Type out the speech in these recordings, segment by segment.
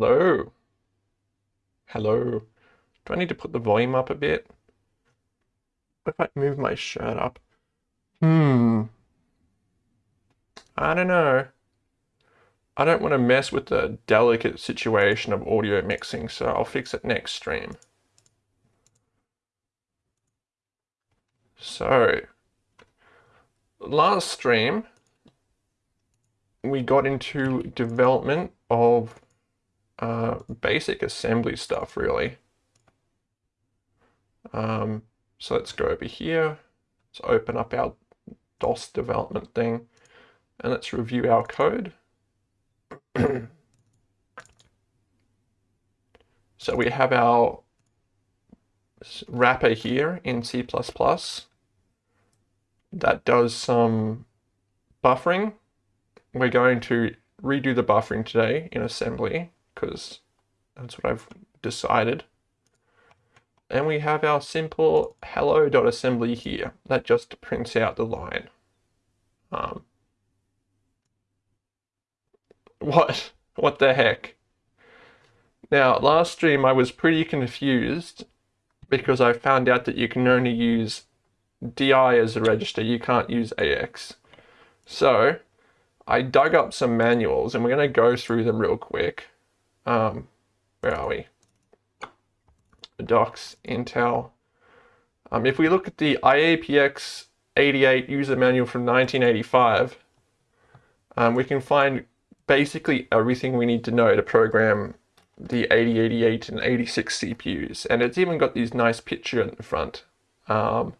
Hello. Hello. Do I need to put the volume up a bit? What if I move my shirt up? Hmm. I don't know. I don't want to mess with the delicate situation of audio mixing, so I'll fix it next stream. So, last stream, we got into development of uh, basic assembly stuff, really. Um, so let's go over here. Let's open up our DOS development thing and let's review our code. so we have our wrapper here in C++ that does some buffering. We're going to redo the buffering today in assembly because that's what I've decided. And we have our simple hello.assembly here that just prints out the line. Um, what? What the heck? Now, last stream I was pretty confused because I found out that you can only use DI as a register, you can't use AX. So, I dug up some manuals and we're going to go through them real quick. Um, where are we? Docs, Intel. Um, if we look at the IAPX 88 user manual from 1985, um, we can find basically everything we need to know to program the 8088 and 86 CPUs. And it's even got these nice picture in the front. Um,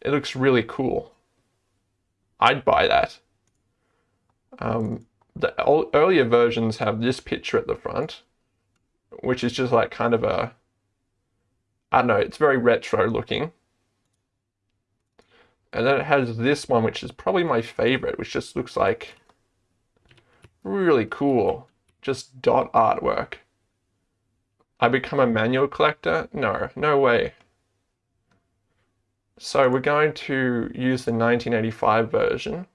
it looks really cool. I'd buy that. Um, the earlier versions have this picture at the front, which is just like kind of a, I don't know, it's very retro looking. And then it has this one, which is probably my favorite, which just looks like really cool. Just dot artwork. I become a manual collector? No, no way. So we're going to use the 1985 version.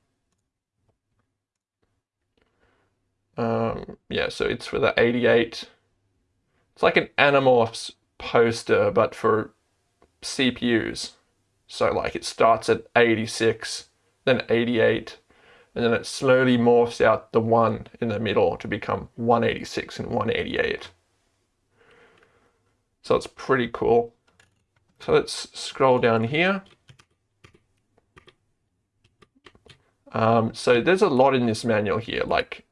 Um, yeah, so it's for the 88. It's like an Animorphs poster, but for CPUs. So like it starts at 86, then 88, and then it slowly morphs out the one in the middle to become 186 and 188. So it's pretty cool. So let's scroll down here. Um, so there's a lot in this manual here, like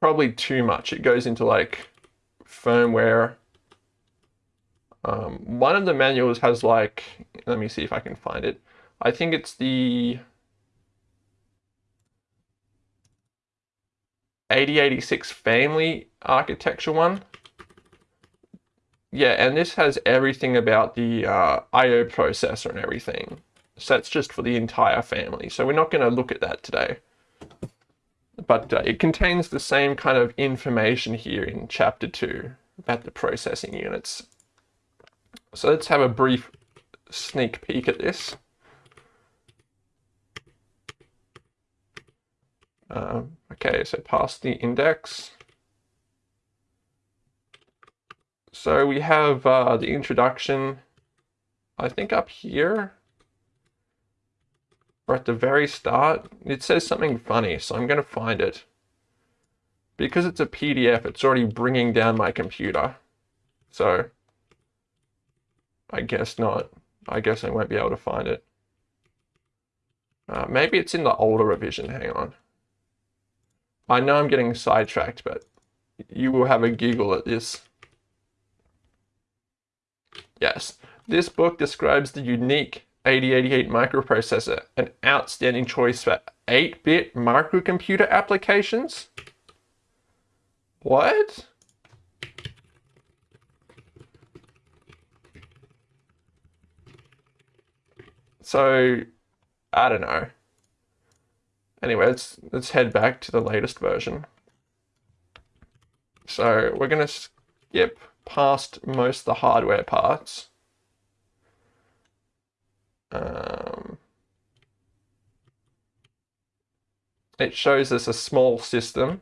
probably too much. It goes into like firmware. Um, one of the manuals has like, let me see if I can find it. I think it's the 8086 family architecture one. Yeah, and this has everything about the uh, I.O. processor and everything. So that's just for the entire family. So we're not going to look at that today but uh, it contains the same kind of information here in chapter 2 about the processing units. So let's have a brief sneak peek at this. Um, okay, so past the index. So we have uh, the introduction, I think up here or at the very start, it says something funny, so I'm going to find it. Because it's a PDF, it's already bringing down my computer. So, I guess not. I guess I won't be able to find it. Uh, maybe it's in the older revision, hang on. I know I'm getting sidetracked, but you will have a giggle at this. Yes, this book describes the unique 8088 microprocessor, an outstanding choice for 8-bit microcomputer applications? What? So, I don't know. Anyway, let's, let's head back to the latest version. So, we're going to skip past most of the hardware parts. Um, it shows us a small system.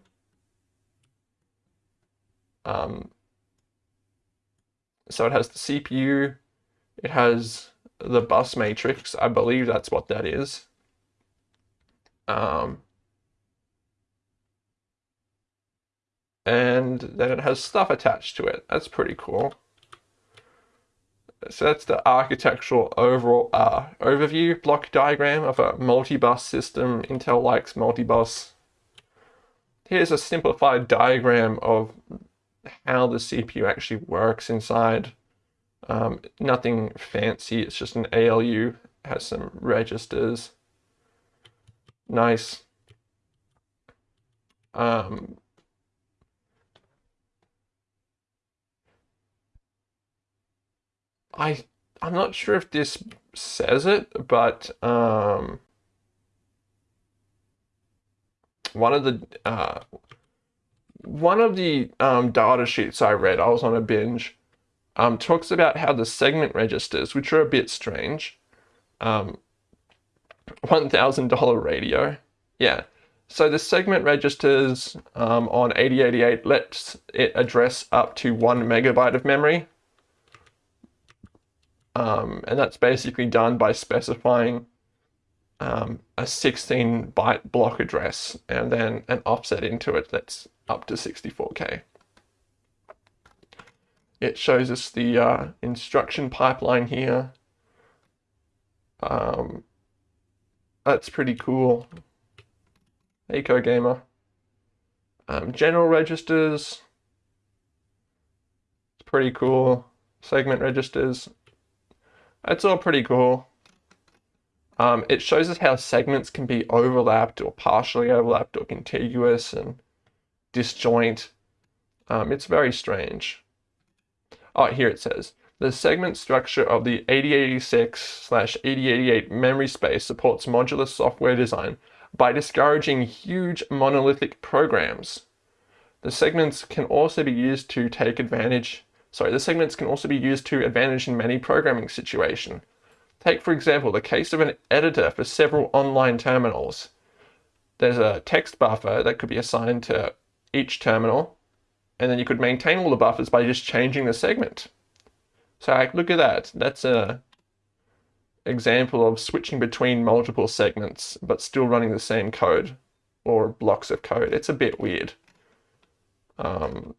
Um, so it has the CPU, it has the bus matrix, I believe that's what that is. Um, and then it has stuff attached to it. That's pretty cool. So that's the architectural overall uh, overview block diagram of a multi-bus system. Intel likes multi-bus. Here's a simplified diagram of how the CPU actually works inside. Um, nothing fancy, it's just an ALU, has some registers. Nice. Um, I I'm not sure if this says it, but um, one of the uh, one of the um, data sheets I read, I was on a binge, um, talks about how the segment registers, which are a bit strange, um, $1,000 radio. Yeah. So the segment registers um, on 8088 lets it address up to one megabyte of memory. Um, and that's basically done by specifying um, a 16 byte block address and then an offset into it that's up to 64K. It shows us the uh, instruction pipeline here. Um, that's pretty cool. Eco Gamer. Um, general registers. It's pretty cool. Segment registers. It's all pretty cool. Um, it shows us how segments can be overlapped or partially overlapped or contiguous and disjoint. Um, it's very strange. Oh, here it says, the segment structure of the 8086-8088 memory space supports modular software design by discouraging huge monolithic programs. The segments can also be used to take advantage, sorry, the segments can also be used to advantage in many programming situations. Take, for example, the case of an editor for several online terminals. There's a text buffer that could be assigned to each terminal, and then you could maintain all the buffers by just changing the segment. So look at that. That's a example of switching between multiple segments, but still running the same code or blocks of code. It's a bit weird. Um,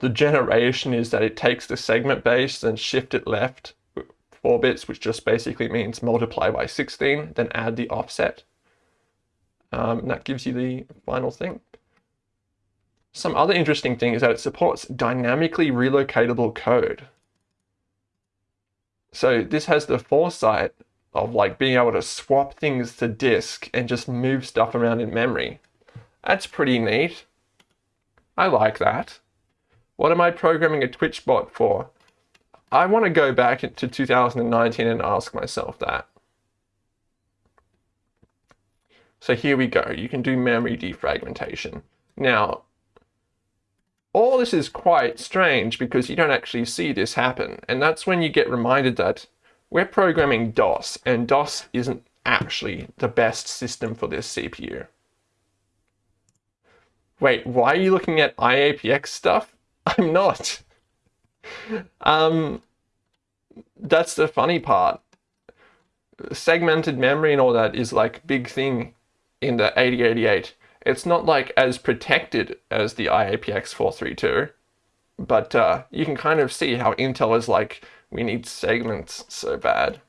the generation is that it takes the segment base and shift it left 4 bits, which just basically means multiply by 16, then add the offset. Um, and that gives you the final thing. Some other interesting thing is that it supports dynamically relocatable code. So this has the foresight of like being able to swap things to disk and just move stuff around in memory. That's pretty neat. I like that. What am I programming a Twitch bot for? I want to go back to 2019 and ask myself that. So here we go. You can do memory defragmentation. Now, all this is quite strange because you don't actually see this happen. And that's when you get reminded that we're programming DOS and DOS isn't actually the best system for this CPU. Wait, why are you looking at IAPX stuff? I'm not. um, that's the funny part. Segmented memory and all that is like big thing in the 8088. It's not like as protected as the IAPX 432, but uh, you can kind of see how Intel is like, we need segments so bad.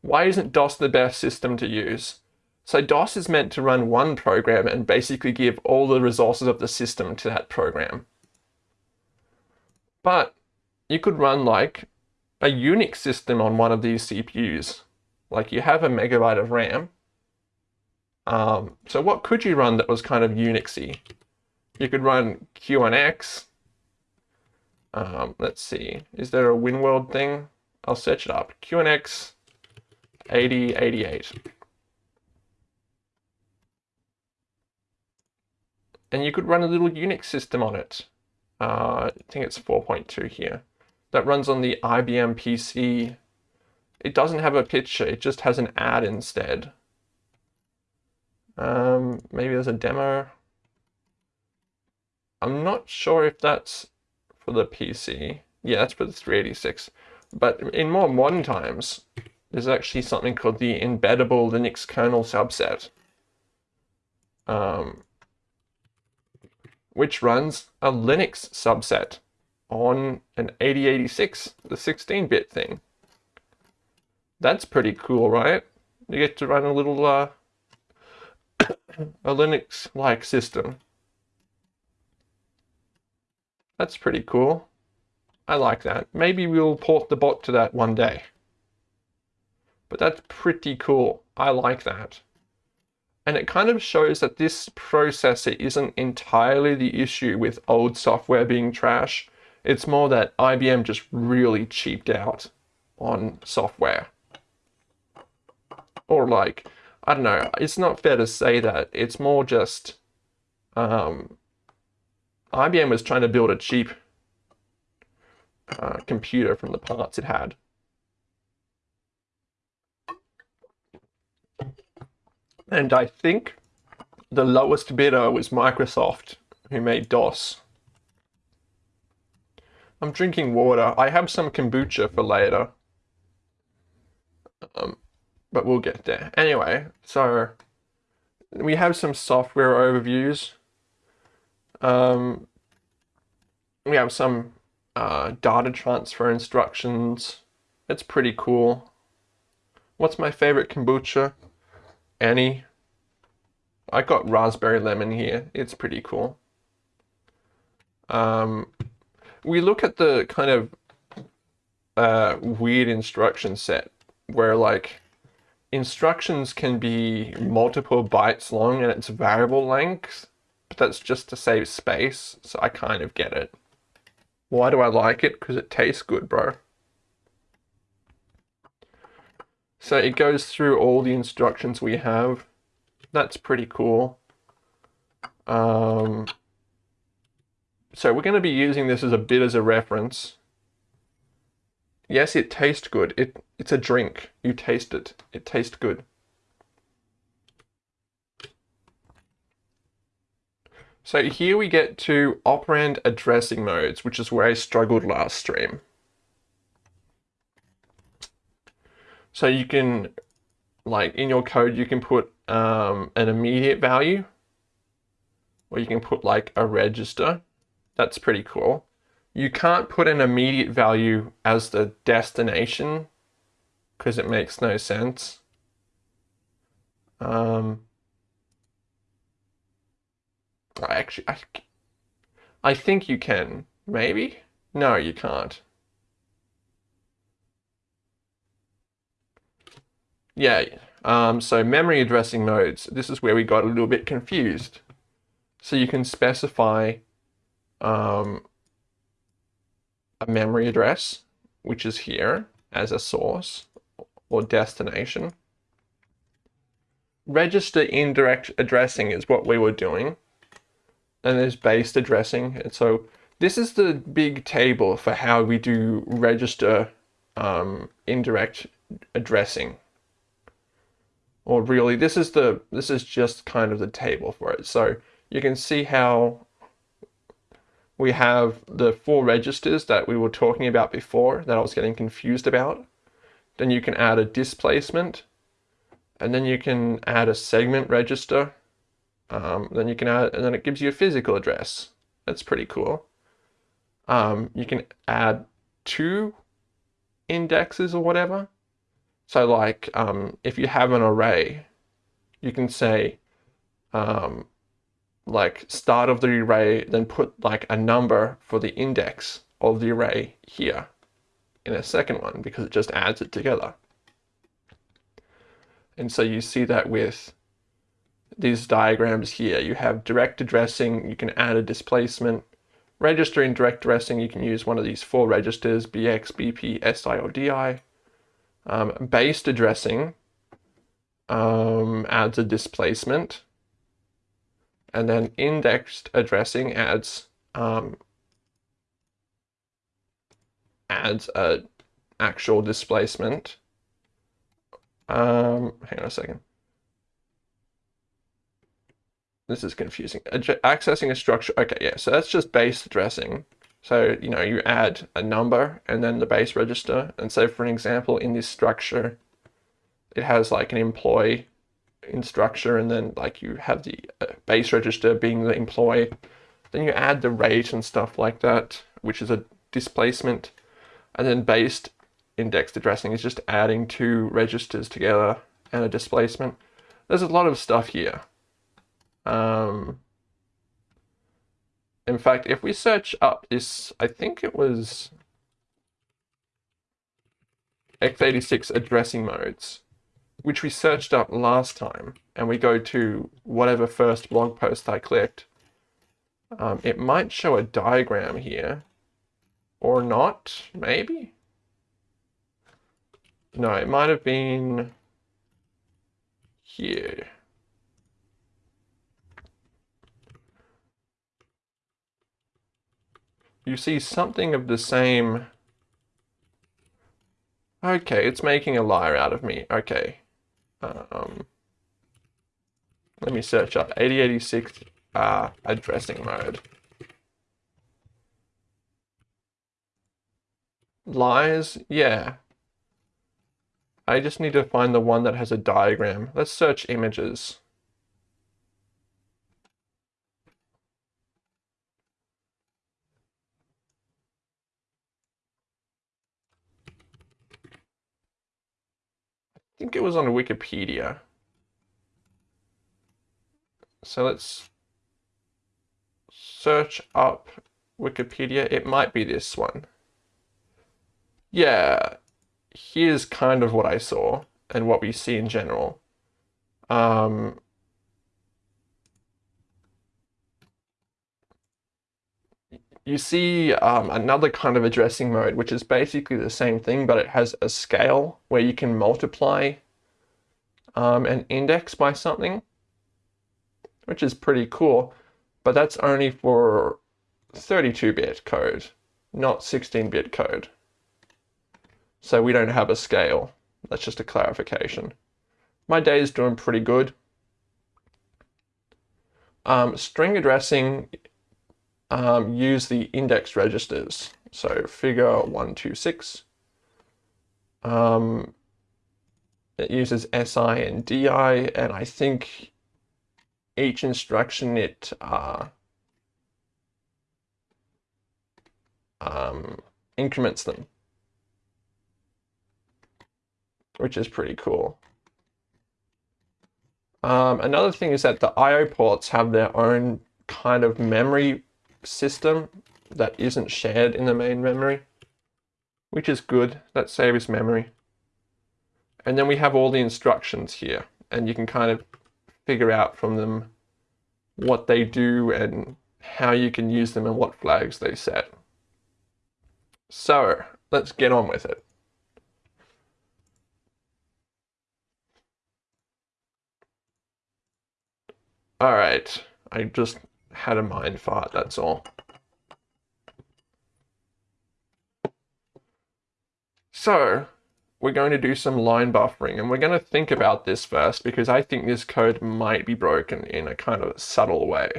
Why isn't DOS the best system to use? So DOS is meant to run one program and basically give all the resources of the system to that program. But you could run like a Unix system on one of these CPUs. Like you have a megabyte of RAM. Um, so what could you run that was kind of Unixy? You could run QNX. Um, let's see, is there a WinWorld thing? I'll search it up. QNX 8088. And you could run a little Unix system on it. Uh, I think it's 4.2 here. That runs on the IBM PC it doesn't have a picture, it just has an ad instead. Um, maybe there's a demo. I'm not sure if that's for the PC. Yeah, that's for the 386. But in more modern times, there's actually something called the embeddable Linux kernel subset, um, which runs a Linux subset on an 8086, the 16-bit thing. That's pretty cool, right? You get to run a little uh, a Linux-like system. That's pretty cool. I like that. Maybe we'll port the bot to that one day. But that's pretty cool. I like that. And it kind of shows that this processor isn't entirely the issue with old software being trash. It's more that IBM just really cheaped out on software. Or like, I don't know, it's not fair to say that. It's more just um, IBM was trying to build a cheap uh, computer from the parts it had. And I think the lowest bidder was Microsoft, who made DOS. I'm drinking water. I have some kombucha for later. Um, but we'll get there. Anyway, so we have some software overviews. Um, we have some uh, data transfer instructions. It's pretty cool. What's my favorite kombucha? Any. I got raspberry lemon here. It's pretty cool. Um, we look at the kind of uh, weird instruction set where like instructions can be multiple bytes long and it's variable length, but that's just to save space, so I kind of get it. Why do I like it? Because it tastes good, bro. So it goes through all the instructions we have. That's pretty cool. Um, so we're going to be using this as a bit as a reference. Yes, it tastes good. It It's a drink. You taste it. It tastes good. So here we get to operand addressing modes, which is where I struggled last stream. So you can, like in your code, you can put um, an immediate value, or you can put like a register. That's pretty cool. You can't put an immediate value as the destination because it makes no sense. Um, I actually, I, I think you can. Maybe? No, you can't. Yeah, um, so memory addressing modes. This is where we got a little bit confused. So you can specify um, a memory address, which is here as a source or destination. Register indirect addressing is what we were doing and there's based addressing. And so this is the big table for how we do register um, indirect addressing. Or really, this is the this is just kind of the table for it. So you can see how we have the four registers that we were talking about before that I was getting confused about. Then you can add a displacement, and then you can add a segment register, um, then you can add, and then it gives you a physical address. That's pretty cool. Um, you can add two indexes or whatever. So like, um, if you have an array, you can say, um, like start of the array, then put like a number for the index of the array here in a second one because it just adds it together. And so you see that with these diagrams here. You have direct addressing, you can add a displacement. Register indirect addressing, you can use one of these four registers, BX, BP, SI, or DI. Um, based addressing um, adds a displacement. And then indexed addressing adds um, adds a actual displacement. Um, hang on a second. this is confusing. Accessing a structure. Okay, yeah, so that's just base addressing. So, you know, you add a number and then the base register. And so for an example, in this structure, it has like an employee in structure and then like you have the uh, base register being the employee. Then you add the rate and stuff like that, which is a displacement. And then based indexed addressing is just adding two registers together and a displacement. There's a lot of stuff here. Um, in fact, if we search up this, I think it was x86 addressing modes, which we searched up last time, and we go to whatever first blog post I clicked, um, it might show a diagram here, or not, maybe? No, it might have been here. You see something of the same... Okay, it's making a liar out of me. Okay. Um, let me search up 8086 uh, addressing mode. Lies? Yeah. I just need to find the one that has a diagram. Let's search images. Think it was on Wikipedia. So let's search up Wikipedia. It might be this one. Yeah, here's kind of what I saw and what we see in general. Um, you see um, another kind of addressing mode, which is basically the same thing, but it has a scale where you can multiply um, an index by something, which is pretty cool. But that's only for 32-bit code, not 16-bit code. So we don't have a scale. That's just a clarification. My day is doing pretty good. Um, string addressing um, use the index registers. So figure 126. Um, it uses SI and DI, and I think each instruction it uh, um, increments them, which is pretty cool. Um, another thing is that the I.O. ports have their own kind of memory system that isn't shared in the main memory, which is good. That saves memory. And then we have all the instructions here, and you can kind of figure out from them what they do and how you can use them and what flags they set. So let's get on with it. All right, I just had a mind fart, that's all. So, we're going to do some line buffering, and we're going to think about this first, because I think this code might be broken in a kind of subtle way.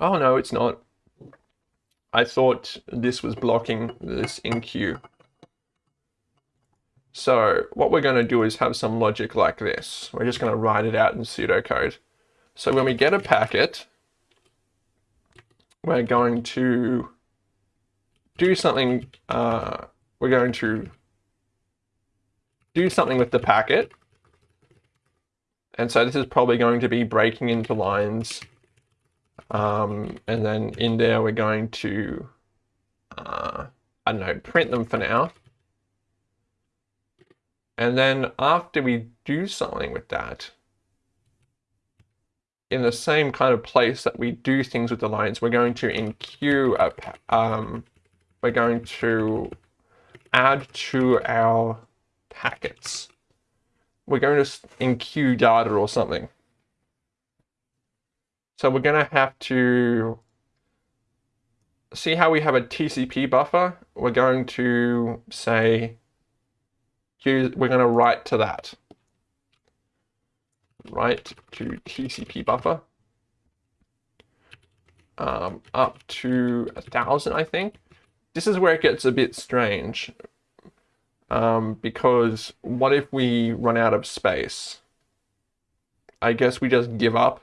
Oh no, it's not. I thought this was blocking this enqueue. So what we're going to do is have some logic like this. We're just going to write it out in pseudocode. So when we get a packet, we're going to do something, uh, we're going to do something with the packet. And so this is probably going to be breaking into lines. Um, and then in there, we're going to, uh, I don't know, print them for now. And then after we do something with that, in the same kind of place that we do things with the lines, we're going to enqueue a, um, we're going to add to our packets. We're going to enqueue data or something. So we're going to have to see how we have a TCP buffer. We're going to say we're going to write to that. write to TCP buffer um, up to a thousand, I think. This is where it gets a bit strange um, because what if we run out of space? I guess we just give up.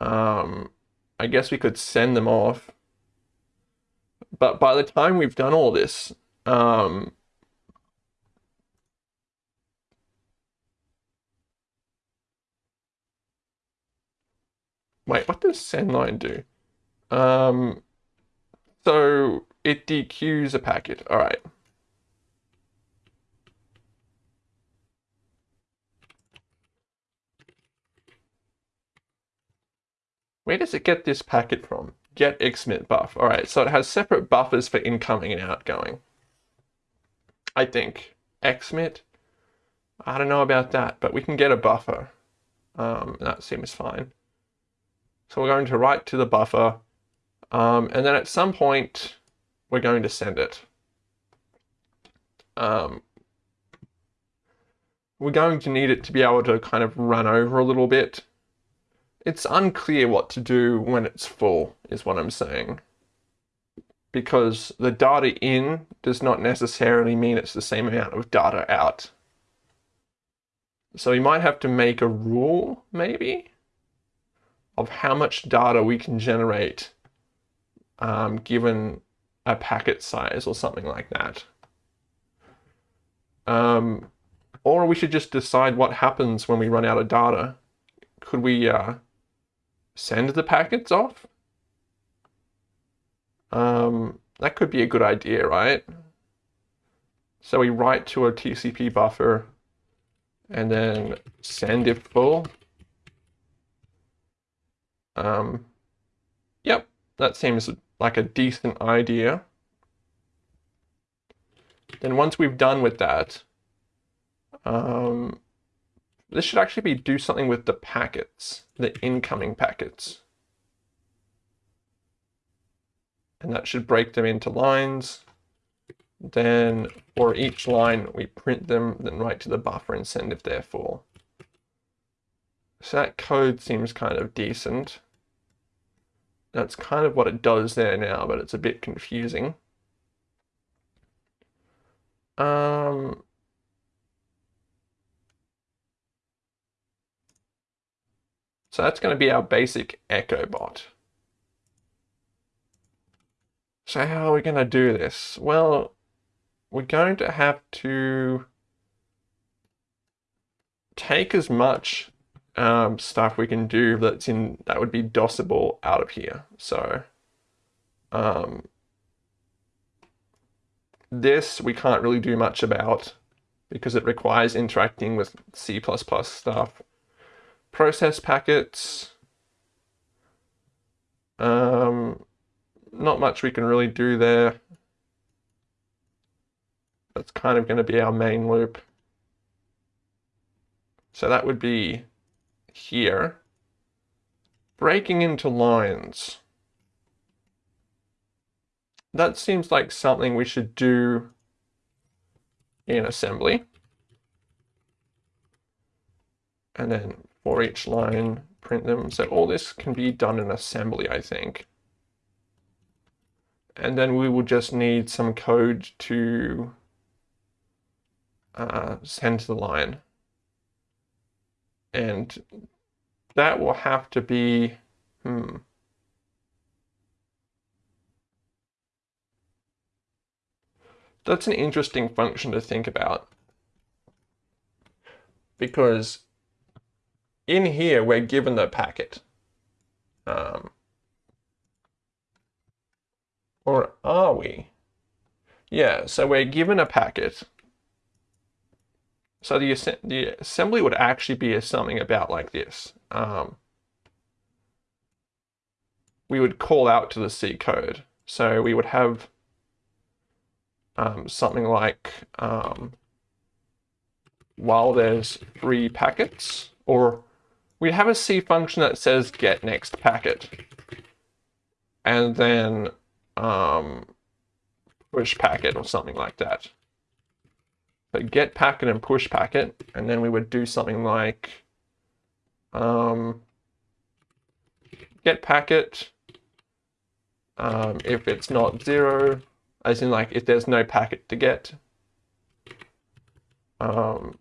Um, I guess we could send them off. But by the time we've done all this, um, Wait, what does sendline do? Um, so it dequeues a packet. All right. Where does it get this packet from? Get xmit buff. All right, so it has separate buffers for incoming and outgoing. I think. xmit? I don't know about that, but we can get a buffer. Um, that seems fine. So we're going to write to the buffer, um, and then at some point, we're going to send it. Um, we're going to need it to be able to kind of run over a little bit. It's unclear what to do when it's full, is what I'm saying. Because the data in does not necessarily mean it's the same amount of data out. So we might have to make a rule, maybe? Of how much data we can generate um, given a packet size or something like that. Um, or we should just decide what happens when we run out of data. Could we uh, send the packets off? Um, that could be a good idea, right? So we write to a TCP buffer and then send if full. Um, yep, that seems like a decent idea. Then once we've done with that, um, this should actually be do something with the packets, the incoming packets. And that should break them into lines. Then for each line, we print them, then write to the buffer and send if they're full. So that code seems kind of decent. That's kind of what it does there now, but it's a bit confusing. Um, so that's going to be our basic Echo bot. So how are we going to do this? Well, we're going to have to take as much um, stuff we can do that's in that would be DOSable out of here. So um, this we can't really do much about because it requires interacting with C++ stuff. Process packets. Um, not much we can really do there. That's kind of going to be our main loop. So that would be here, breaking into lines. That seems like something we should do in assembly. And then for each line, print them. So all this can be done in assembly, I think. And then we will just need some code to uh, send to the line. And that will have to be, hmm. That's an interesting function to think about. Because in here, we're given the packet. Um, or are we? Yeah, so we're given a packet so the, the assembly would actually be something about like this. Um, we would call out to the C code. So we would have um, something like um, while there's three packets, or we'd have a C function that says get next packet, and then um, push packet or something like that. So get packet and push packet, and then we would do something like um, get packet um, if it's not zero, as in like if there's no packet to get. Um,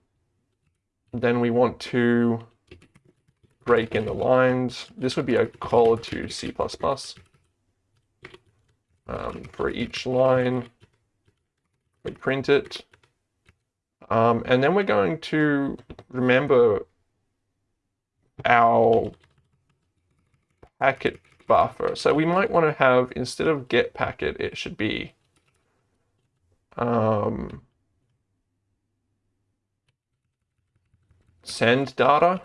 then we want to break in the lines. This would be a call to C++. Um, for each line, we print it. Um, and then we're going to remember our packet buffer. So we might want to have, instead of get packet, it should be um, send data.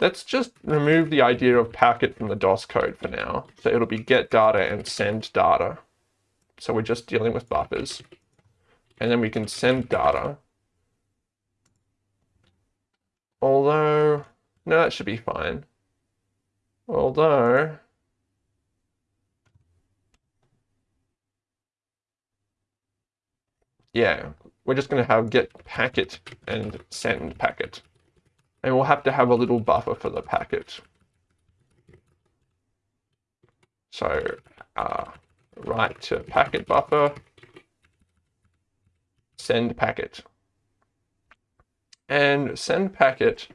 Let's just remove the idea of packet from the DOS code for now. So it'll be get data and send data. So we're just dealing with buffers. And then we can send data. Although, no, that should be fine. Although, yeah, we're just going to have get packet and send packet. And we'll have to have a little buffer for the packet. So, uh, write to packet buffer, send packet. And send packet,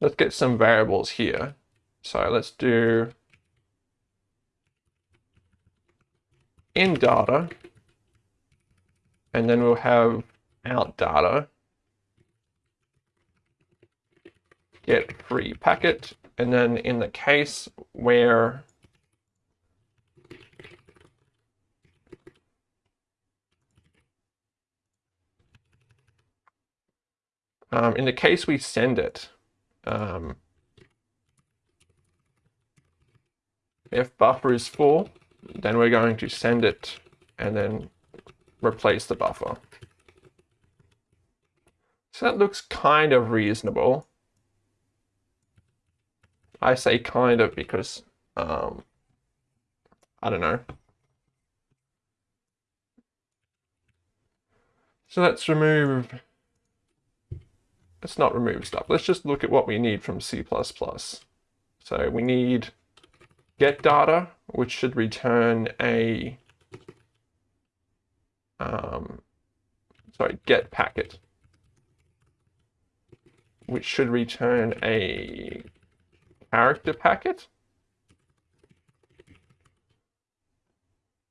let's get some variables here. So let's do in data, and then we'll have out data, get free packet, and then in the case where um, in the case we send it, um, if buffer is full, then we're going to send it and then replace the buffer. So that looks kind of reasonable. I say kind of because, um, I don't know. So let's remove, let's not remove stuff. Let's just look at what we need from C++. So we need get data, which should return a, um, sorry, get packet, which should return a character packet.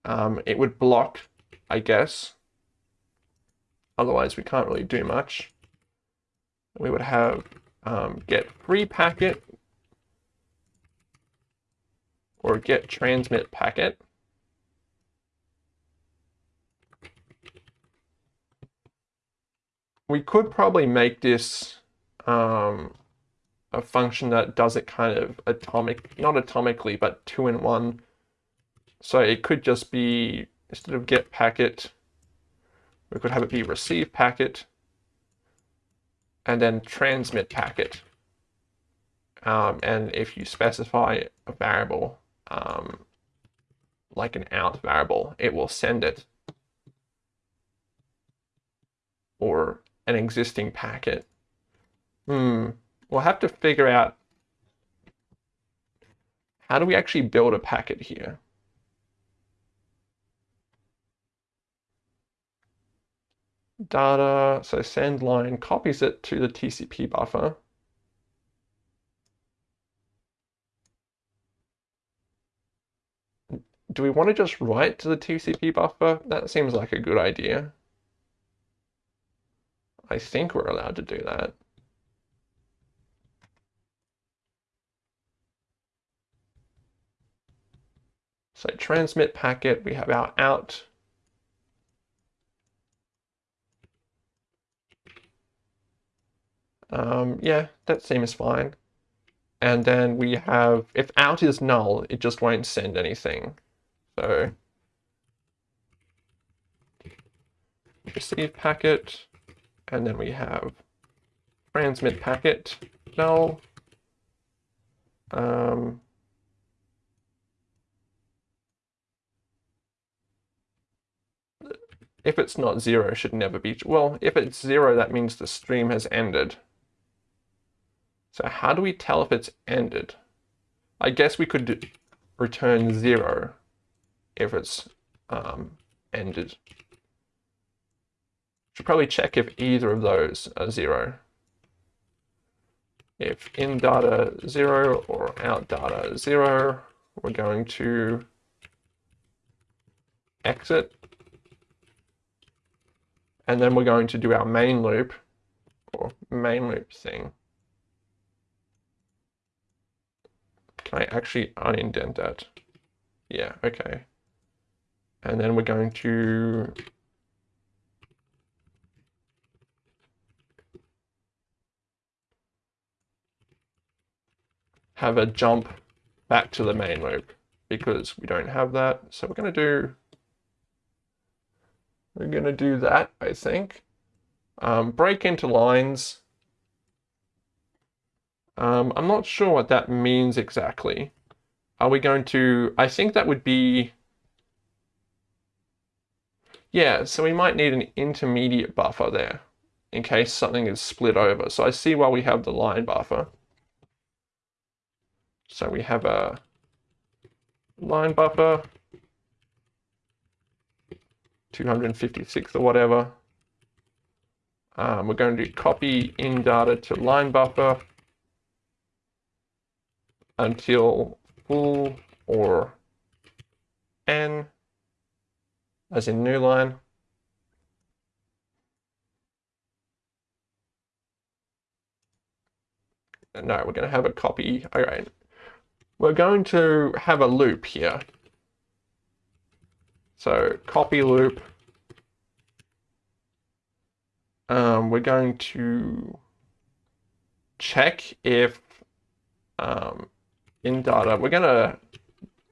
Um, it would block, I guess. Otherwise, we can't really do much. We would have um, get free packet, or get transmit packet. We could probably make this um, a function that does it kind of atomic, not atomically, but two in one. So it could just be, instead of get packet, we could have it be receive packet, and then transmit packet. Um, and if you specify a variable, um, like an out variable, it will send it or an existing packet. Hmm, we'll have to figure out how do we actually build a packet here? Data, so send line copies it to the TCP buffer. do we want to just write to the TCP buffer? That seems like a good idea. I think we're allowed to do that. So transmit packet, we have our out. Um, yeah, that seems fine. And then we have, if out is null, it just won't send anything. So receive packet, and then we have transmit packet null. Um, if it's not zero, should never be, well, if it's zero, that means the stream has ended. So how do we tell if it's ended? I guess we could return zero if it's um, ended. Should probably check if either of those are zero. If in data zero or out data zero, we're going to exit. And then we're going to do our main loop or main loop thing. Can I actually unindent that? Yeah, okay. And then we're going to have a jump back to the main loop because we don't have that. So we're going to do, we're going to do that, I think. Um, break into lines. Um, I'm not sure what that means exactly. Are we going to, I think that would be, yeah, so we might need an intermediate buffer there in case something is split over. So I see why we have the line buffer. So we have a line buffer, 256 or whatever. Um, we're going to copy in data to line buffer until full or n as in new line. No, we're going to have a copy. All right. We're going to have a loop here. So copy loop. Um, we're going to check if um, in data, we're going to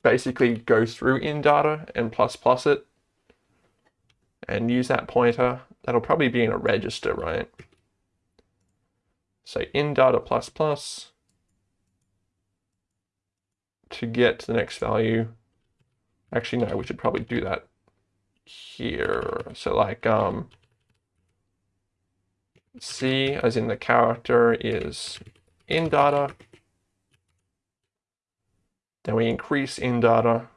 basically go through in data and plus plus it and use that pointer. That'll probably be in a register, right? So in data plus plus to get to the next value. Actually, no, we should probably do that here. So like um, C as in the character is in data then we increase in data.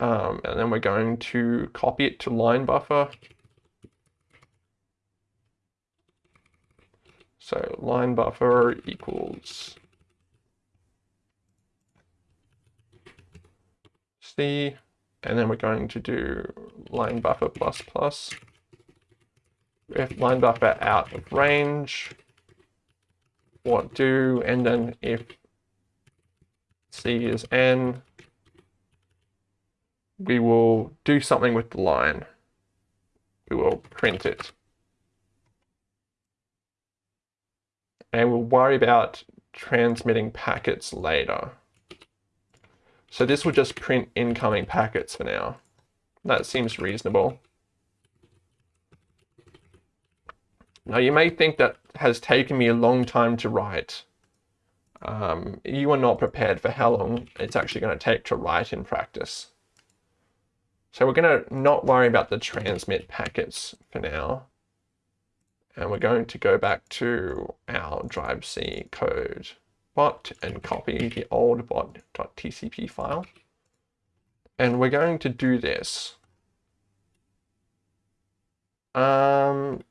Um, and then we're going to copy it to line buffer. So line buffer equals C, and then we're going to do line buffer plus plus. If line buffer out of range, what do, and then if C is N, we will do something with the line. We will print it. And we'll worry about transmitting packets later. So this will just print incoming packets for now. That seems reasonable. Now you may think that has taken me a long time to write. Um, you are not prepared for how long it's actually going to take to write in practice. So we're going to not worry about the transmit packets for now. And we're going to go back to our drive C code bot and copy the old bot.tcp file. And we're going to do this. Um,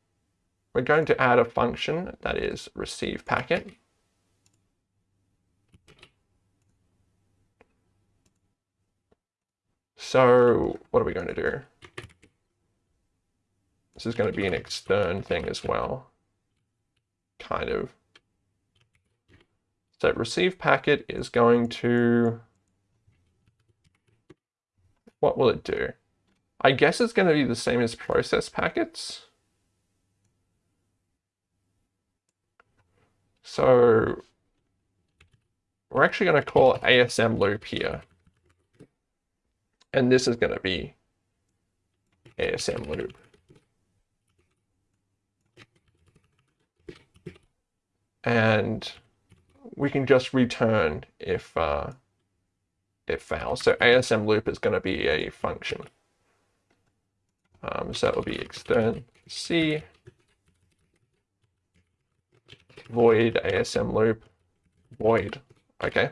we're going to add a function that is receive packet. So what are we going to do? This is going to be an extern thing as well, kind of. So receive packet is going to, what will it do? I guess it's going to be the same as process packets. So we're actually going to call ASM loop here. And this is going to be ASM loop. And we can just return if uh, it fails. So ASM loop is going to be a function. Um, so it will be extern C void ASM loop void. Okay.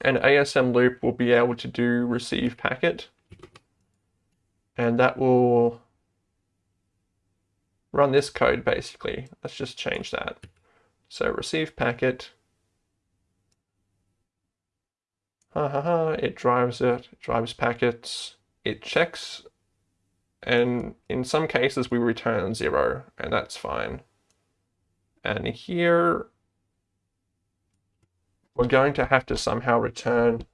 And ASM loop will be able to do receive packet. And that will run this code basically. Let's just change that. So receive packet. Ha ha ha, it drives it, it drives packets, it checks, and in some cases we return zero, and that's fine. And here we're going to have to somehow return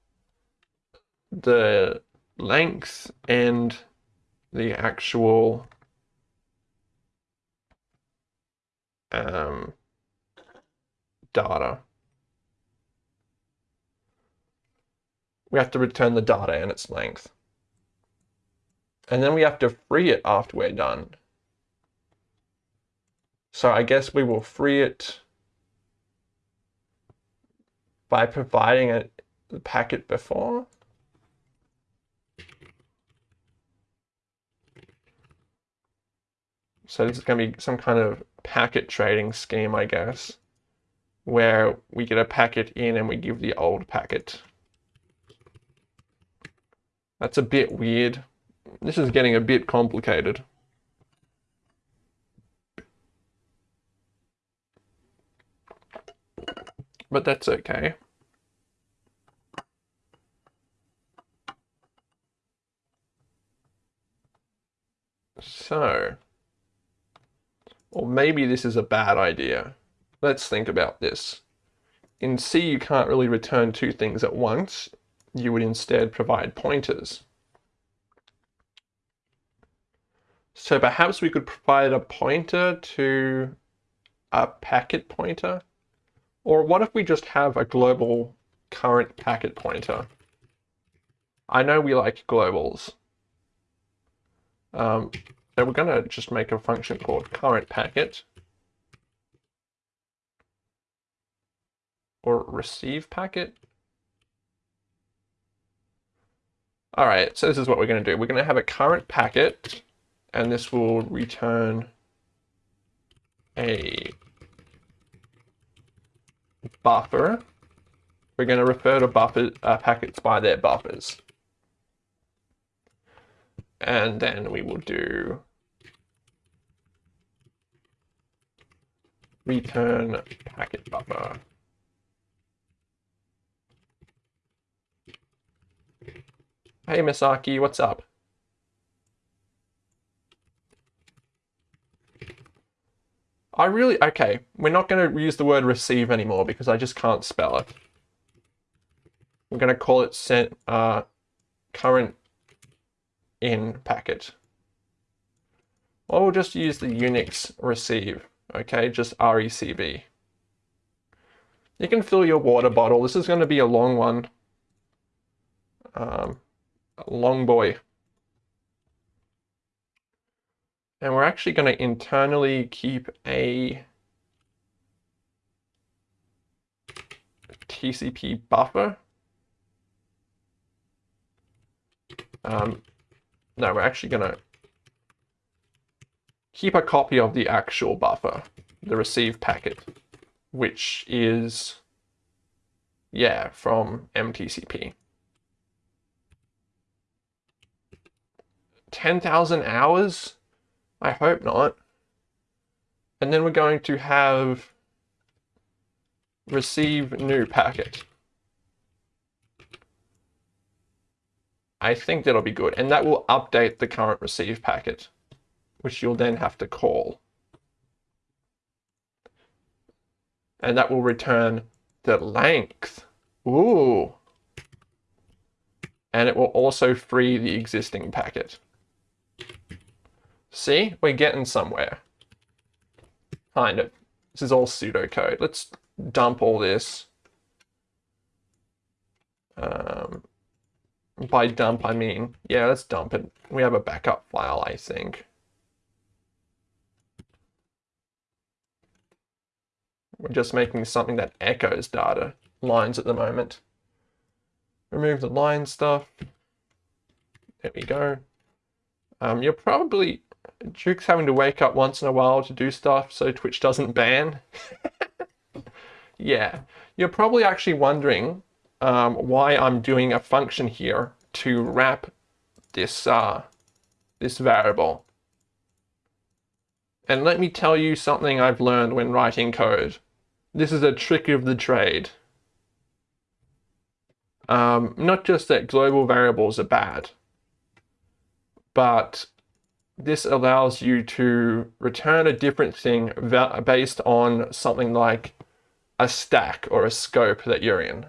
the length and the actual um, data. We have to return the data and its length. And then we have to free it after we're done. So I guess we will free it by providing a packet before. So this is going to be some kind of packet trading scheme, I guess, where we get a packet in and we give the old packet. That's a bit weird. This is getting a bit complicated. But that's okay. So, or maybe this is a bad idea. Let's think about this. In C, you can't really return two things at once. You would instead provide pointers. So perhaps we could provide a pointer to a packet pointer. Or what if we just have a global current packet pointer? I know we like globals. Um, so we're going to just make a function called current packet. Or receive packet. All right, so this is what we're going to do. We're going to have a current packet, and this will return a buffer. We're going to refer to buffer uh, packets by their buffers and then we will do return packet buffer. Hey Misaki, what's up? I really, okay, we're not going to use the word receive anymore because I just can't spell it. We're going to call it sent, uh, current in packet. Or we'll just use the Unix receive, okay, just RECV. You can fill your water bottle. This is going to be a long one. Um, long boy. And we're actually going to internally keep a TCP buffer. Um, no, we're actually going to keep a copy of the actual buffer, the receive packet, which is, yeah, from MTCP. 10,000 hours? I hope not. And then we're going to have receive new packet. I think that'll be good. And that will update the current receive packet, which you'll then have to call. And that will return the length. Ooh. And it will also free the existing packet. See, we're getting somewhere. Kind of. This is all pseudocode. Let's dump all this. Um, by dump, I mean, yeah, let's dump it. We have a backup file, I think. We're just making something that echoes data. lines at the moment. Remove the line stuff. There we go. Um, you're probably, Duke's having to wake up once in a while to do stuff so Twitch doesn't ban. yeah, you're probably actually wondering um, why I'm doing a function here to wrap this, uh, this variable. And let me tell you something I've learned when writing code. This is a trick of the trade. Um, not just that global variables are bad, but this allows you to return a different thing based on something like a stack or a scope that you're in.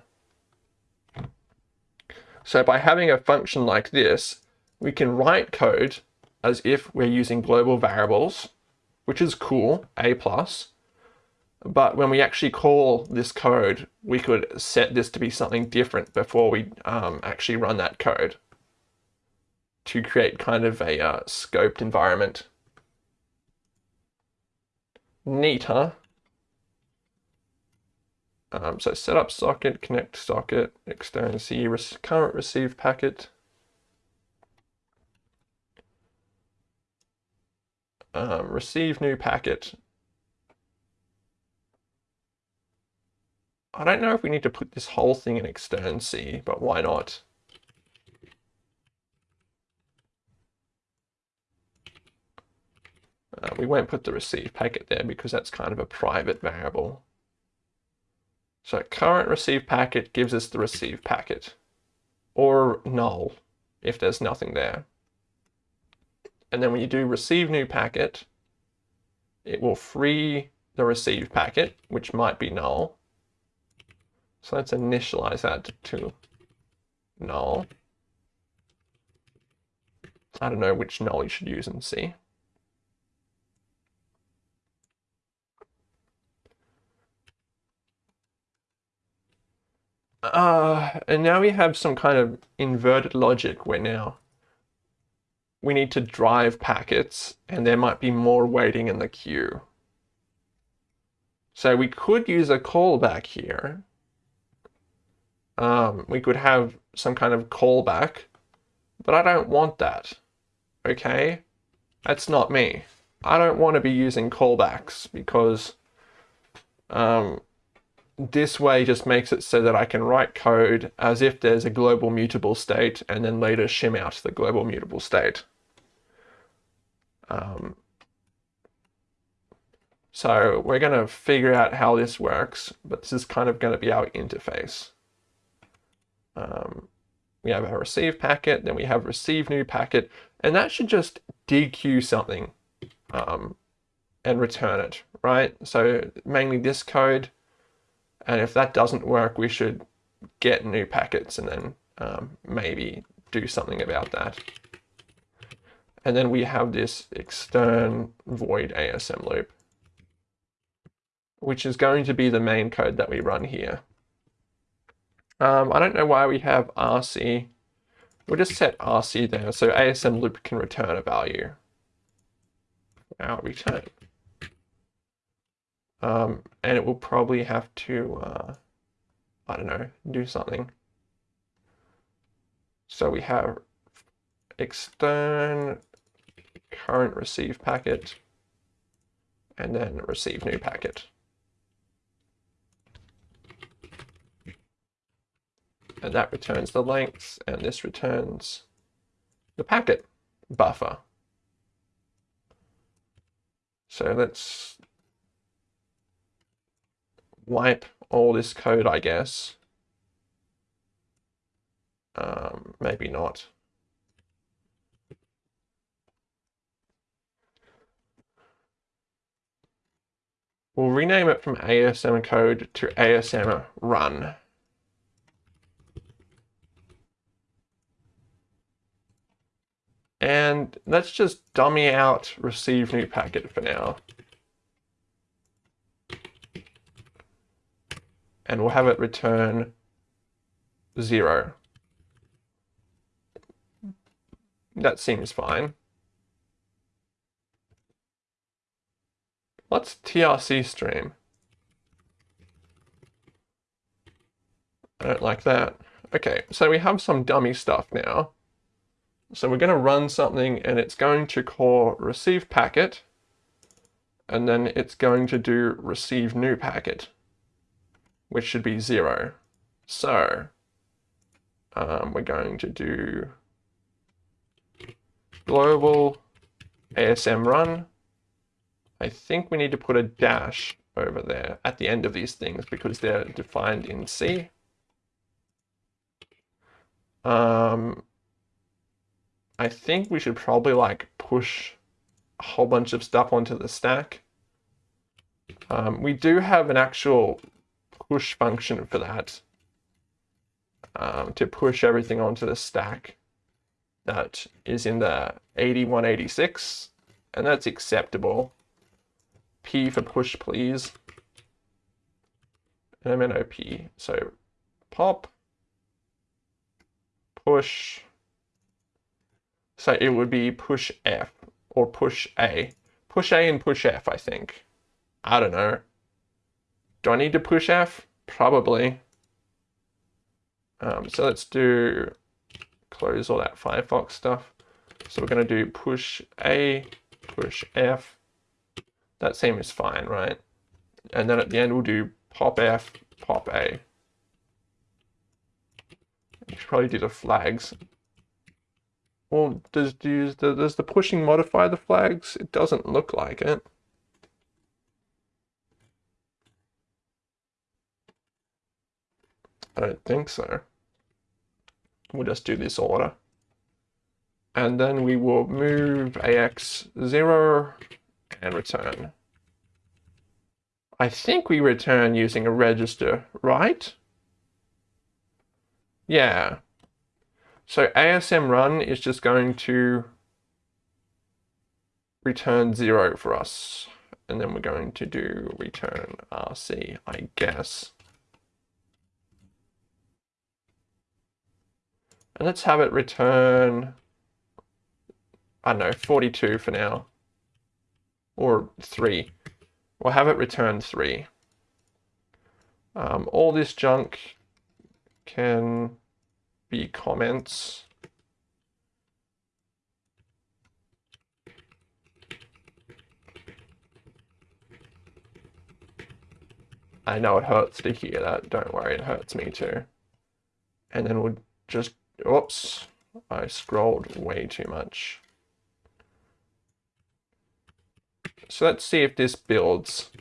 So by having a function like this, we can write code as if we're using global variables, which is cool, A+. plus. But when we actually call this code, we could set this to be something different before we um, actually run that code to create kind of a uh, scoped environment. Neat, huh? Um, so setup socket, connect socket, extern C, current receive packet. Um, receive new packet. I don't know if we need to put this whole thing in extern C, but why not? Uh, we won't put the receive packet there because that's kind of a private variable. So current receive packet gives us the receive packet or null if there's nothing there. And then when you do receive new packet, it will free the receive packet, which might be null. So let's initialize that to null. I don't know which null you should use in C. Uh, and now we have some kind of inverted logic where now we need to drive packets and there might be more waiting in the queue. So we could use a callback here. Um, we could have some kind of callback, but I don't want that. Okay? That's not me. I don't want to be using callbacks because um, this way just makes it so that I can write code as if there's a global mutable state and then later shim out the global mutable state. Um, so we're going to figure out how this works, but this is kind of going to be our interface. Um, we have our receive packet, then we have receive new packet, and that should just dequeue something um, and return it, right? So mainly this code, and if that doesn't work, we should get new packets and then um, maybe do something about that. And then we have this extern void ASM loop, which is going to be the main code that we run here. Um, I don't know why we have RC. We'll just set RC there so ASM loop can return a value. Our return. Um, and it will probably have to, uh, I don't know, do something. So we have extern current receive packet and then receive new packet. And that returns the length and this returns the packet buffer. So let's wipe all this code, I guess. Um, maybe not. We'll rename it from ASM code to ASM run. And let's just dummy out receive new packet for now. And we'll have it return zero. That seems fine. What's TRC stream? I don't like that. Okay, so we have some dummy stuff now. So we're going to run something and it's going to call receive packet and then it's going to do receive new packet, which should be zero. So um, we're going to do global ASM run. I think we need to put a dash over there at the end of these things because they're defined in C. Um, I think we should probably like push a whole bunch of stuff onto the stack. Um, we do have an actual push function for that um, to push everything onto the stack that is in the 8186 and that's acceptable. P for push please. MNOP. So pop, push, so it would be push F or push A. Push A and push F, I think. I don't know. Do I need to push F? Probably. Um, so let's do close all that Firefox stuff. So we're going to do push A, push F. That seems fine, right? And then at the end we'll do pop F, pop A. You should probably do the flags. Well, does, does, does the pushing modify the flags? It doesn't look like it. I don't think so. We'll just do this order. And then we will move AX0 and return. I think we return using a register, right? Yeah. So ASM run is just going to return zero for us. And then we're going to do return RC, I guess. And let's have it return, I don't know, 42 for now. Or 3. We'll have it return 3. Um, all this junk can be comments. I know it hurts to hear that. Don't worry, it hurts me too. And then we'll just Oops, I scrolled way too much. So let's see if this builds.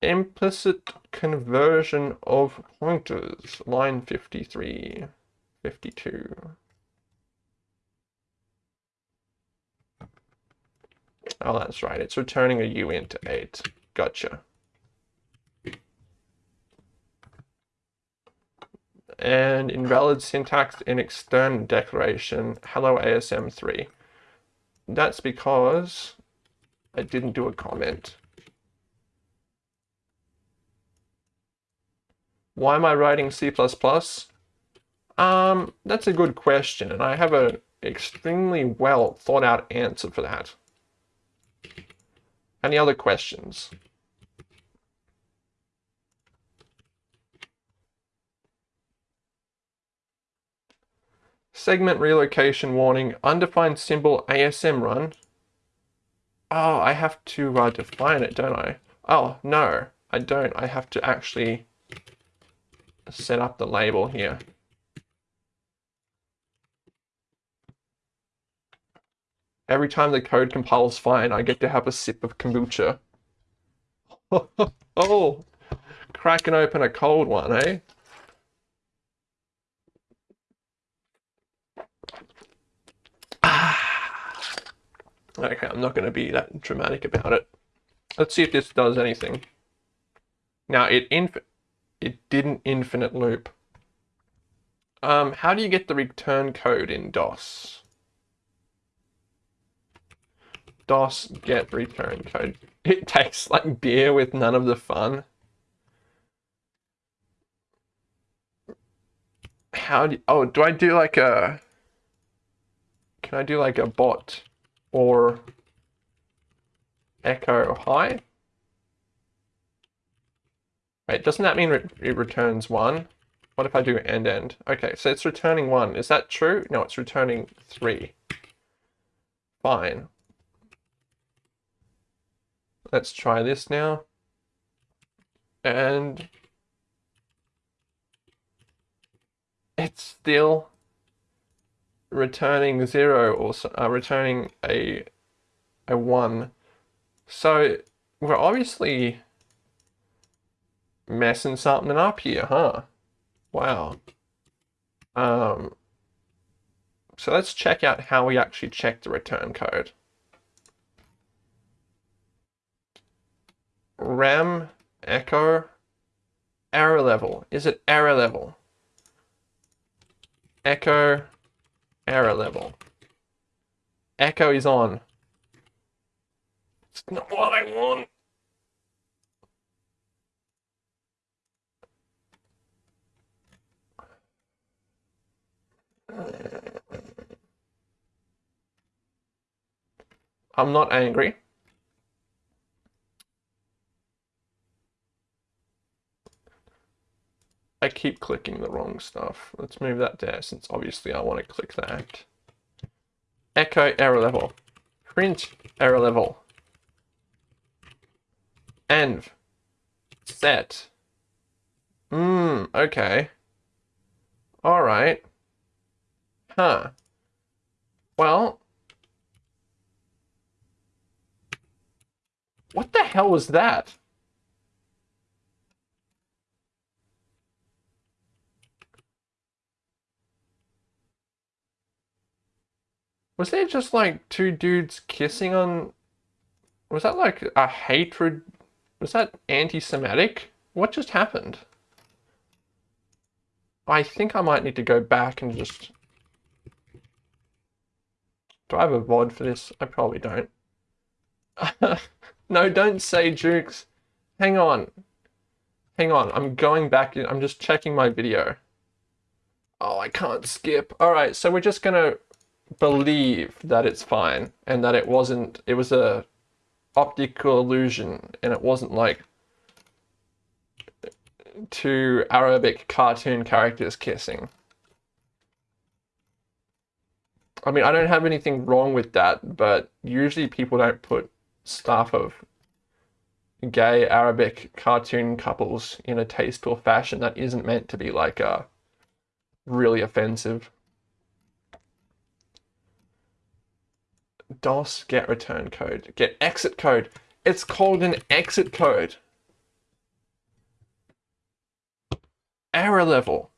Implicit conversion of pointers, line 53, 52. Oh, that's right. It's returning a uint 8. Gotcha. And invalid syntax in extern declaration, hello ASM3. That's because I didn't do a comment. Why am I writing C++? Um, that's a good question, and I have an extremely well thought out answer for that. Any other questions? Segment relocation warning, undefined symbol ASM run. Oh, I have to uh, define it, don't I? Oh, no, I don't. I have to actually set up the label here. Every time the code compiles fine, I get to have a sip of kombucha. oh, cracking open a cold one, eh? Okay, I'm not going to be that dramatic about it. Let's see if this does anything. Now, it inf it didn't infinite loop. Um, how do you get the return code in DOS? DOS get return code. It tastes like beer with none of the fun. How do, oh, do I do like a, can I do like a bot? Or echo hi. Wait, doesn't that mean it returns 1? What if I do end end? Okay, so it's returning 1. Is that true? No, it's returning 3. Fine. Let's try this now. And it's still returning 0 or uh, returning a, a 1. So we're obviously messing something up here, huh? Wow. Um, so let's check out how we actually check the return code. rem echo error level. Is it error level? Echo error level. Echo is on. It's not what I want. I'm not angry. I keep clicking the wrong stuff. Let's move that there since obviously I want to click that. Echo error level. Print error level. Env. Set. Hmm, okay. Alright. Huh. Well. What the hell was that? Was there just like two dudes kissing on... Was that like a hatred? Was that anti-Semitic? What just happened? I think I might need to go back and just... Do I have a VOD for this? I probably don't. no, don't say Jukes. Hang on. Hang on, I'm going back. I'm just checking my video. Oh, I can't skip. All right, so we're just gonna believe that it's fine and that it wasn't, it was a optical illusion and it wasn't like two Arabic cartoon characters kissing. I mean, I don't have anything wrong with that, but usually people don't put stuff of gay Arabic cartoon couples in a tasteful fashion that isn't meant to be like a really offensive. DOS get return code, get exit code. It's called an exit code. Error level.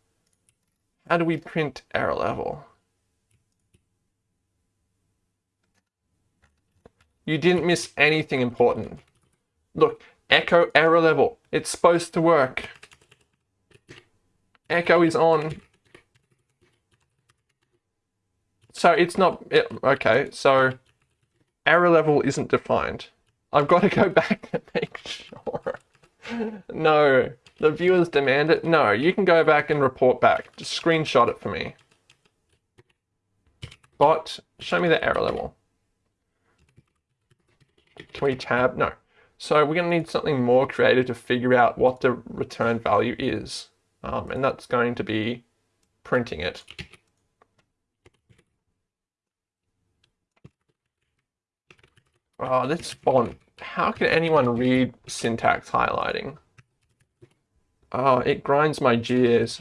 How do we print error level? You didn't miss anything important. Look, echo error level. It's supposed to work. Echo is on. So it's not, it, okay, so error level isn't defined. I've got to go back and make sure. no, the viewers demand it. No, you can go back and report back. Just screenshot it for me. Bot, show me the error level. Can we tab? No. So we're going to need something more creative to figure out what the return value is. Um, and that's going to be printing it. Oh, this font. How can anyone read syntax highlighting? Oh, it grinds my gears.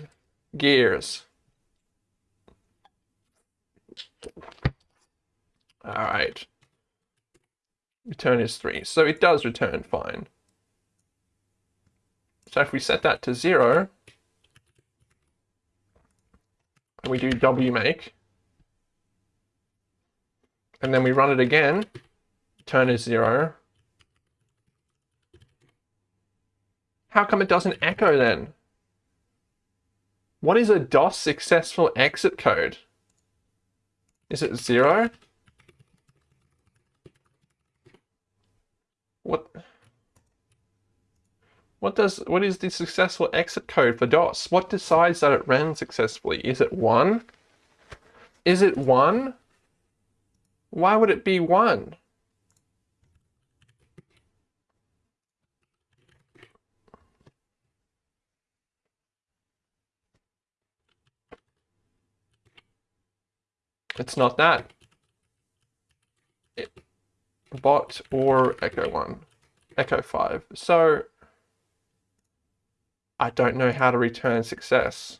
Gears. All right. Return is 3. So it does return fine. So if we set that to 0, and we do wmake, and then we run it again, turn is zero. How come it doesn't echo then? What is a DOS successful exit code? Is it zero? What? What does what is the successful exit code for DOS? What decides that it ran successfully? Is it one? Is it one? Why would it be one? It's not that. It, bot or echo 1, echo 5. So I don't know how to return success.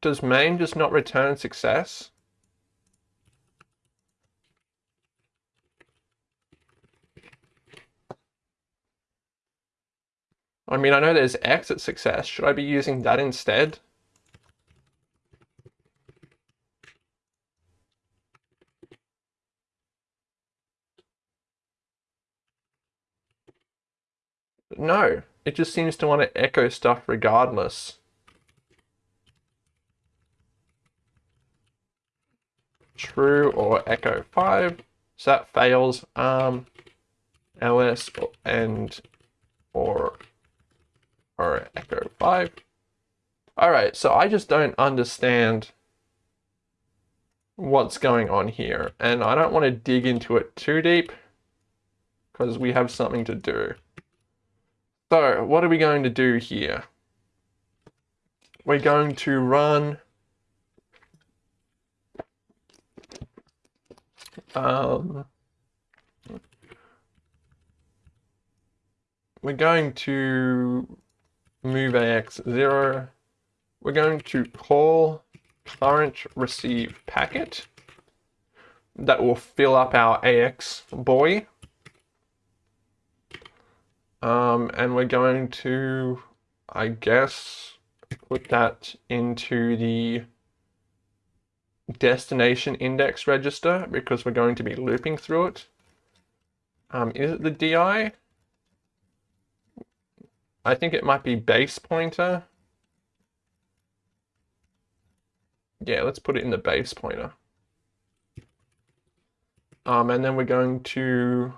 Does main just not return success? I mean, I know there's exit success. Should I be using that instead? No, it just seems to want to echo stuff regardless. True or echo 5. So that fails. Um, ls and or or echo 5. Alright, so I just don't understand what's going on here. And I don't want to dig into it too deep because we have something to do. So what are we going to do here? We're going to run um, we're going to move AX 0. We're going to call current receive packet. That will fill up our AX boy. Um, and we're going to, I guess, put that into the destination index register because we're going to be looping through it. Um, is it the DI? I think it might be base pointer. Yeah, let's put it in the base pointer. Um, and then we're going to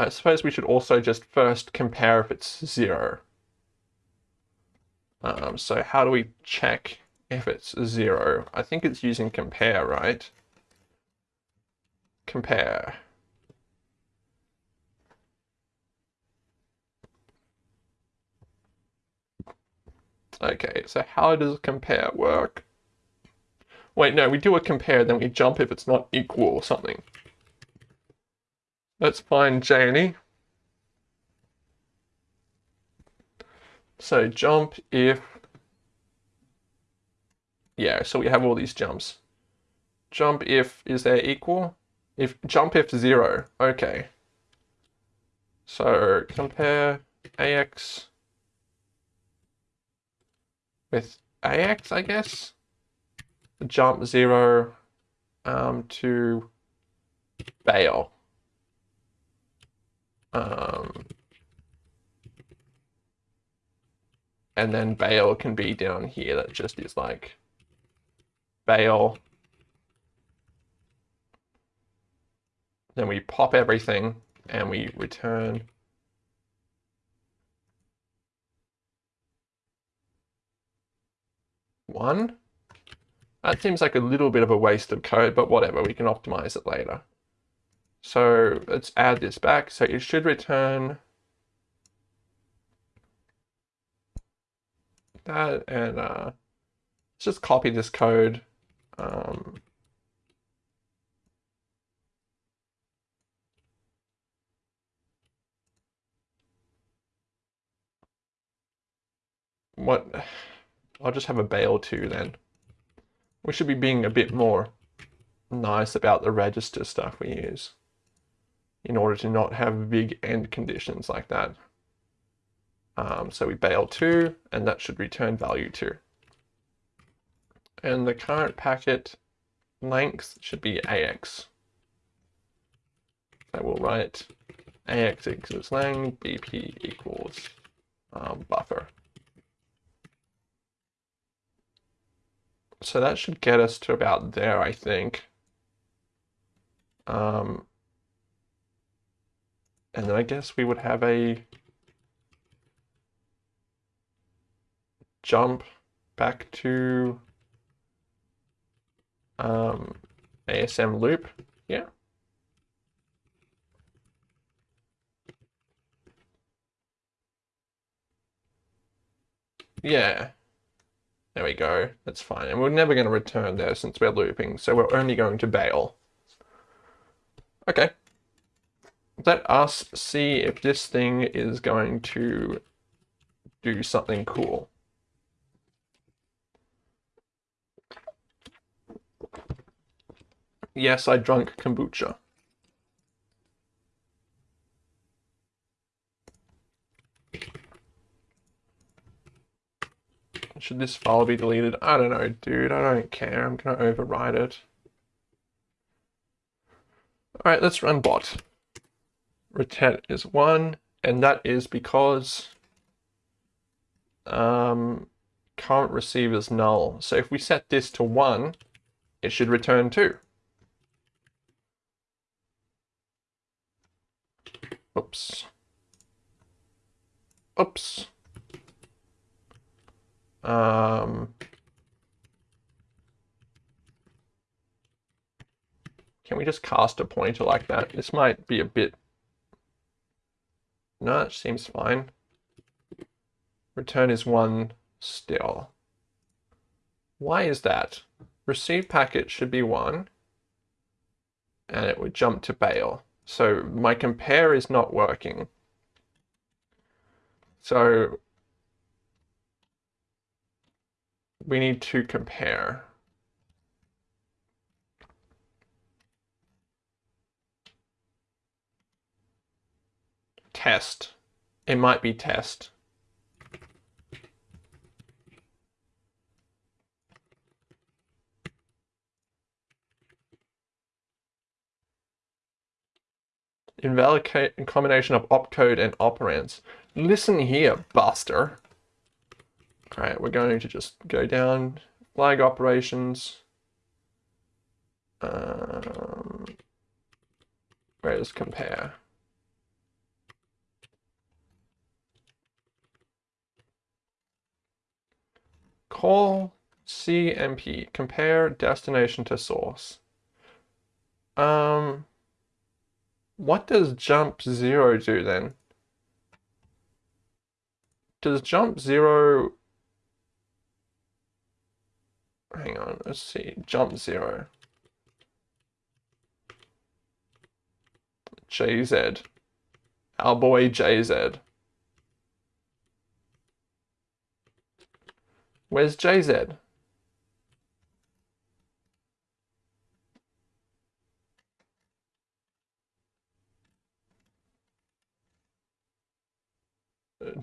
I suppose we should also just first compare if it's zero. Um, so how do we check if it's zero? I think it's using compare, right? Compare. Okay, so how does compare work? Wait, no, we do a compare, then we jump if it's not equal or something. Let's find JNE. So jump if, yeah, so we have all these jumps. Jump if, is there equal? If jump if zero, okay. So compare AX with AX, I guess. Jump zero um, to bail. Um, and then bail can be down here. That just is like bail. Then we pop everything and we return one. That seems like a little bit of a waste of code, but whatever, we can optimize it later. So let's add this back. So it should return that and uh, let's just copy this code. Um, what I'll just have a bail too then. We should be being a bit more nice about the register stuff we use in order to not have big end conditions like that. Um, so we bail 2, and that should return value 2. And the current packet length should be AX. I will write AX equals lang, BP equals um, buffer. So that should get us to about there, I think. Um, and then I guess we would have a jump back to um, ASM loop. Yeah. Yeah. There we go. That's fine. And we're never going to return there since we're looping, so we're only going to bail. Okay. Let us see if this thing is going to do something cool. Yes, I drunk kombucha. Should this file be deleted? I don't know, dude. I don't care. I'm going to override it. All right, let's run bot. Retet is 1, and that is because um, current receiver is null. So if we set this to 1, it should return 2. Oops. Oops. Um, can we just cast a pointer like that? This might be a bit... No, it seems fine. Return is 1 still. Why is that? Receive packet should be 1. And it would jump to bail. So my compare is not working. So we need to compare. Test. It might be test. invalid combination of opcode and operands. Listen here, buster. All right, we're going to just go down, flag operations. Um, where's compare? Call CMP, compare destination to source. Um, what does jump zero do then? Does jump zero... Hang on, let's see. Jump zero. JZ. Our boy JZ. Where's JZ?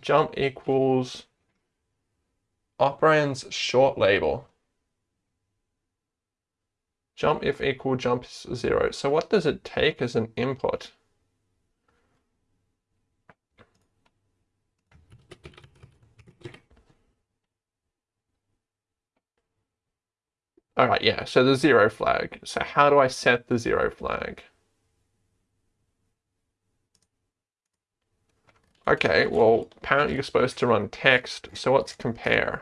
jump equals operands short label. Jump if equal jump is zero. So what does it take as an input? All right, yeah, so the zero flag. So how do I set the zero flag? Okay, well, apparently you're supposed to run test, so what's compare?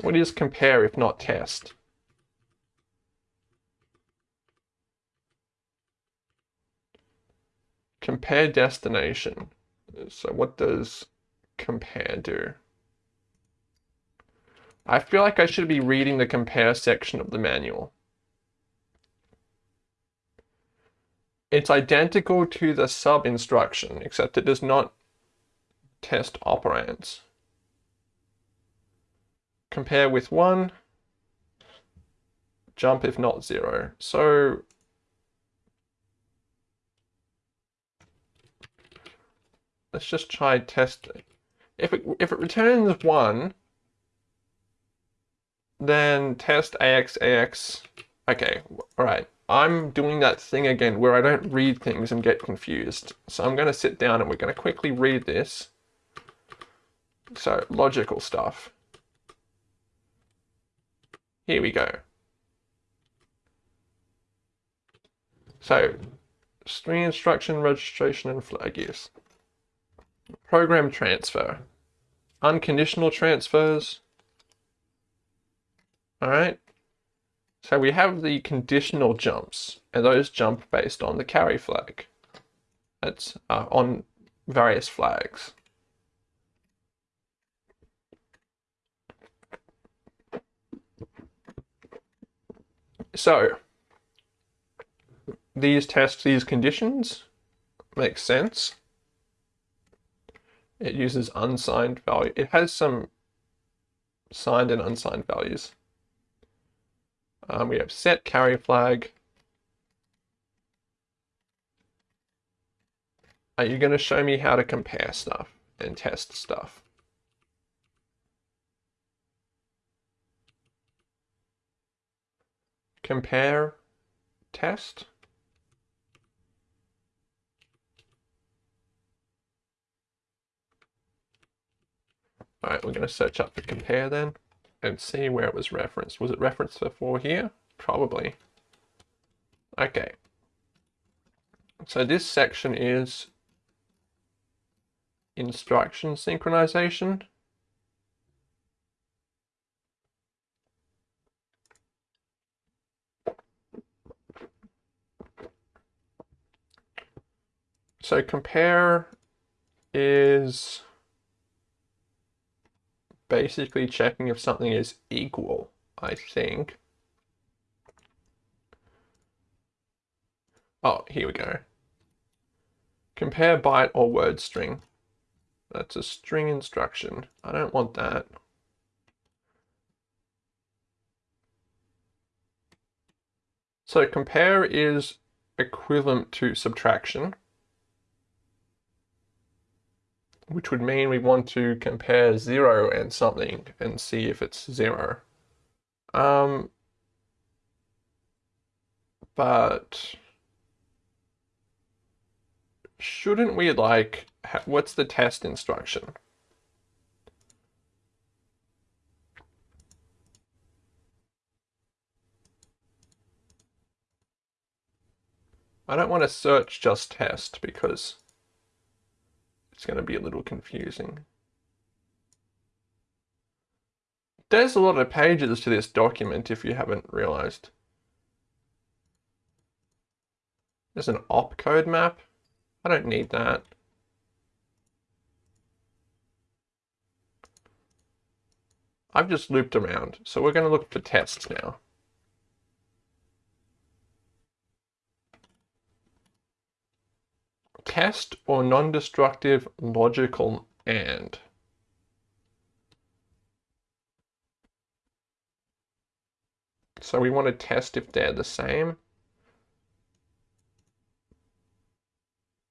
What is compare if not test? Compare destination. So what does compare do? I feel like I should be reading the compare section of the manual. It's identical to the sub instruction, except it does not test operands. Compare with 1, jump if not 0. So let's just try testing. If it, if it returns 1, then test AX, AX. Okay, all right. I'm doing that thing again where I don't read things and get confused. So I'm going to sit down and we're going to quickly read this. So logical stuff. Here we go. So string instruction, registration, and flag use. Program transfer. Unconditional transfers. All right. So we have the conditional jumps, and those jump based on the carry flag. That's uh, on various flags. So, these tests, these conditions, makes sense. It uses unsigned value. It has some signed and unsigned values. Um, we have set carry flag. Are you going to show me how to compare stuff and test stuff? Compare, test. All right, we're going to search up for compare then and see where it was referenced. Was it referenced before here? Probably. Okay. So this section is instruction synchronization. So compare is basically checking if something is equal, I think. Oh, here we go. Compare byte or word string. That's a string instruction. I don't want that. So compare is equivalent to subtraction. Which would mean we want to compare 0 and something and see if it's 0. Um, but shouldn't we like, what's the test instruction? I don't want to search just test because it's going to be a little confusing. There's a lot of pages to this document if you haven't realized. There's an opcode map. I don't need that. I've just looped around, so we're going to look for tests now. Test or non-destructive logical AND. So we want to test if they're the same.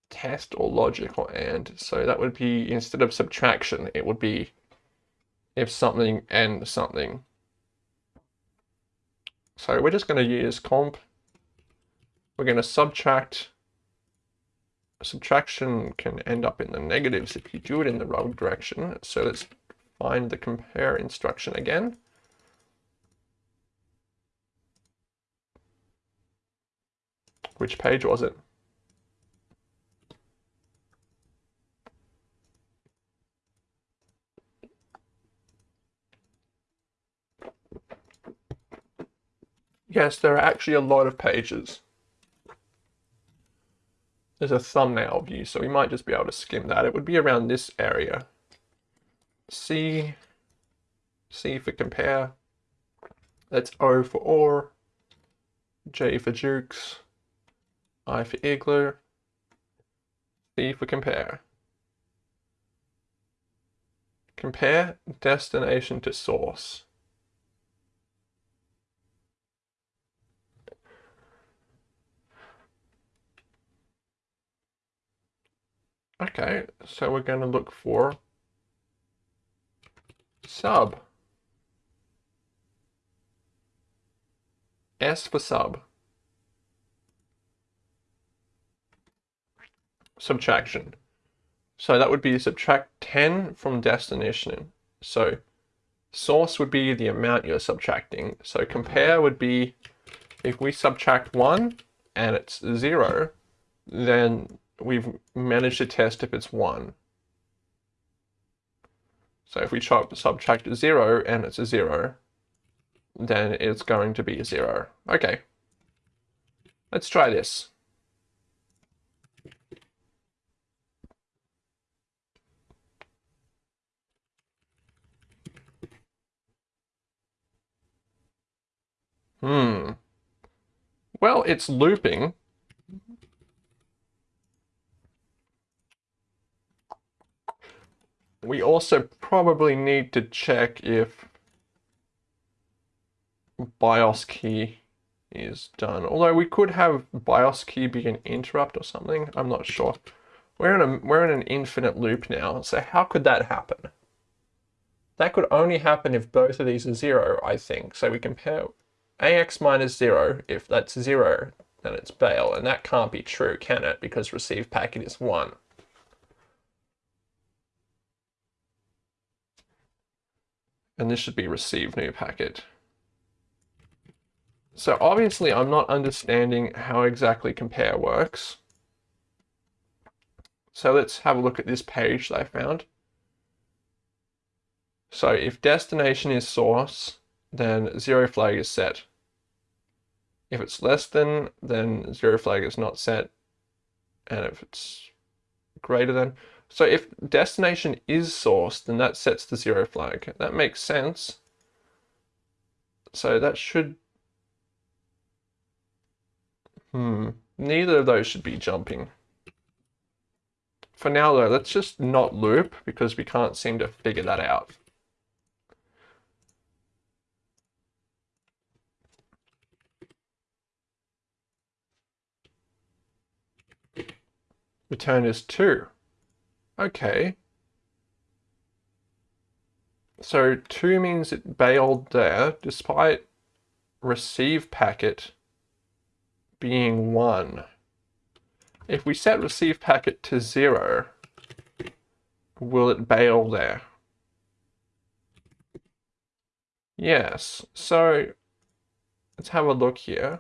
Test or logical AND. So that would be, instead of subtraction, it would be if something and something. So we're just going to use comp. We're going to subtract subtraction can end up in the negatives if you do it in the wrong direction. So let's find the compare instruction again. Which page was it? Yes, there are actually a lot of pages there's a thumbnail view, so we might just be able to skim that. It would be around this area. C, C for compare. That's O for OR, J for Jukes, I for Igloo, C for compare. Compare destination to source. Okay, so we're going to look for sub. S for sub. Subtraction. So that would be subtract 10 from destination. So source would be the amount you're subtracting. So compare would be if we subtract 1 and it's 0, then we've managed to test if it's 1. So if we subtract 0 and it's a 0, then it's going to be a 0. Okay. Let's try this. Hmm. Well, it's looping, we also probably need to check if BIOS key is done. Although we could have BIOS key be an interrupt or something. I'm not sure. We're in a we're in an infinite loop now. So how could that happen? That could only happen if both of these are zero, I think. So we compare AX minus zero. If that's zero, then it's bail. And that can't be true, can it? Because receive packet is one. And this should be receive new packet. So obviously I'm not understanding how exactly compare works. So let's have a look at this page that I found. So if destination is source, then zero flag is set. If it's less than, then zero flag is not set. And if it's greater than, so if destination is source, then that sets the zero flag. That makes sense. So that should Hmm, neither of those should be jumping. For now though, let's just not loop because we can't seem to figure that out. Return is 2. Okay. So 2 means it bailed there despite receive packet being 1. If we set receive packet to 0, will it bail there? Yes, so let's have a look here.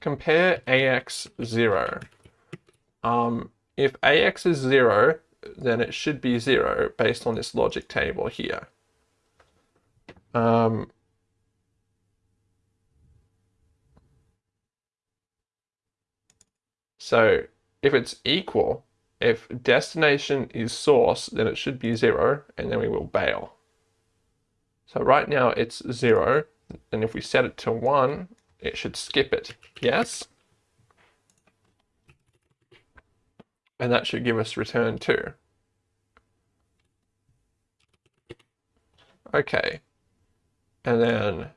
Compare AX 0. Um, if AX is 0, then it should be 0 based on this logic table here. Um, So if it's equal, if destination is source, then it should be zero, and then we will bail. So right now it's zero, and if we set it to one, it should skip it. Yes? And that should give us return two. Okay. And then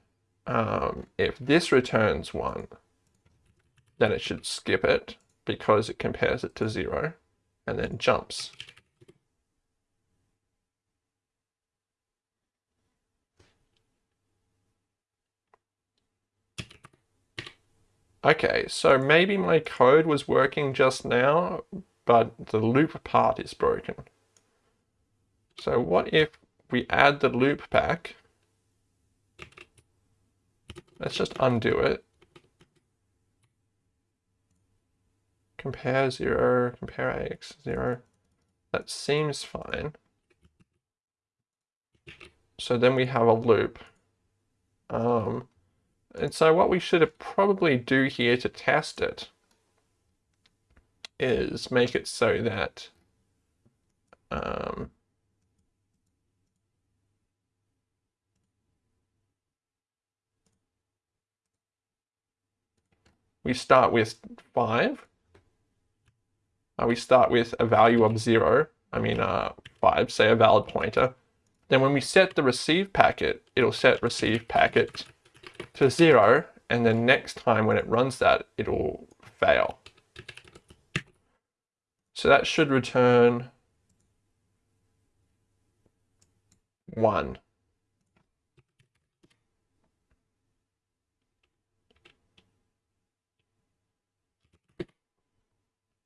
um, if this returns one, then it should skip it because it compares it to zero and then jumps. Okay, so maybe my code was working just now, but the loop part is broken. So what if we add the loop back? Let's just undo it. compare 0, compare x 0. That seems fine. So then we have a loop. Um, and so what we should probably do here to test it is make it so that um, we start with 5 uh, we start with a value of zero, I mean uh, five, say a valid pointer. Then when we set the receive packet, it'll set receive packet to zero, and then next time when it runs that, it'll fail. So that should return one.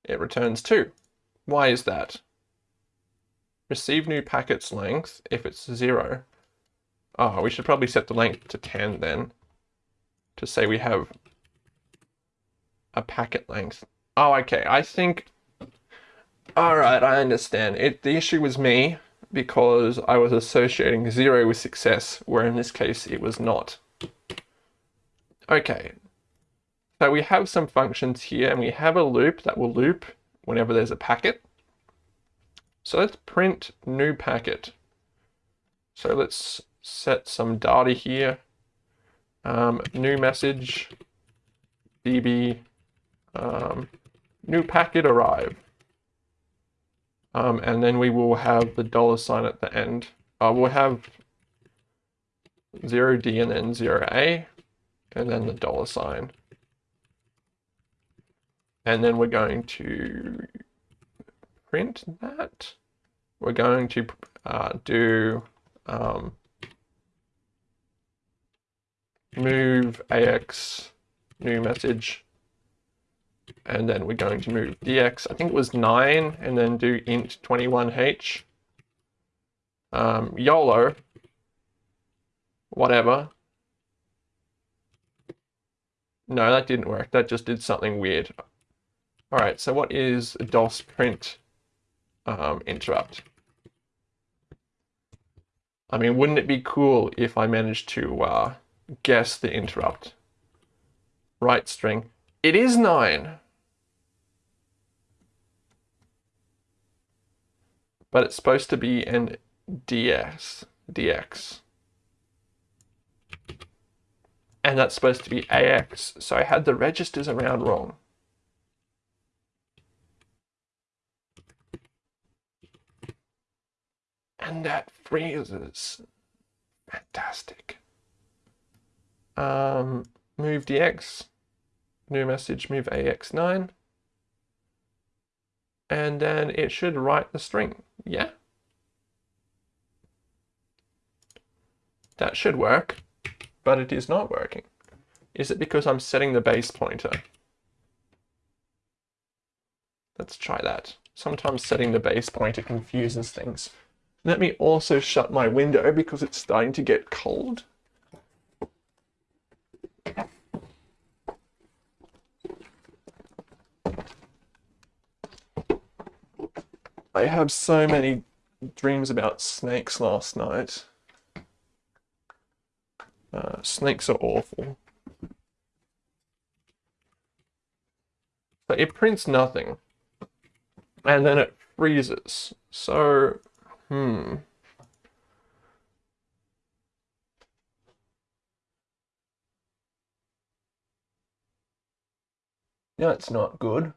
it returns 2. Why is that? Receive new packets length, if it's 0. Oh, we should probably set the length to 10 then, to say we have a packet length. Oh, okay, I think... Alright, I understand. It The issue was me, because I was associating 0 with success, where in this case it was not. Okay, so we have some functions here and we have a loop that will loop whenever there's a packet. So let's print new packet. So let's set some data here. Um, new message db um, new packet arrive. Um, and then we will have the dollar sign at the end. Uh, we'll have 0D and then 0A, and then the dollar sign. And then we're going to print that. We're going to uh, do um, move AX new message and then we're going to move dx, I think it was 9, and then do int 21h. Um, YOLO, whatever. No, that didn't work. That just did something weird. All right, so what is DOS print um, interrupt? I mean, wouldn't it be cool if I managed to uh, guess the interrupt? Write string. It is 9. But it's supposed to be in ds, dx. And that's supposed to be ax, so I had the registers around wrong. And that freezes. Fantastic. Um, move dx, new message, move ax9 and then it should write the string. Yeah. That should work, but it is not working. Is it because I'm setting the base pointer? Let's try that. Sometimes setting the base pointer confuses things. Let me also shut my window because it's starting to get cold. I have so many dreams about snakes last night. Uh, snakes are awful. But it prints nothing. And then it freezes. So, hmm. Yeah, it's not good.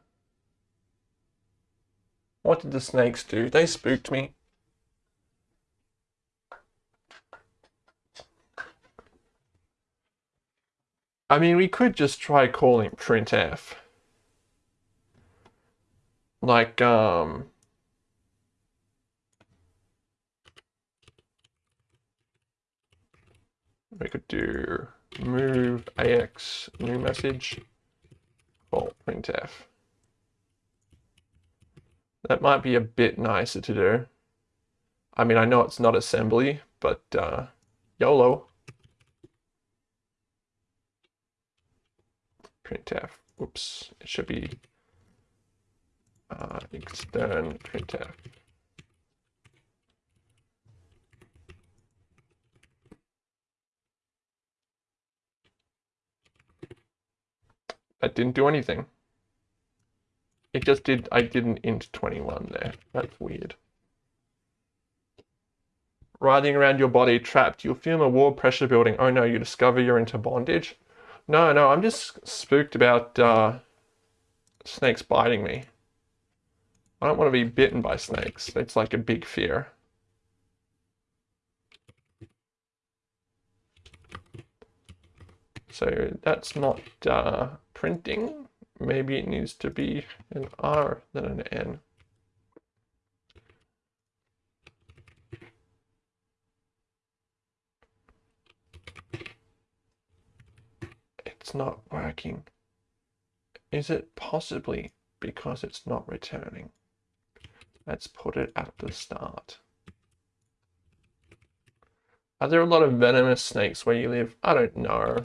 What did the snakes do? They spooked me. I mean, we could just try calling printf. Like, um... We could do move ax new message call printf. That might be a bit nicer to do. I mean, I know it's not assembly, but uh, YOLO. Printf. Oops, it should be uh, extern printf. That didn't do anything. It just did, I didn't int 21 there. That's weird. Riding around your body trapped, you'll feel a wall pressure building. Oh no, you discover you're into bondage. No, no, I'm just spooked about uh, snakes biting me. I don't want to be bitten by snakes. It's like a big fear. So that's not uh, printing. Maybe it needs to be an R than an N. It's not working. Is it possibly because it's not returning? Let's put it at the start. Are there a lot of venomous snakes where you live? I don't know.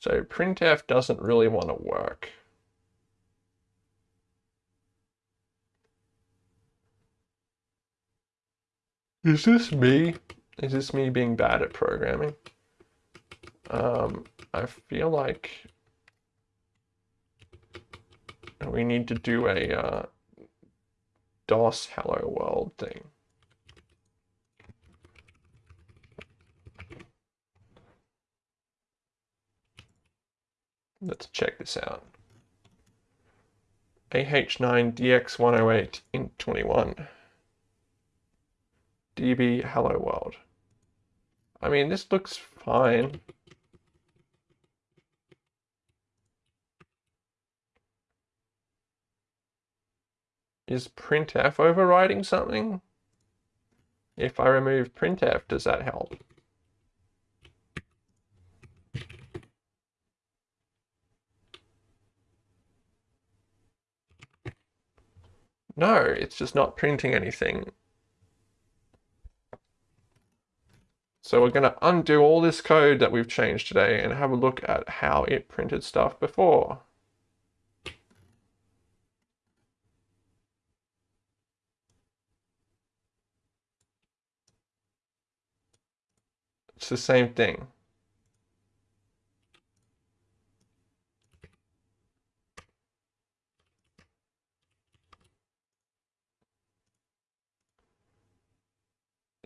So printf doesn't really want to work. Is this me? Is this me being bad at programming? Um, I feel like we need to do a uh, DOS hello world thing. Let's check this out. AH9DX108 in 21. DB Hello World. I mean, this looks fine. Is printf overriding something? If I remove printf, does that help? No, it's just not printing anything. So we're going to undo all this code that we've changed today and have a look at how it printed stuff before. It's the same thing.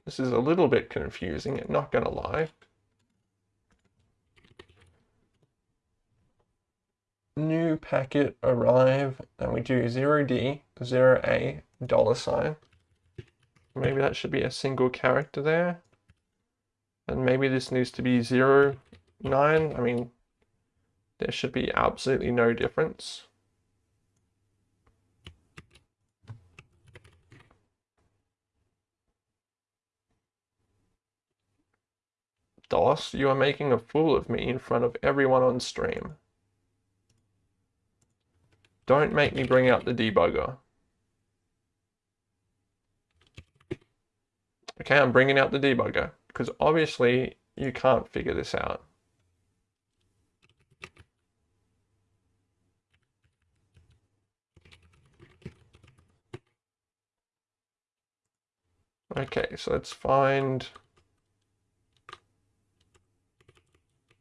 This is a little bit confusing, not gonna lie. New packet arrive, and we do 0D, 0A, dollar sign. Maybe that should be a single character there. And maybe this needs to be 0, 9. I mean, there should be absolutely no difference. You are making a fool of me in front of everyone on stream. Don't make me bring out the debugger. Okay, I'm bringing out the debugger because obviously you can't figure this out. Okay, so let's find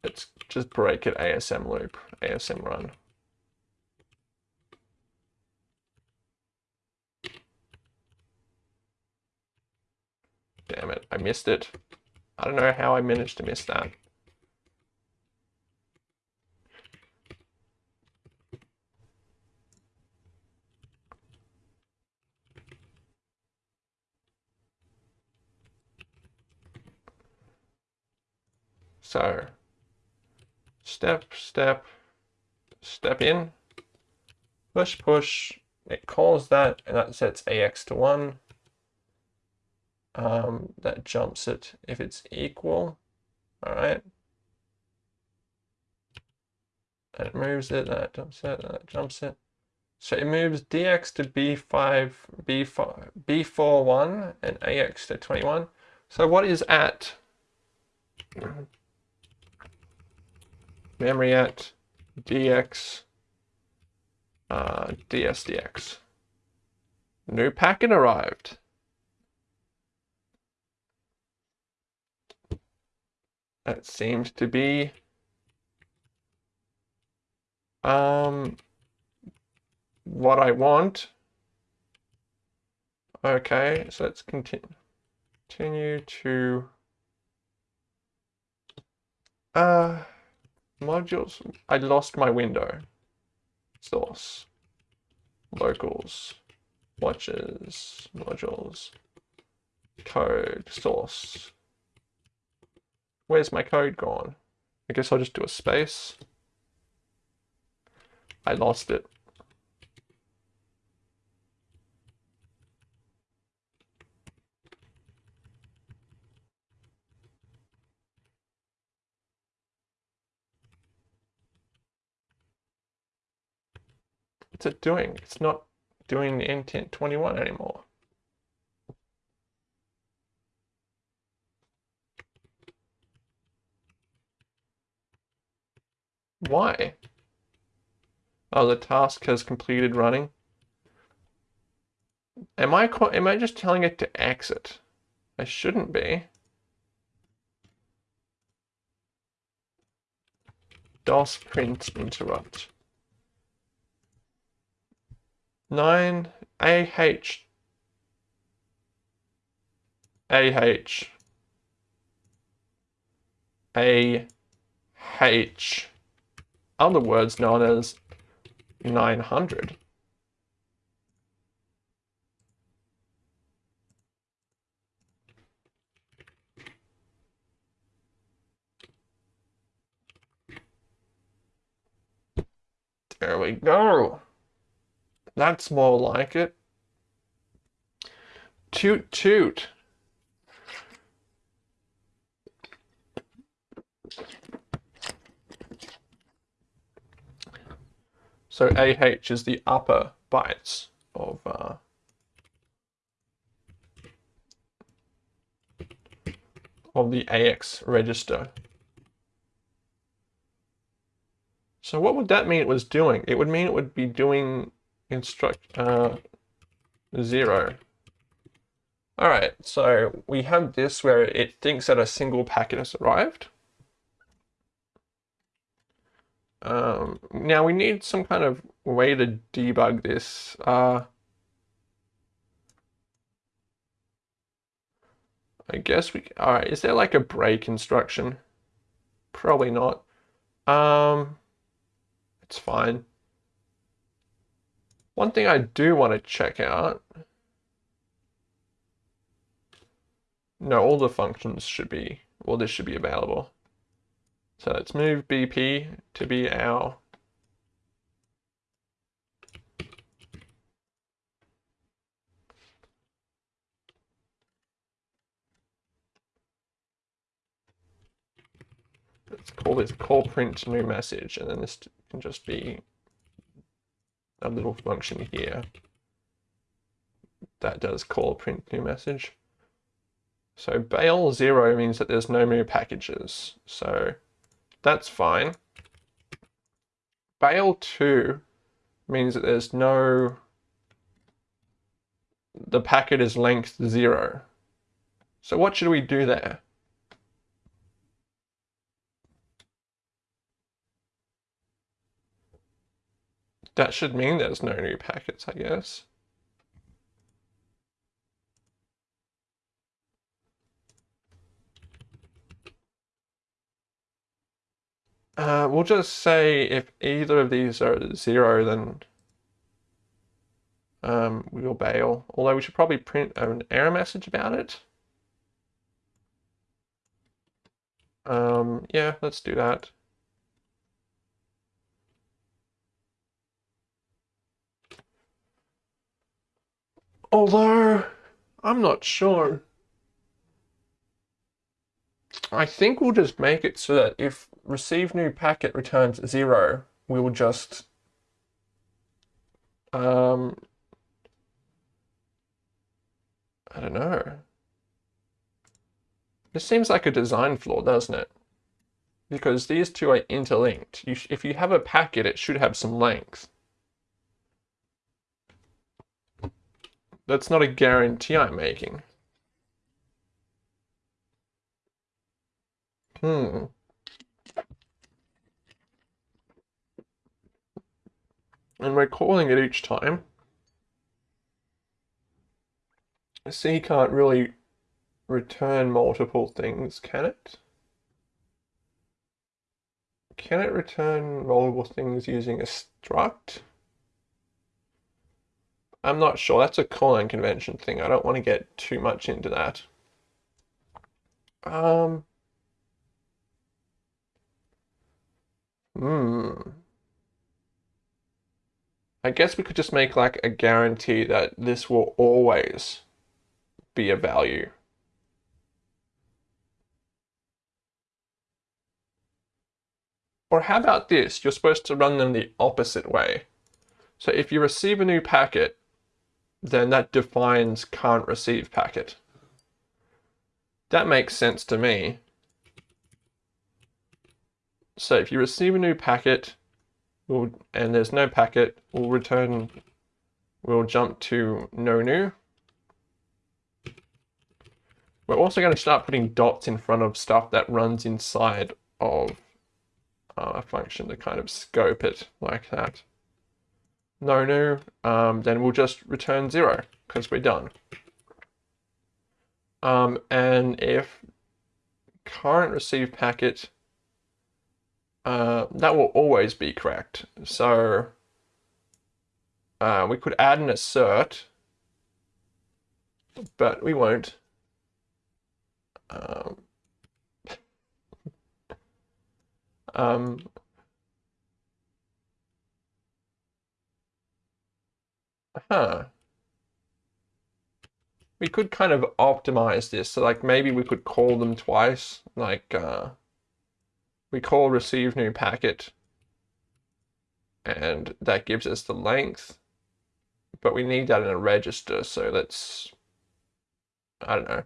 Let's just break it ASM loop, ASM run. Damn it, I missed it. I don't know how I managed to miss that. So step, step, step in, push, push, it calls that, and that sets AX to 1. Um, that jumps it if it's equal, all right? It moves it, that jumps it, that jumps it. So it moves dx to b5, b4, b4, 1, and ax to 21. So what is at memory at dx uh, dsdx. New packet arrived. That seems to be um, what I want. Okay, so let's continue, continue to uh, modules. I lost my window. Source. Locals. Watches. Modules. Code. Source. Where's my code gone? I guess I'll just do a space. I lost it. What's it doing? It's not doing intent 21 anymore. Why? Oh, the task has completed running. Am I am I just telling it to exit? I shouldn't be. DOS print interrupt. 9 AH AH AH other words known as 900. There we go. That's more like it. Toot toot. So AH is the upper bytes of uh, of the AX register. So what would that mean it was doing? It would mean it would be doing instruct uh, zero. All right, so we have this where it thinks that a single packet has arrived. Um, now we need some kind of way to debug this. Uh, I guess we, all right, is there like a break instruction? Probably not. Um, it's fine. One thing I do want to check out. No, all the functions should be, well, this should be available. So let's move BP to be our let's call this call print new message and then this can just be a little function here that does call print new message. So bail zero means that there's no new packages. So that's fine. Bail 2 means that there's no, the packet is length 0. So what should we do there? That should mean there's no new packets, I guess. Uh, we'll just say if either of these are zero, then um, we'll bail. Although we should probably print an error message about it. Um, yeah, let's do that. Although, I'm not sure. I think we'll just make it so that if receive new packet returns zero, we will just um, I don't know. This seems like a design flaw, doesn't it? Because these two are interlinked. You if you have a packet, it should have some length. That's not a guarantee I'm making. Hmm. And we're calling it each time. C can't really return multiple things, can it? Can it return multiple things using a struct? I'm not sure. That's a calling convention thing. I don't want to get too much into that. Um, Hmm. I guess we could just make like a guarantee that this will always be a value. Or how about this? You're supposed to run them the opposite way. So if you receive a new packet, then that defines can't receive packet. That makes sense to me. So if you receive a new packet we'll, and there's no packet, we'll return, we'll jump to no new. We're also going to start putting dots in front of stuff that runs inside of uh, a function to kind of scope it like that. No new, um, then we'll just return zero because we're done. Um, and if current receive packet uh, that will always be correct. So uh, we could add an assert, but we won't. Um, um, huh. We could kind of optimize this. So like maybe we could call them twice. Like uh, we call receive new packet and that gives us the length but we need that in a register so let's I don't know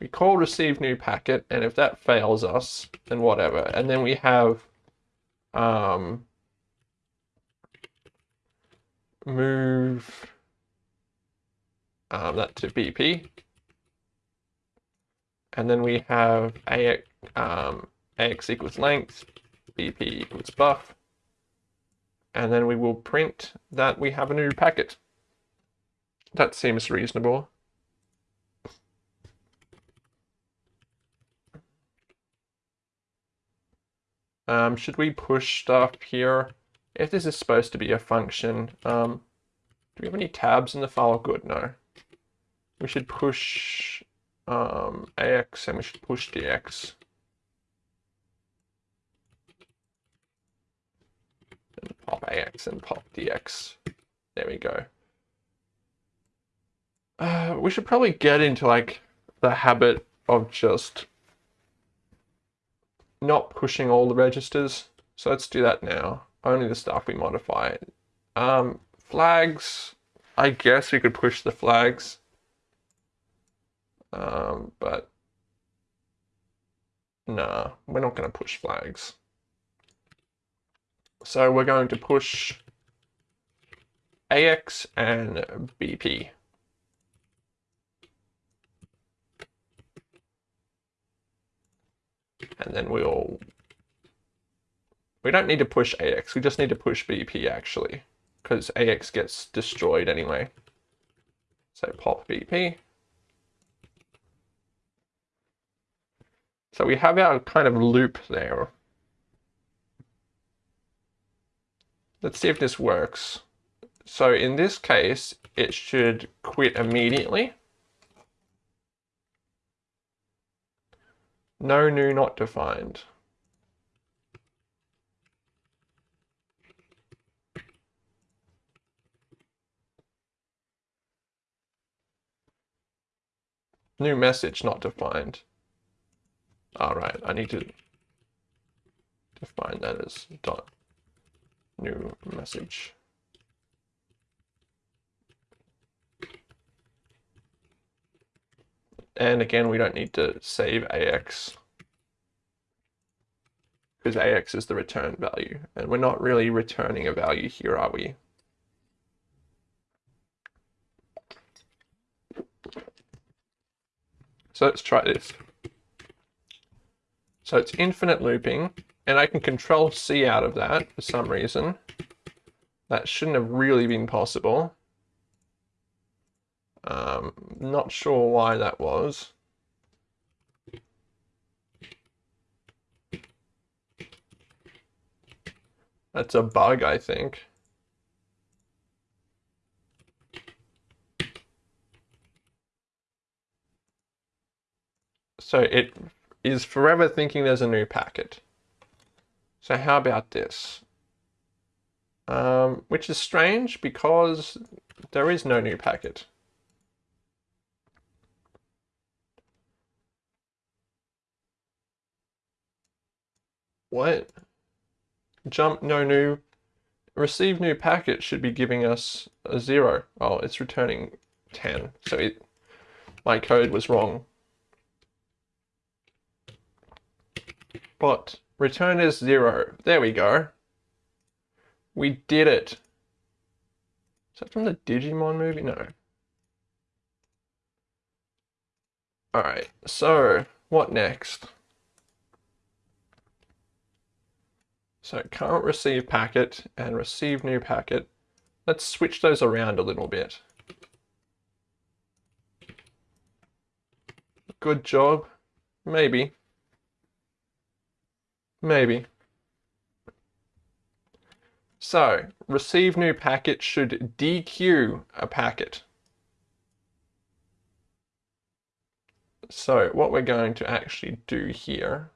we call receive new packet and if that fails us then whatever and then we have um, move um, that to BP and then we have AX, um, AX equals length, BP equals buff. And then we will print that we have a new packet. That seems reasonable. Um, should we push stuff here? If this is supposed to be a function, um, do we have any tabs in the file? Good, no. We should push um, AX and we should push DX. And pop AX and pop DX. There we go. Uh, we should probably get into like the habit of just not pushing all the registers. So let's do that now. Only the stuff we modify. Um, flags, I guess we could push the flags. Um, but nah, we're not going to push flags. So we're going to push AX and BP. And then we'll, we don't need to push AX, we just need to push BP actually, because AX gets destroyed anyway. So pop BP. So we have our kind of loop there. Let's see if this works. So in this case, it should quit immediately. No new not defined. New message not defined. All right, I need to define that as dot new message. And again, we don't need to save AX because AX is the return value. And we're not really returning a value here, are we? So let's try this. So it's infinite looping, and I can control C out of that for some reason. That shouldn't have really been possible. Um, not sure why that was. That's a bug, I think. So it is forever thinking there's a new packet. So how about this? Um, which is strange because there is no new packet. What? Jump no new. Receive new packet should be giving us a zero. Oh, it's returning 10. So it, my code was wrong. But return is zero. There we go. We did it. Is that from the Digimon movie? No. Alright, so what next? So current receive packet and receive new packet. Let's switch those around a little bit. good job. Maybe. Maybe. So, receive new packet should dequeue a packet. So what we're going to actually do here,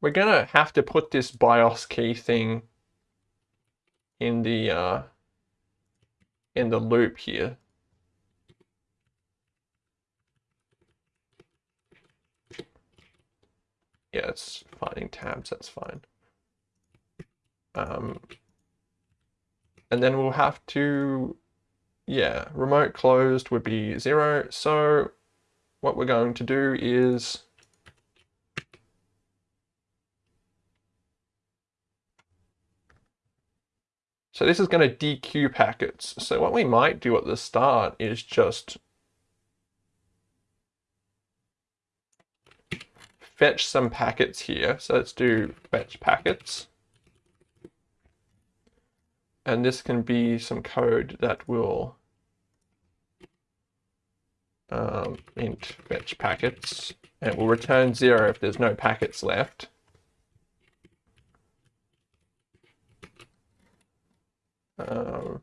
we're to have to put this BIOS key thing in the uh, in the loop here. Yeah, it's finding tabs, that's fine. Um, and then we'll have to, yeah, remote closed would be zero. So what we're going to do is So this is going to dequeue packets. So what we might do at the start is just fetch some packets here. So let's do fetch packets. And this can be some code that will um, int fetch packets. And it will return zero if there's no packets left. Um,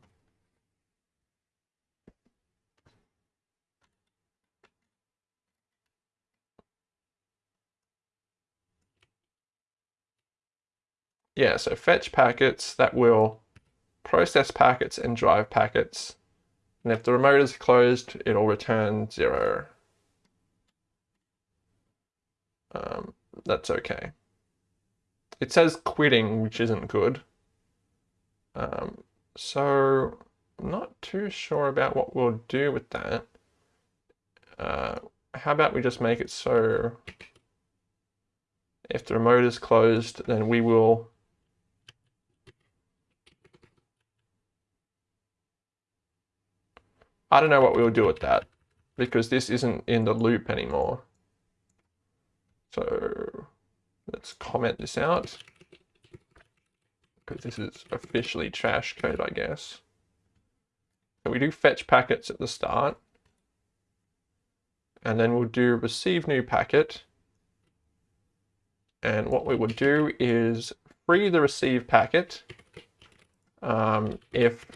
yeah, so fetch packets that will process packets and drive packets. And if the remote is closed, it'll return zero. Um, that's okay. It says quitting, which isn't good. Um, so I'm not too sure about what we'll do with that. Uh, how about we just make it so if the remote is closed, then we will I don't know what we'll do with that because this isn't in the loop anymore. So let's comment this out because this is officially trash code, I guess. So we do fetch packets at the start and then we'll do receive new packet. And what we would do is free the receive packet um, if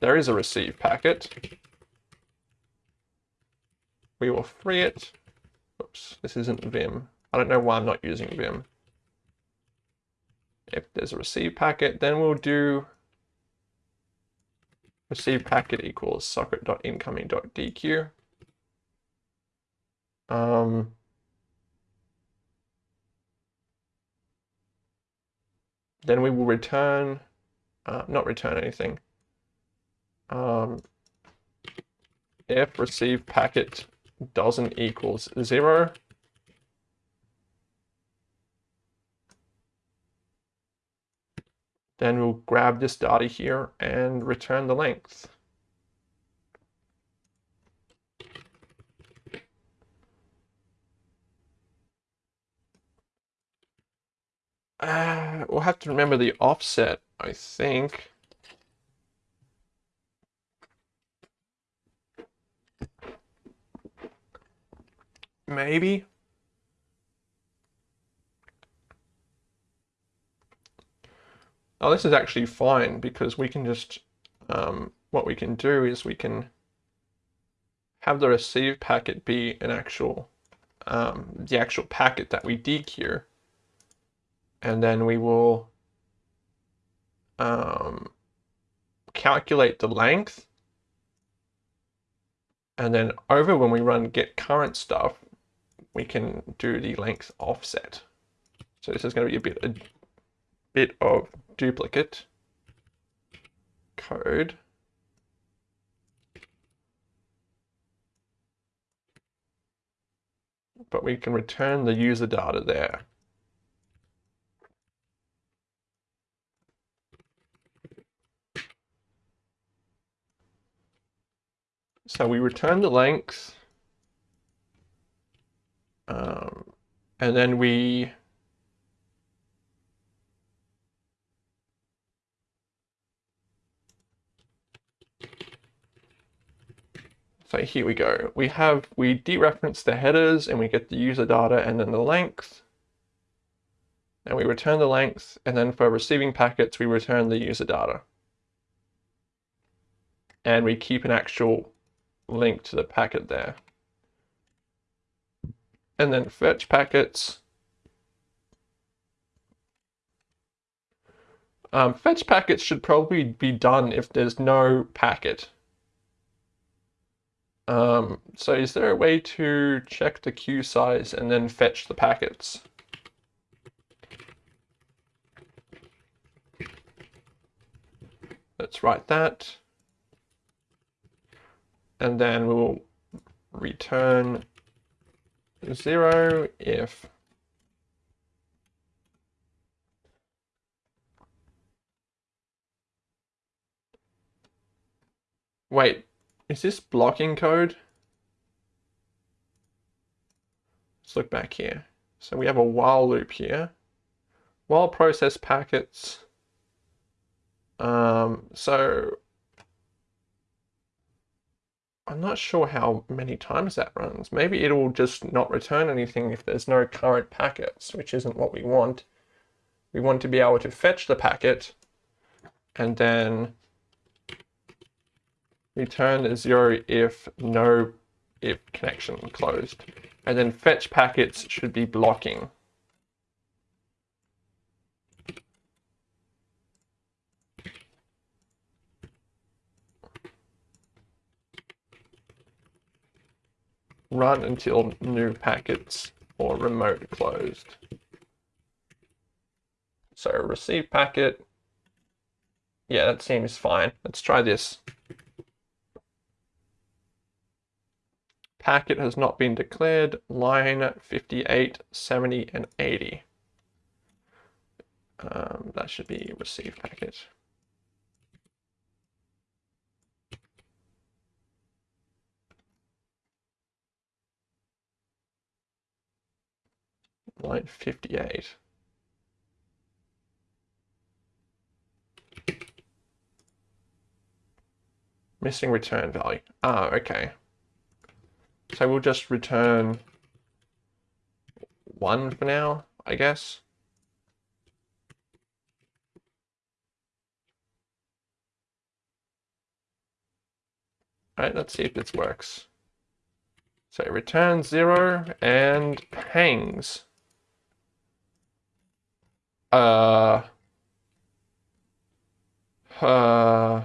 there is a receive packet. We will free it. Oops, this isn't Vim. I don't know why I'm not using Vim. If there's a receive packet, then we'll do receive packet equals socket.incoming.dequeue. Um, then we will return, uh, not return anything um, if receive packet doesn't equals zero, then we'll grab this data here and return the length. Uh, we'll have to remember the offset, I think. Maybe. Oh, this is actually fine because we can just, um, what we can do is we can have the receive packet be an actual, um, the actual packet that we dequeue. And then we will um, calculate the length. And then over when we run get current stuff, we can do the length offset. So this is going to be a bit, bit of duplicate code. But we can return the user data there. So we return the length um, and then we So here we go. We have, we dereference the headers and we get the user data and then the length. And we return the length. And then for receiving packets, we return the user data. And we keep an actual link to the packet there. And then fetch packets. Um, fetch packets should probably be done if there's no packet. Um, so is there a way to check the queue size and then fetch the packets? Let's write that. And then we'll return zero if Wait, is this blocking code? Let's look back here. So we have a while loop here. While process packets. Um, so I'm not sure how many times that runs. Maybe it'll just not return anything if there's no current packets, which isn't what we want. We want to be able to fetch the packet and then return a zero if no if connection closed. And then fetch packets should be blocking. Run until new packets or remote closed. So receive packet. Yeah, that seems fine. Let's try this. Packet has not been declared, line 58, 70, and 80. Um, that should be receive packet. Line 58. Missing return value. Ah, okay. So we'll just return one for now, I guess. All right, let's see if this works. So it returns zero and hangs. Uh, uh,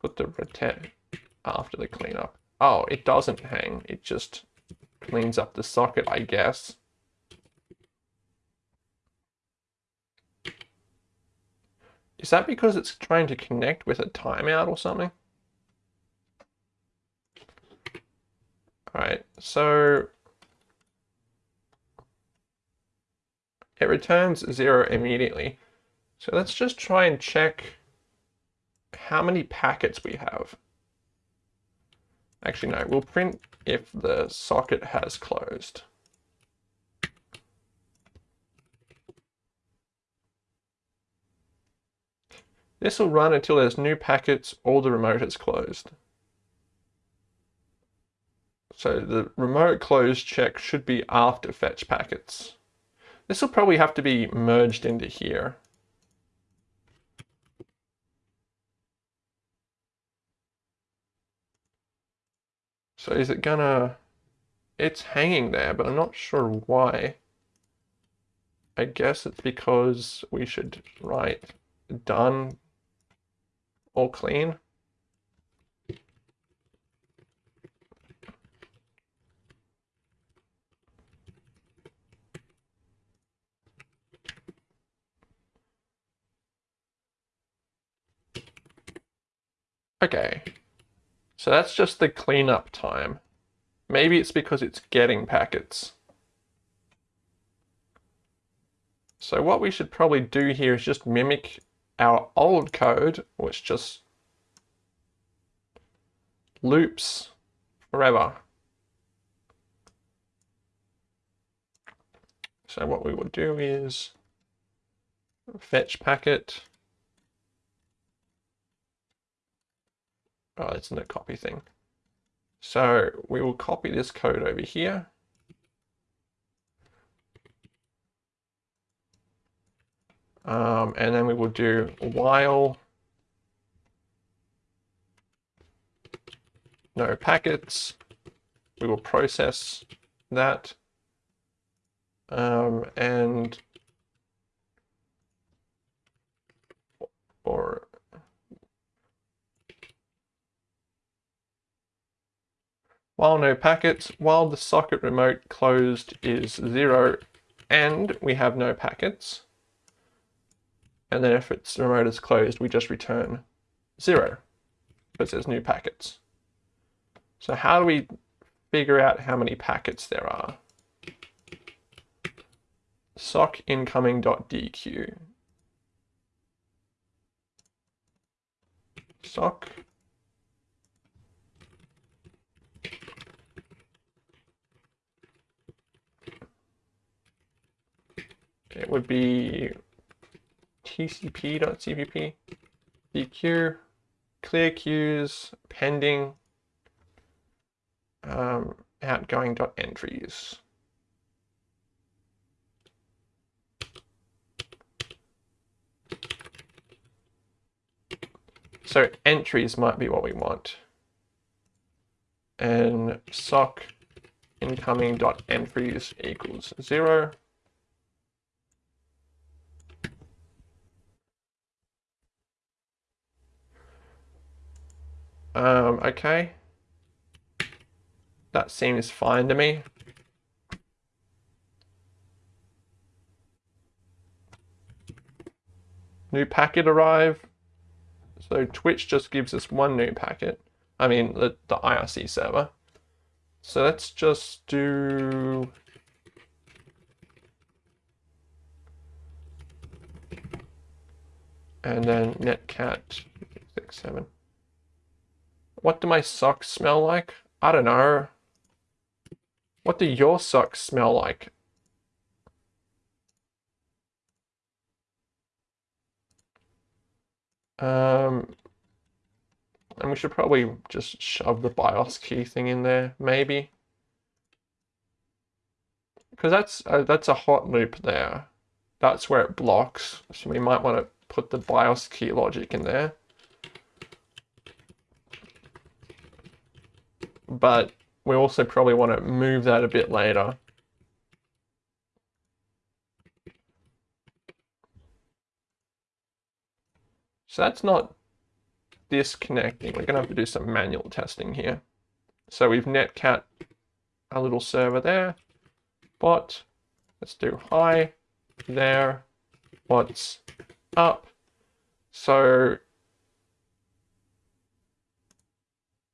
put the return after the cleanup. Oh, it doesn't hang. It just cleans up the socket, I guess. Is that because it's trying to connect with a timeout or something? Alright, so it returns zero immediately. So let's just try and check how many packets we have. Actually, no, we'll print if the socket has closed. This will run until there's new packets or the remote is closed. So the remote close check should be after fetch packets. This will probably have to be merged into here. So is it gonna... It's hanging there, but I'm not sure why. I guess it's because we should write done or clean. Okay, so that's just the cleanup time. Maybe it's because it's getting packets. So what we should probably do here is just mimic our old code, which just loops forever. So what we would do is fetch packet Oh, it's a copy thing. So we will copy this code over here. Um, and then we will do while no packets. We will process that. Um, and or while no packets, while the socket remote closed is zero and we have no packets, and then if its remote is closed, we just return zero because there's new packets. So how do we figure out how many packets there are? sock incoming.dequeue. Sock it would be tcp.cpp dequeue clear queues pending um, outgoing.entries. So entries might be what we want. And sock incoming.entries equals zero. Um, okay. That seems fine to me. New packet arrive. So Twitch just gives us one new packet. I mean, the, the IRC server. So let's just do... And then netcat 67. What do my socks smell like? I don't know. What do your socks smell like? Um, and we should probably just shove the BIOS key thing in there, maybe. Because that's uh, that's a hot loop there. That's where it blocks. So we might want to put the BIOS key logic in there. But we also probably want to move that a bit later. So that's not disconnecting. We're going to have to do some manual testing here. So we've netcat a little server there. But let's do hi there. What's up? So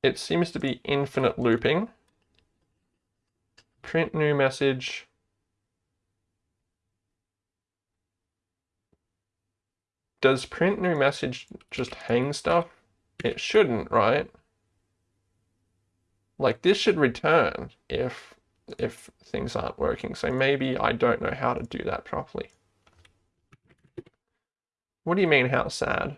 it seems to be infinite looping print new message. Does print new message just hang stuff? It shouldn't, right? Like this should return if if things aren't working. So maybe I don't know how to do that properly. What do you mean how sad?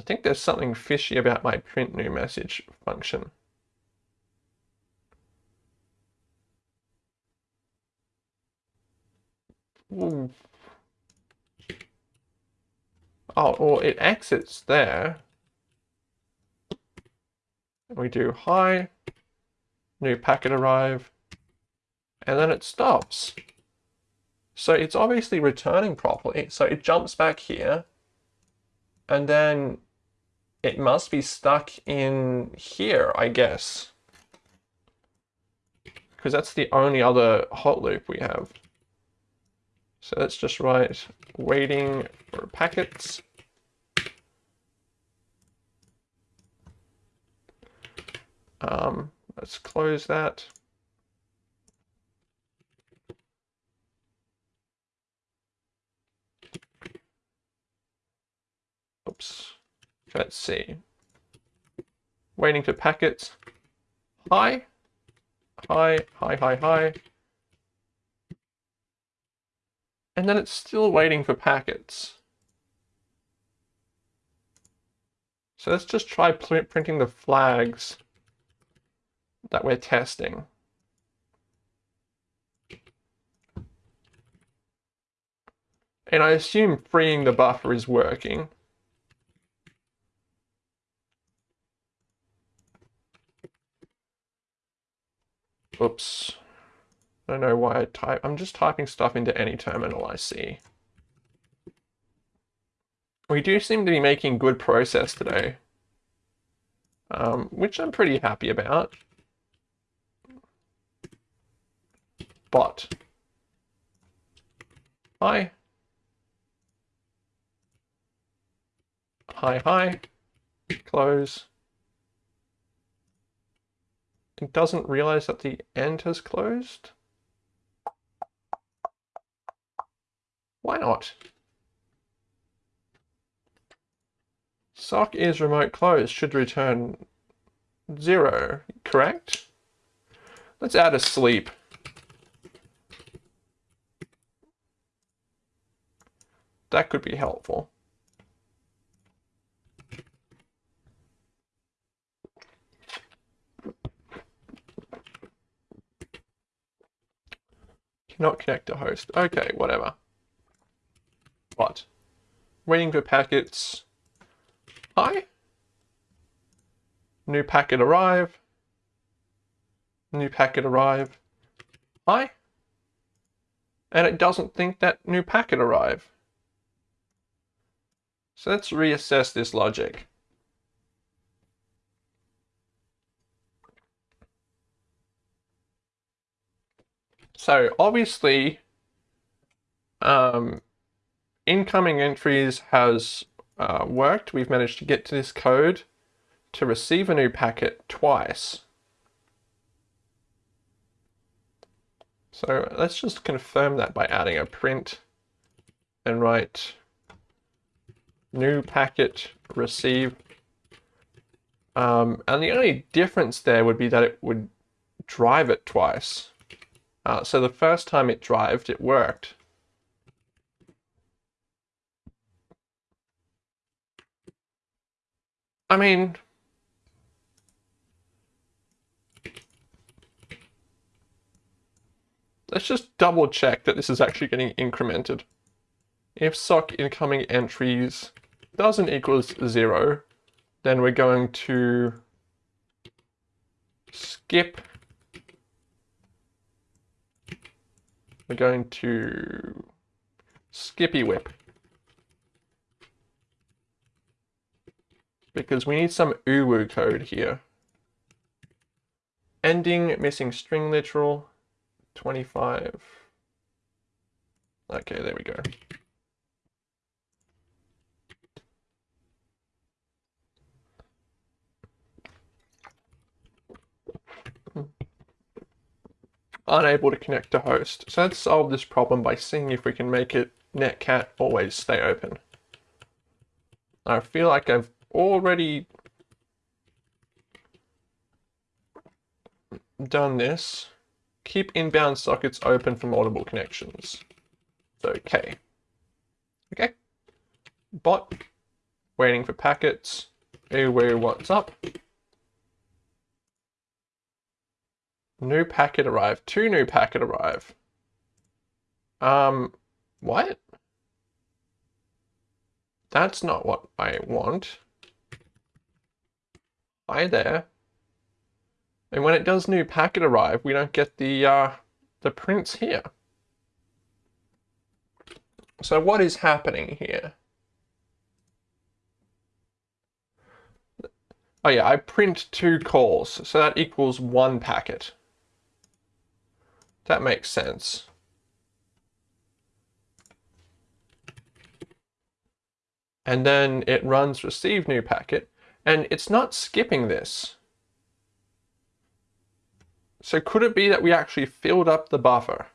I think there's something fishy about my print new message function. Ooh. Oh, or it exits there. We do hi, new packet arrive, and then it stops. So it's obviously returning properly. So it jumps back here, and then it must be stuck in here, I guess. Because that's the only other hot loop we have. So let's just write waiting for packets. Um, let's close that. Oops. Let's see. Waiting for packets. Hi. Hi, hi, hi, hi. And then it's still waiting for packets. So let's just try printing the flags that we're testing. And I assume freeing the buffer is working. Oops. I don't know why I type. I'm just typing stuff into any terminal I see. We do seem to be making good process today, um, which I'm pretty happy about. But, hi. Hi, hi. Close. Doesn't realize that the end has closed. Why not? Sock is remote closed should return zero, correct? Let's add a sleep. That could be helpful. Cannot connect to host. Okay, whatever. What? Waiting for packets. Hi. New packet arrive. New packet arrive. Hi. And it doesn't think that new packet arrive. So let's reassess this logic. So obviously, um, incoming entries has uh, worked. We've managed to get to this code to receive a new packet twice. So let's just confirm that by adding a print and write new packet receive. Um, and the only difference there would be that it would drive it twice. Uh, so the first time it drived, it worked. I mean, let's just double check that this is actually getting incremented. If sock incoming entries doesn't equals zero, then we're going to skip. We're going to skippy whip. Because we need some uwu code here. Ending, missing string literal, 25. Okay, there we go. Unable to connect to host. So let's solve this problem by seeing if we can make it netcat always stay open. I feel like I've already done this. Keep inbound sockets open for multiple connections. Okay. Okay. Bot, waiting for packets. Anyway, what's up? New packet arrive. Two new packet arrive. Um, what? That's not what I want. Hi there. And when it does new packet arrive, we don't get the, uh, the prints here. So what is happening here? Oh yeah, I print two calls, so that equals one packet. That makes sense. And then it runs receive new packet, and it's not skipping this. So could it be that we actually filled up the buffer?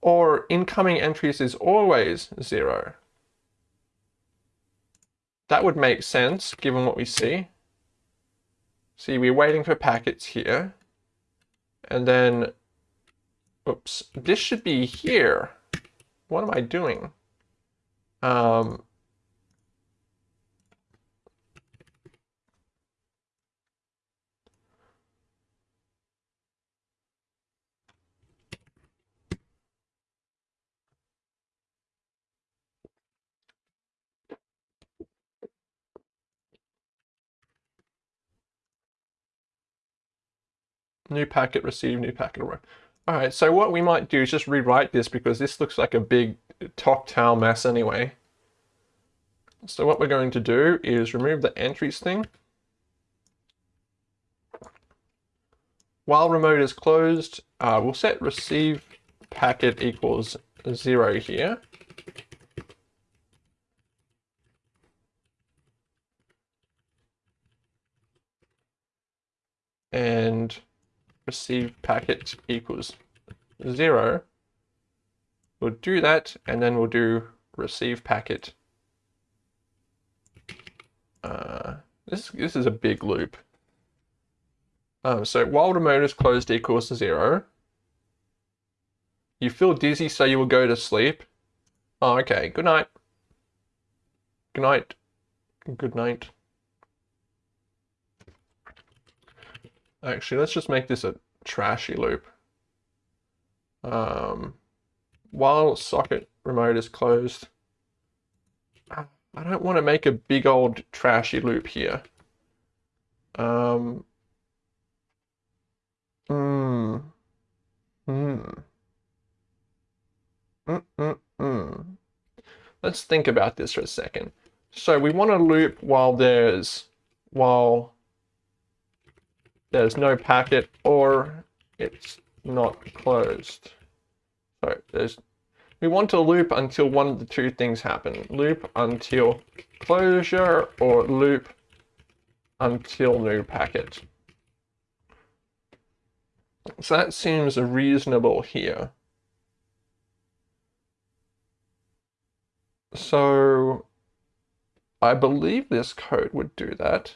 Or incoming entries is always zero? That would make sense given what we see. See, we're waiting for packets here and then oops, this should be here. What am I doing? Um, New packet received, new packet arrived. All right, so what we might do is just rewrite this because this looks like a big Toctal mess anyway. So what we're going to do is remove the entries thing. While remote is closed, uh, we'll set receive packet equals zero here. And receive packet equals zero. We'll do that, and then we'll do receive packet. Uh, this, this is a big loop. Um, so while the remote is closed equals to zero, you feel dizzy, so you will go to sleep. Oh, okay. Good night. Good night. Good night. Actually, let's just make this a trashy loop. Um, while socket remote is closed, I don't want to make a big old trashy loop here. Um, hmm. Hmm. Mm, mm, mm. Let's think about this for a second. So we want to loop while there's while there's no packet or it's not closed. So there's we want to loop until one of the two things happen. Loop until closure or loop until new packet. So that seems reasonable here. So I believe this code would do that.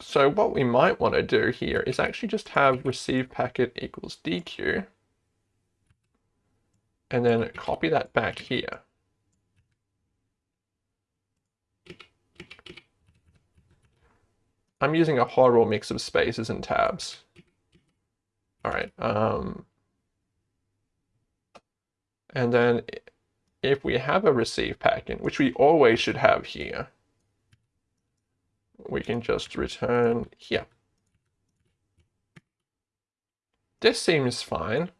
So what we might want to do here is actually just have receive packet equals DQ and then copy that back here. I'm using a horrible mix of spaces and tabs. All right. Um, and then if we have a receive packet, which we always should have here, we can just return here. This seems fine.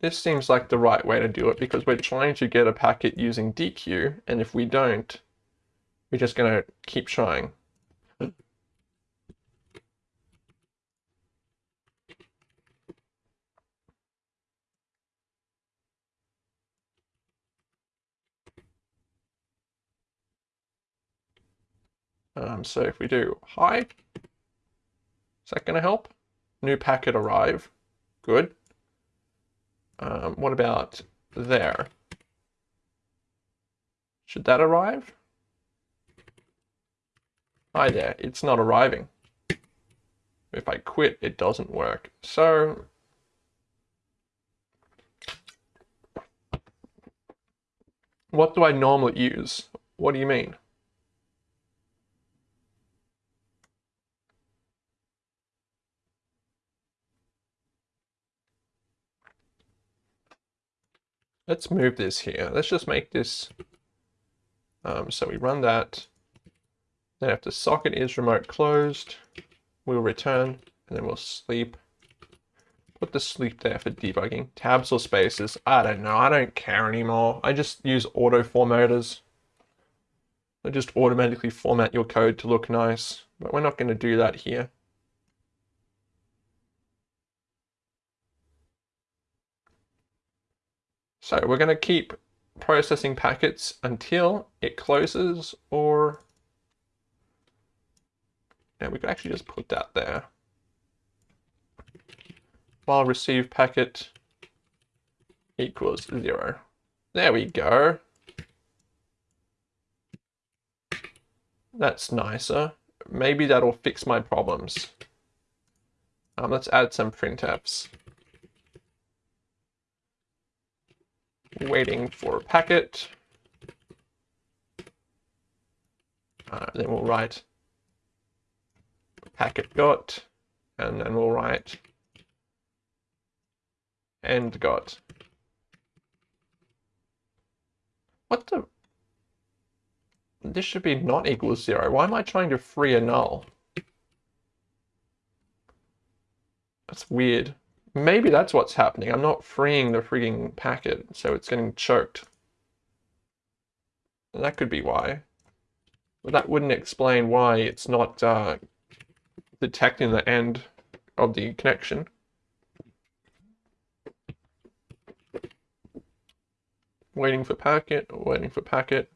This seems like the right way to do it because we're trying to get a packet using DQ, and if we don't, we're just going to keep trying. Um, so if we do hi, is that going to help? New packet arrive. Good. Um, what about there? Should that arrive? Hi there, it's not arriving. If I quit, it doesn't work. So what do I normally use? What do you mean? Let's move this here. Let's just make this, um, so we run that. Then if the socket is remote closed, we'll return and then we'll sleep. Put the sleep there for debugging. Tabs or spaces, I don't know, I don't care anymore. I just use auto formatters. They just automatically format your code to look nice, but we're not going to do that here. So we're going to keep processing packets until it closes or yeah, we could actually just put that there. While receive packet equals zero. There we go. That's nicer. Maybe that'll fix my problems. Um, let's add some printfs. Waiting for a packet. Uh, then we'll write packet got, and then we'll write end got. What the? This should be not equal to zero. Why am I trying to free a null? That's weird. Maybe that's what's happening. I'm not freeing the freaking packet, so it's getting choked. That could be why. But that wouldn't explain why it's not uh, detecting the end of the connection. Waiting for packet, waiting for packet.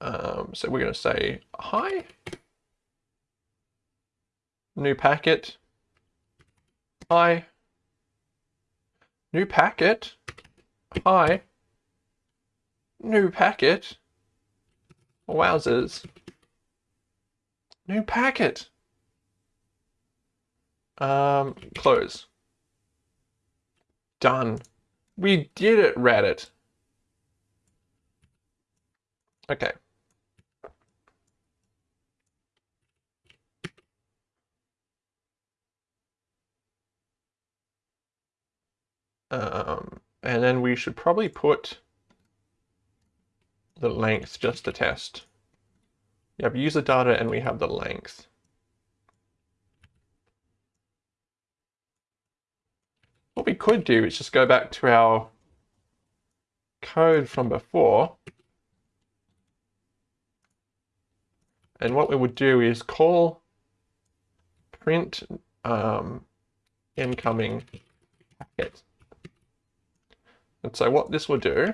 Um, so we're going to say hi. New packet. Hi. New packet. Hi. New packet. Wowzers. New packet. Um, close. Done. We did it, Reddit. Okay. Um, and then we should probably put the length just to test. Yeah, We have user data and we have the length. What we could do is just go back to our code from before. And what we would do is call print um, incoming packet. And so what this will do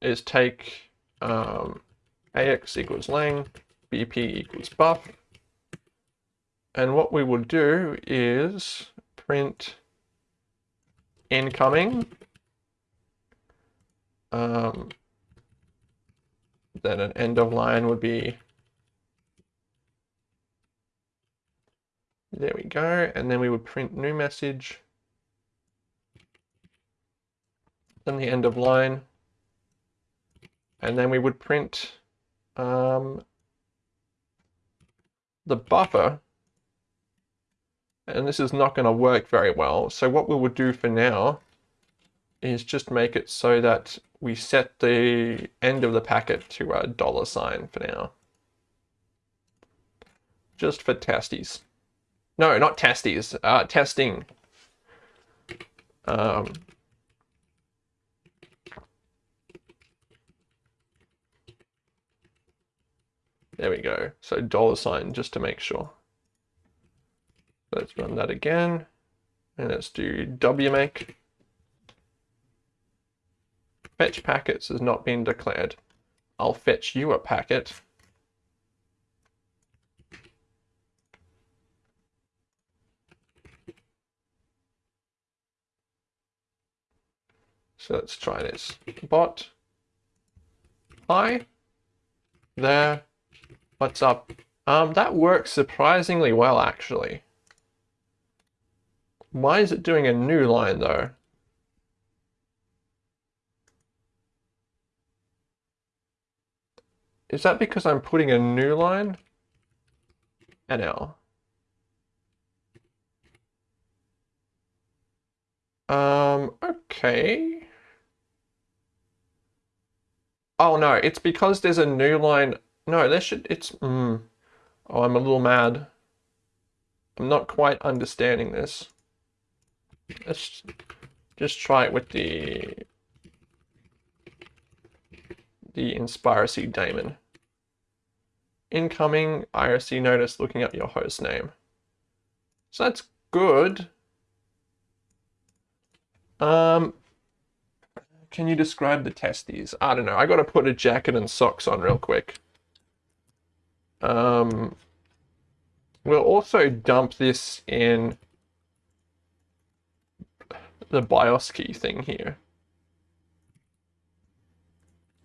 is take um, ax equals lang, bp equals buff, and what we will do is print incoming, um, then an end of line would be, there we go, and then we would print new message, the end of line, and then we would print um, the buffer, and this is not going to work very well. So what we will do for now is just make it so that we set the end of the packet to a dollar sign for now. Just for testes. No, not testes, uh, testing. Um, There we go. So dollar sign just to make sure. Let's run that again. And let's do wmake. Fetch packets has not been declared. I'll fetch you a packet. So let's try this. Bot. Hi. There. What's up? Um, that works surprisingly well, actually. Why is it doing a new line, though? Is that because I'm putting a new line? NL. Um, okay. Oh no, it's because there's a new line no, that should, it's, mm, oh, I'm a little mad. I'm not quite understanding this. Let's just try it with the, the InspireC daemon. Incoming IRC notice looking up your host name. So that's good. Um, can you describe the testes? I don't know. I got to put a jacket and socks on real quick. Um, we'll also dump this in the BIOS key thing here.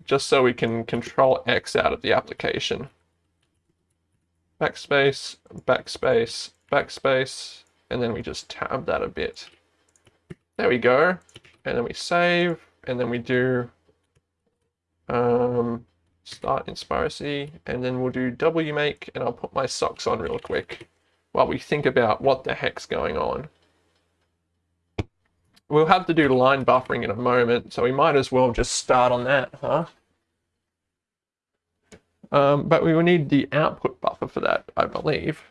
just so we can control X out of the application. Backspace, backspace, backspace, and then we just tab that a bit. There we go. And then we save, and then we do um, start Inspiracy, and then we'll do wmake, and I'll put my socks on real quick while we think about what the heck's going on. We'll have to do line buffering in a moment, so we might as well just start on that, huh? Um, but we will need the output buffer for that, I believe.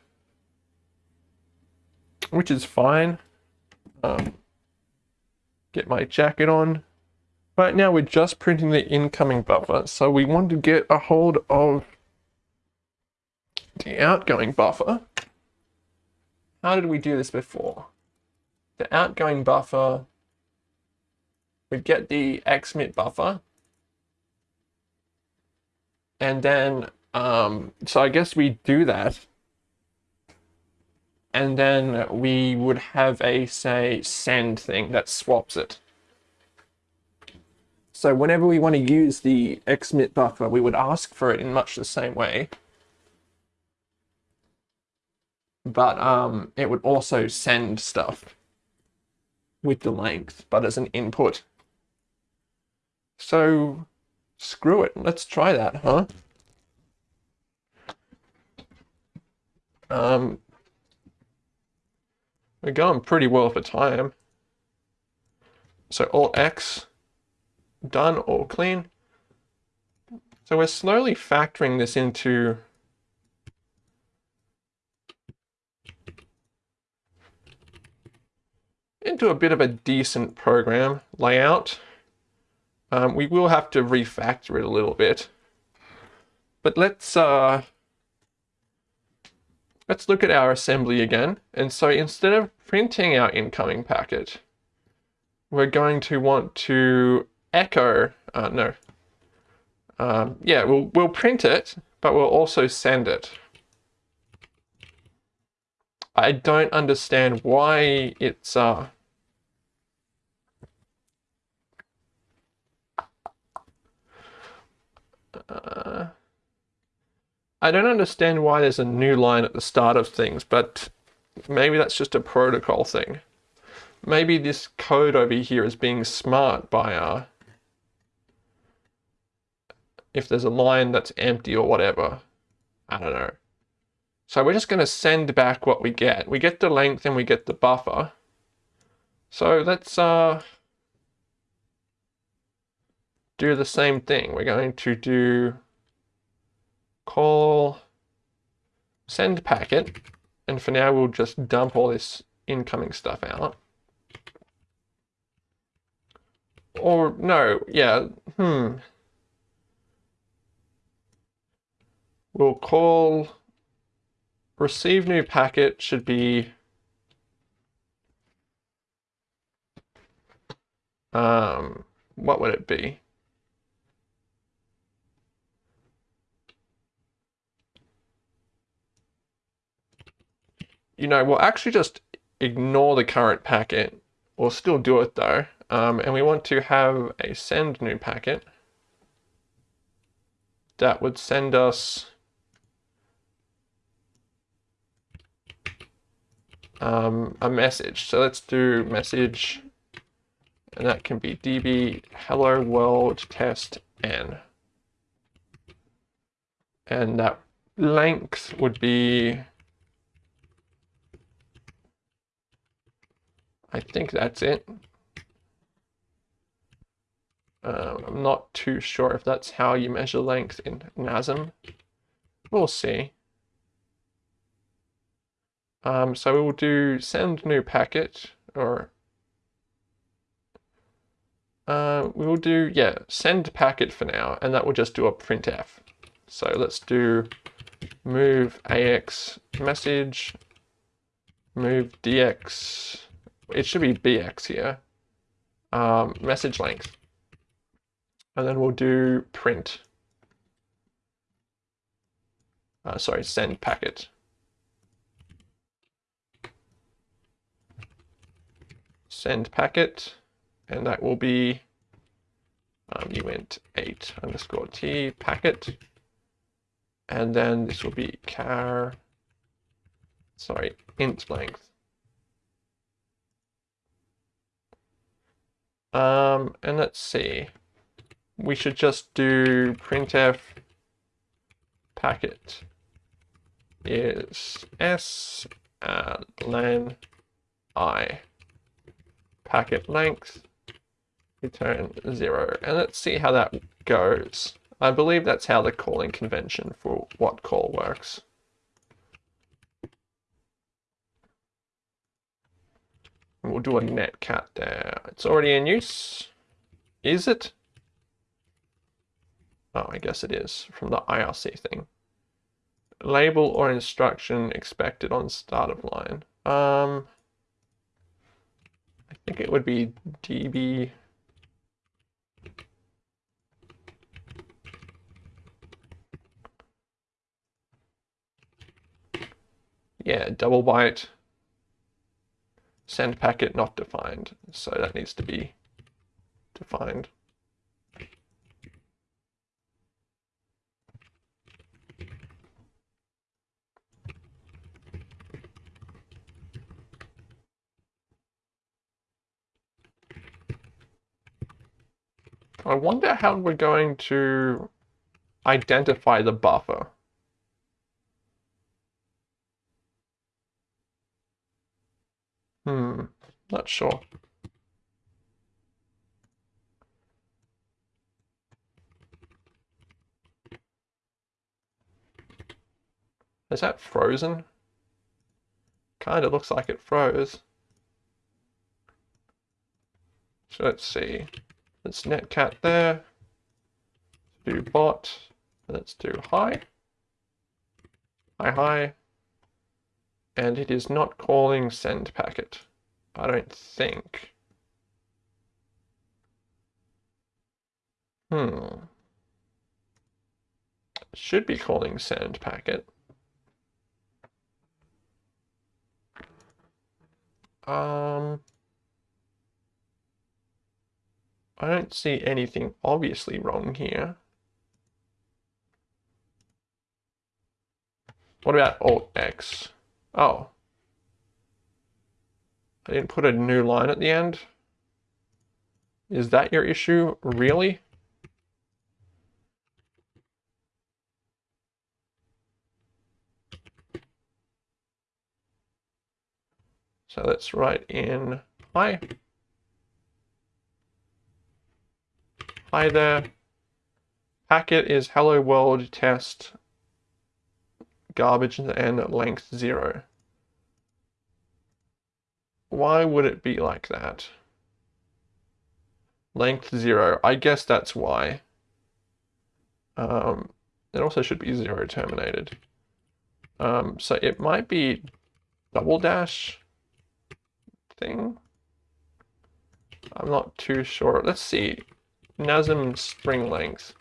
Which is fine. Um, get my jacket on. Right now we're just printing the incoming buffer, so we want to get a hold of the outgoing buffer. How did we do this before? The outgoing buffer, we get the XMIT buffer, and then, um, so I guess we do that, and then we would have a, say, send thing that swaps it. So whenever we want to use the XMIT buffer, we would ask for it in much the same way. But um, it would also send stuff with the length, but as an input. So screw it, let's try that, huh? Um, we're going pretty well for time. So Alt X done, all clean. So we're slowly factoring this into into a bit of a decent program layout. Um, we will have to refactor it a little bit. But let's uh, let's look at our assembly again. And so instead of printing our incoming packet, we're going to want to echo, uh, no, um, yeah, we'll, we'll print it, but we'll also send it. I don't understand why it's, uh, uh, I don't understand why there's a new line at the start of things, but maybe that's just a protocol thing. Maybe this code over here is being smart by uh, if there's a line that's empty or whatever. I don't know. So we're just going to send back what we get. We get the length and we get the buffer. So let's uh, do the same thing. We're going to do call send packet. And for now, we'll just dump all this incoming stuff out. Or no, yeah, hmm. We'll call receive new packet should be um, what would it be? You know, we'll actually just ignore the current packet. We'll still do it though. Um, and we want to have a send new packet. That would send us um, a message. So let's do message, and that can be db hello world test n. And that length would be, I think that's it. Um, I'm not too sure if that's how you measure length in NASM. We'll see. Um, so we will do send new packet or uh, we will do, yeah, send packet for now, and that will just do a printf. So let's do move AX message, move DX, it should be BX here, um, message length. And then we'll do print. Uh, sorry, send packet. Send packet, and that will be, um, uint 8 underscore t packet. And then this will be char, sorry, int length. Um, and let's see, we should just do printf packet is s uh, len i packet length return zero and let's see how that goes I believe that's how the calling convention for what call works. We'll do a netcat there. It's already in use. Is it? Oh, I guess it is from the IRC thing. Label or instruction expected on start of line. Um, I think it would be db yeah, double byte, send packet not defined. So that needs to be defined. I wonder how we're going to identify the buffer. Hmm, not sure. Is that frozen? Kind of looks like it froze. So let's see. Let's netcat there. Do bot. Let's do hi. Hi, hi and it is not calling send packet. I don't think. Hmm. Should be calling send packet. Um, I don't see anything obviously wrong here. What about Alt X? Oh. I didn't put a new line at the end. Is that your issue? Really? So let's write in hi. Hi there. Packet is hello world test garbage and length zero. Why would it be like that? Length zero, I guess that's why. Um, it also should be zero terminated. Um, so it might be double dash thing. I'm not too sure. Let's see. NASM string length.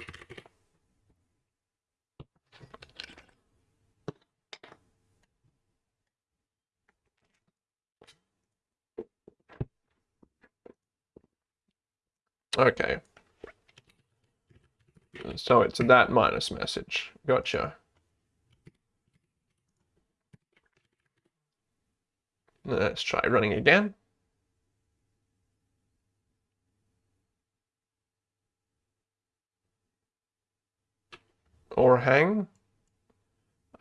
Okay. So it's that minus message. Gotcha. Let's try running again. Or hang.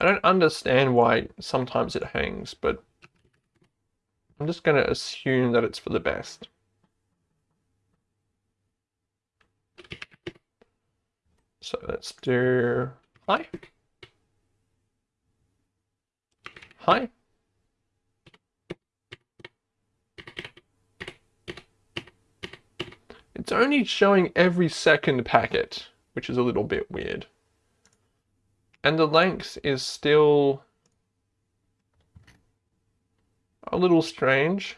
I don't understand why sometimes it hangs, but I'm just going to assume that it's for the best. So let's do hi. Hi. It's only showing every second packet, which is a little bit weird. And the length is still a little strange.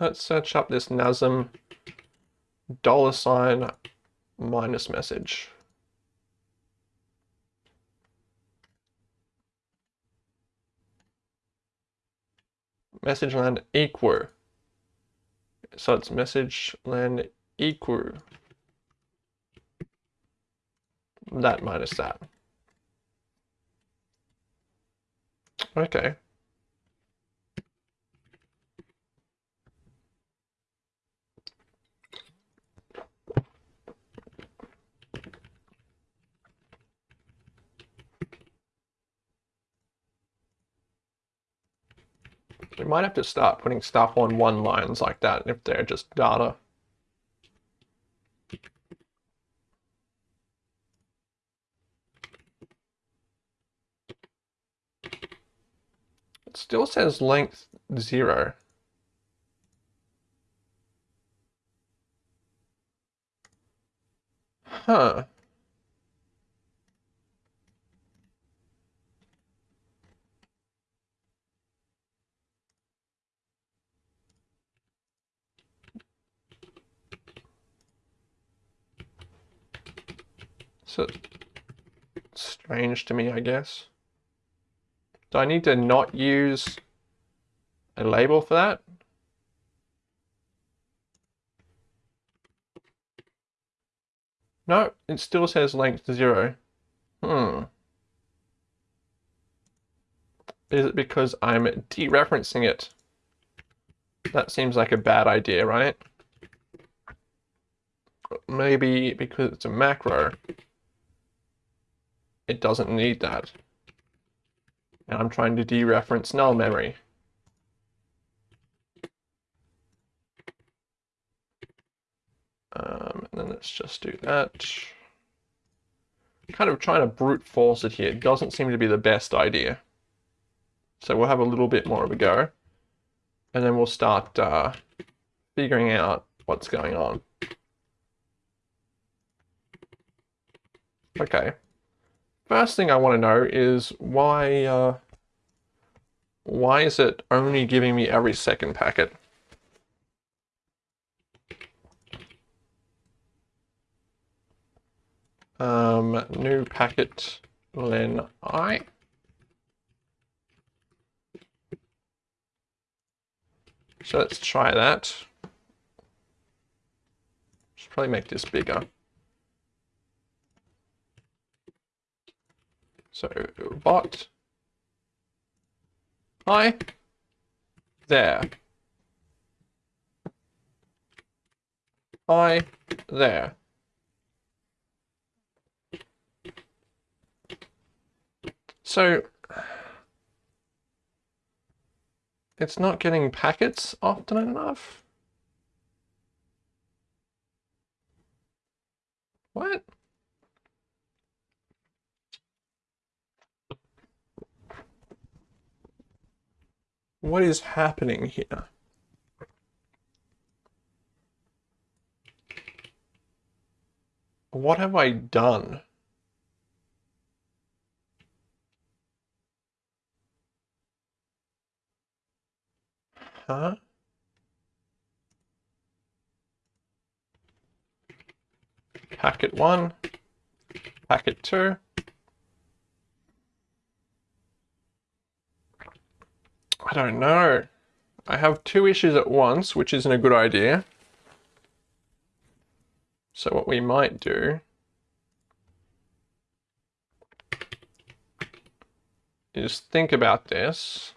Let's search up this NASM dollar sign minus message. Message land equal. So it's message land equal. That minus that. Okay. We might have to start putting stuff on one lines like that if they're just data. It still says length zero. Huh. So strange to me, I guess. Do I need to not use a label for that? No, it still says length zero. Hmm. Is it because I'm dereferencing it? That seems like a bad idea, right? Maybe because it's a macro it doesn't need that. And I'm trying to dereference null memory. Um, and then let's just do that. Kind of trying to brute force it here. It doesn't seem to be the best idea. So we'll have a little bit more of a go. And then we'll start uh, figuring out what's going on. Okay. First thing I want to know is why, uh, why is it only giving me every second packet? Um, new packet len i. So let's try that. Should probably make this bigger. So bot. Hi. There. Hi. There. So it's not getting packets often enough. What? What is happening here? What have I done? Huh? Packet one, packet two. I don't know. I have two issues at once, which isn't a good idea. So what we might do is think about this.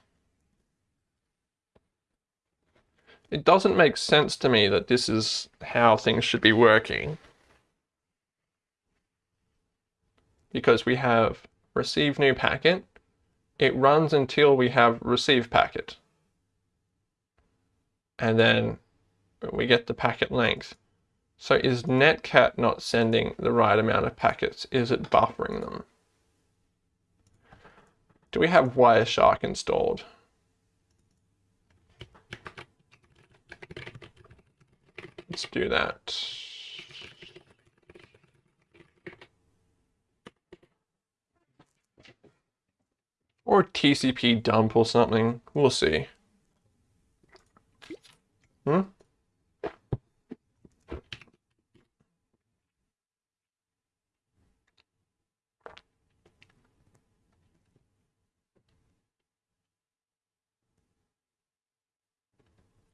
It doesn't make sense to me that this is how things should be working. Because we have receive new packet, it runs until we have receive packet. And then we get the packet length. So is netcat not sending the right amount of packets? Is it buffering them? Do we have Wireshark installed? Let's do that. Or TCP dump or something. We'll see. Hmm?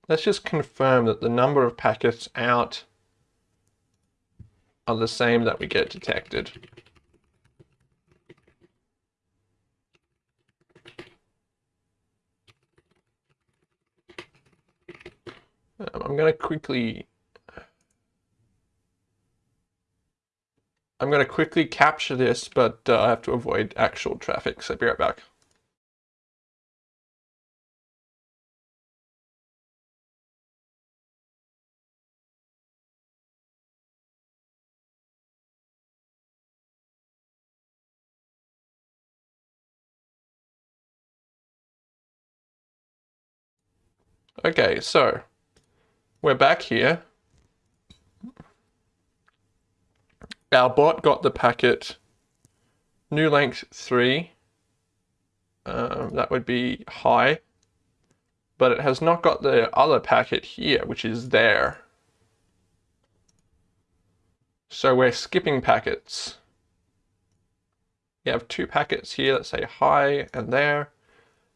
Let's just confirm that the number of packets out are the same that we get detected. I'm going to quickly I'm going to quickly capture this, but uh, I have to avoid actual traffic, so I'll be right back. Okay, so we're back here. Our bot got the packet new length 3. Um, that would be high. But it has not got the other packet here, which is there. So we're skipping packets. You have two packets here that say hi and there,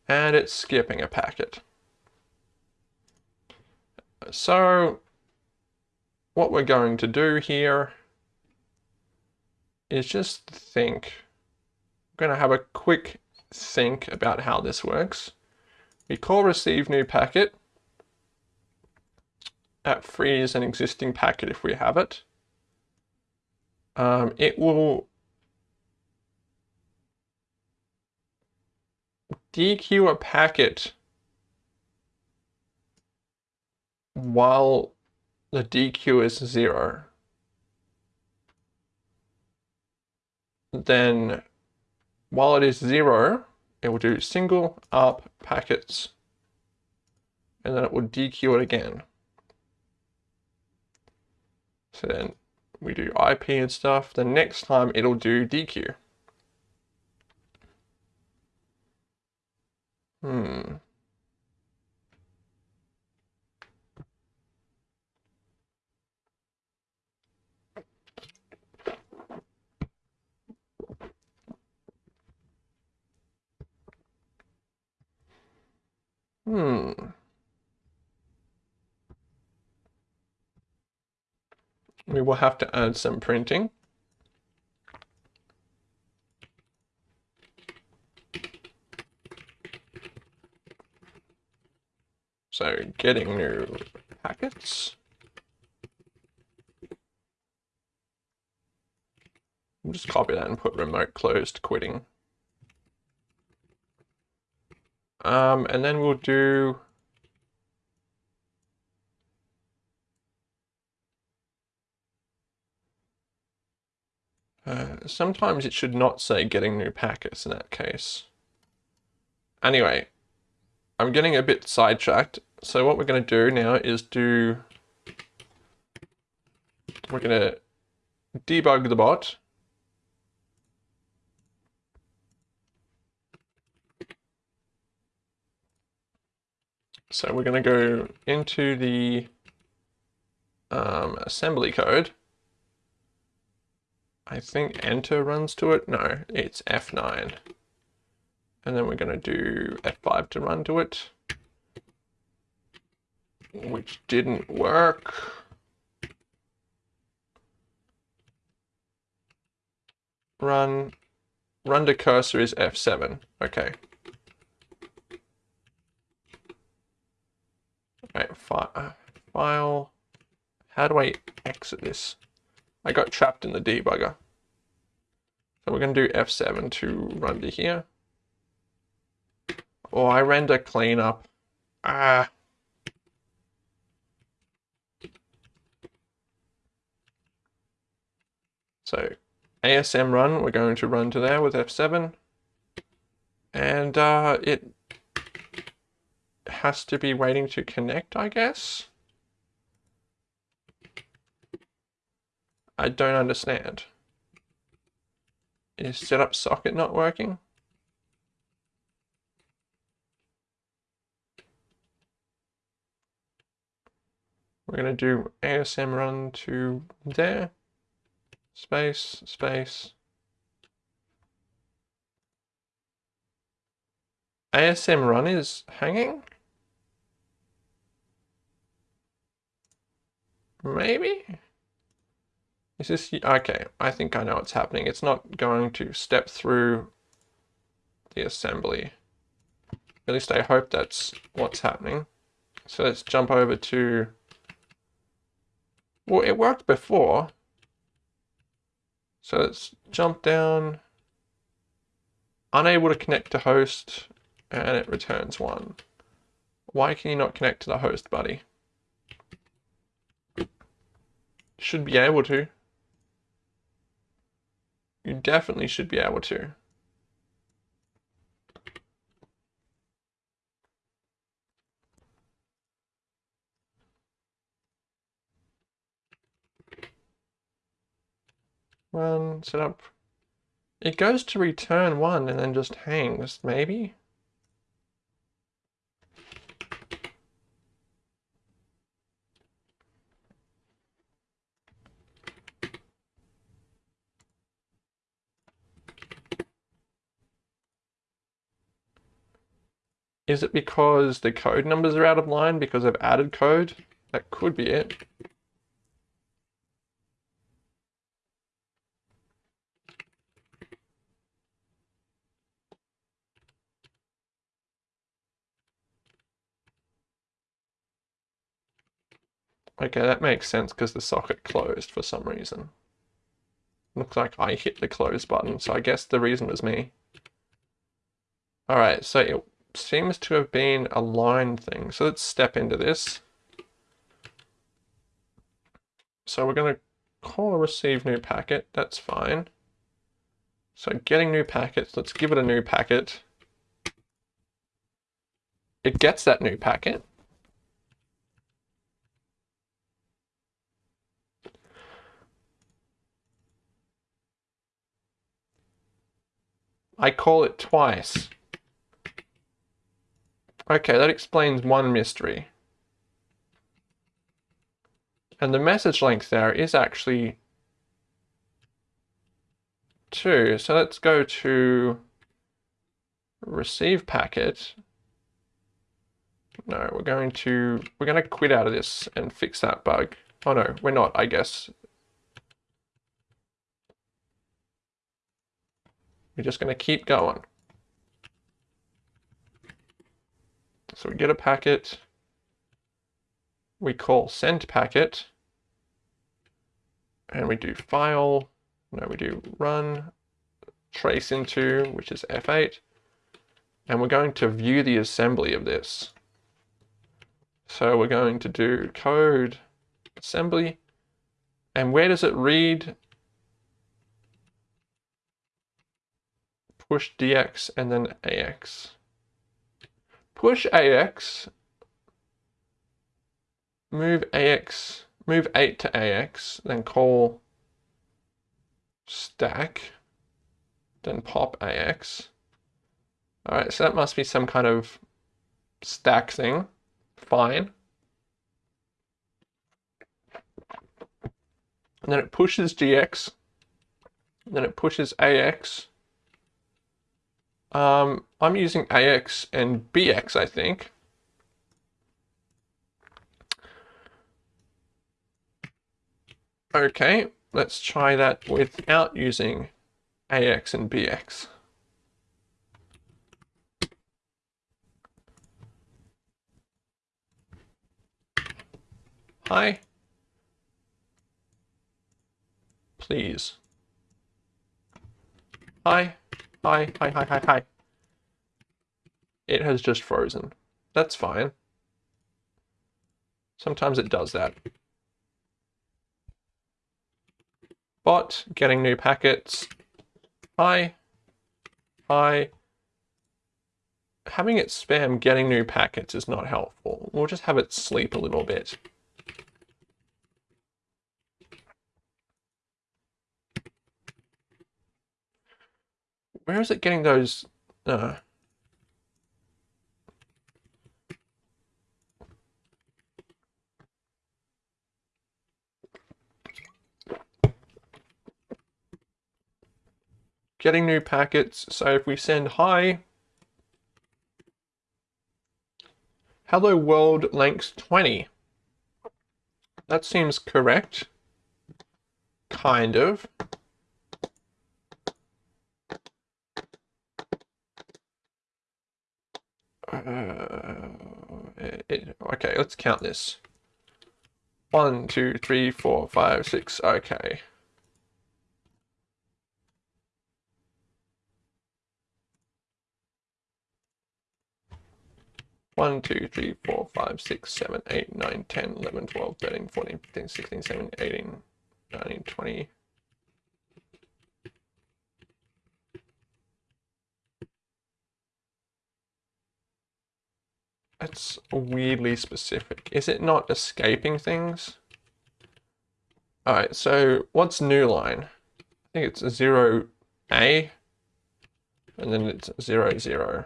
and it's skipping a packet. So what we're going to do here is just think. I'm going to have a quick think about how this works. We call receive new packet. That frees an existing packet if we have it. Um, it will dequeue a packet while the dq is zero, then while it is zero, it will do single up packets, and then it will dequeue it again. So then we do IP and stuff. The next time it'll do DQ. Hmm. Hmm. We will have to add some printing. So getting new packets. I'll just copy that and put remote closed quitting. Um, and then we'll do uh, sometimes it should not say getting new packets in that case. Anyway, I'm getting a bit sidetracked. So what we're going to do now is do, we're going to debug the bot. So we're going to go into the um, assembly code. I think enter runs to it. No, it's F9. And then we're going to do F5 to run to it, which didn't work. Run, run to cursor is F7. Okay. Right, fi uh, file. How do I exit this? I got trapped in the debugger. So we're going to do F7 to run to here. Oh, I render cleanup. Ah. So ASM run, we're going to run to there with F7. And uh, it has to be waiting to connect, I guess? I don't understand. Is setup socket not working? We're going to do ASM run to there, space, space. ASM run is hanging? Maybe? Is this, okay, I think I know what's happening. It's not going to step through the assembly. At least I hope that's what's happening. So let's jump over to, well, it worked before. So let's jump down, unable to connect to host, and it returns one. Why can you not connect to the host, buddy? Should be able to. You definitely should be able to. Run, set up. It goes to return one and then just hangs, maybe? Is it because the code numbers are out of line because I've added code? That could be it. Okay, that makes sense because the socket closed for some reason. Looks like I hit the close button, so I guess the reason was me. Alright, so it seems to have been a line thing. So let's step into this. So we're going to call receive new packet. That's fine. So getting new packets, let's give it a new packet. It gets that new packet. I call it twice. Okay, that explains one mystery. And the message length there is actually two. So let's go to receive packet. No, we're going to, we're going to quit out of this and fix that bug. Oh no, we're not, I guess. We're just going to keep going. So we get a packet, we call send packet, and we do file, no, we do run. Trace into, which is F8, and we're going to view the assembly of this. So we're going to do code assembly, and where does it read? Push dx and then ax? Push AX, move AX, move 8 to AX, then call stack, then pop AX. All right, so that must be some kind of stack thing. Fine. And then it pushes DX, then it pushes AX, um, I'm using AX and BX, I think. Okay, let's try that without using AX and BX. Hi. Please. Hi. Hi, hi, hi, hi, hi. It has just frozen. That's fine. Sometimes it does that. Bot, getting new packets. Hi. Hi. Having it spam getting new packets is not helpful. We'll just have it sleep a little bit. Where is it getting those? Uh, getting new packets. So if we send hi, hello world length 20. That seems correct. Kind of. Uh, it, okay, let's count this. One, two, three, four, five, six. Okay. One, two, three, four, five, six, seven, eight, nine, ten, eleven, twelve, thirteen, fourteen, fifteen, sixteen, seventeen, eighteen, nineteen, twenty. That's weirdly specific. Is it not escaping things? Alright, so what's new line? I think it's 0A, and then it's 0, 0.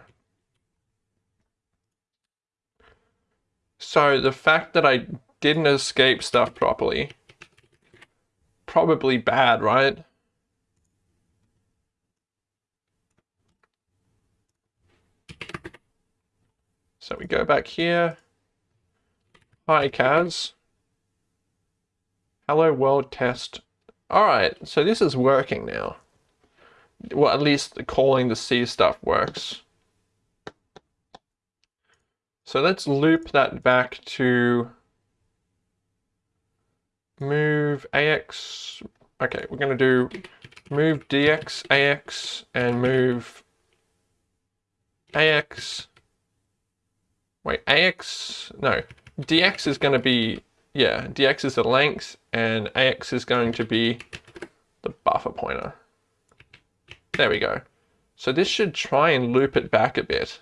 So the fact that I didn't escape stuff properly, probably bad, right? So we go back here. Hi, Kaz. Hello world test. Alright, so this is working now. Well, at least calling the C stuff works. So let's loop that back to move AX. Okay, we're going to do move DX, AX, and move AX Wait, AX, no, DX is going to be, yeah, DX is the length and AX is going to be the buffer pointer. There we go. So this should try and loop it back a bit.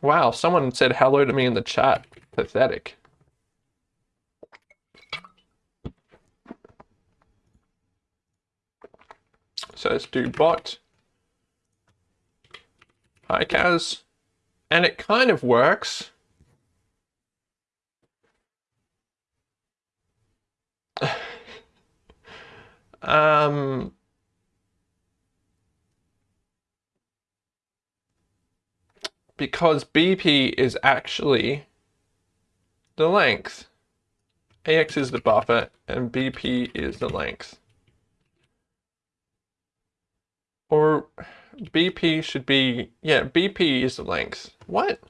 Wow, someone said hello to me in the chat. Pathetic. So let's do bot Hi, Kaz. And it kind of works. um, because BP is actually the length. AX is the buffer and BP is the length. Or BP should be, yeah, BP is the length. What?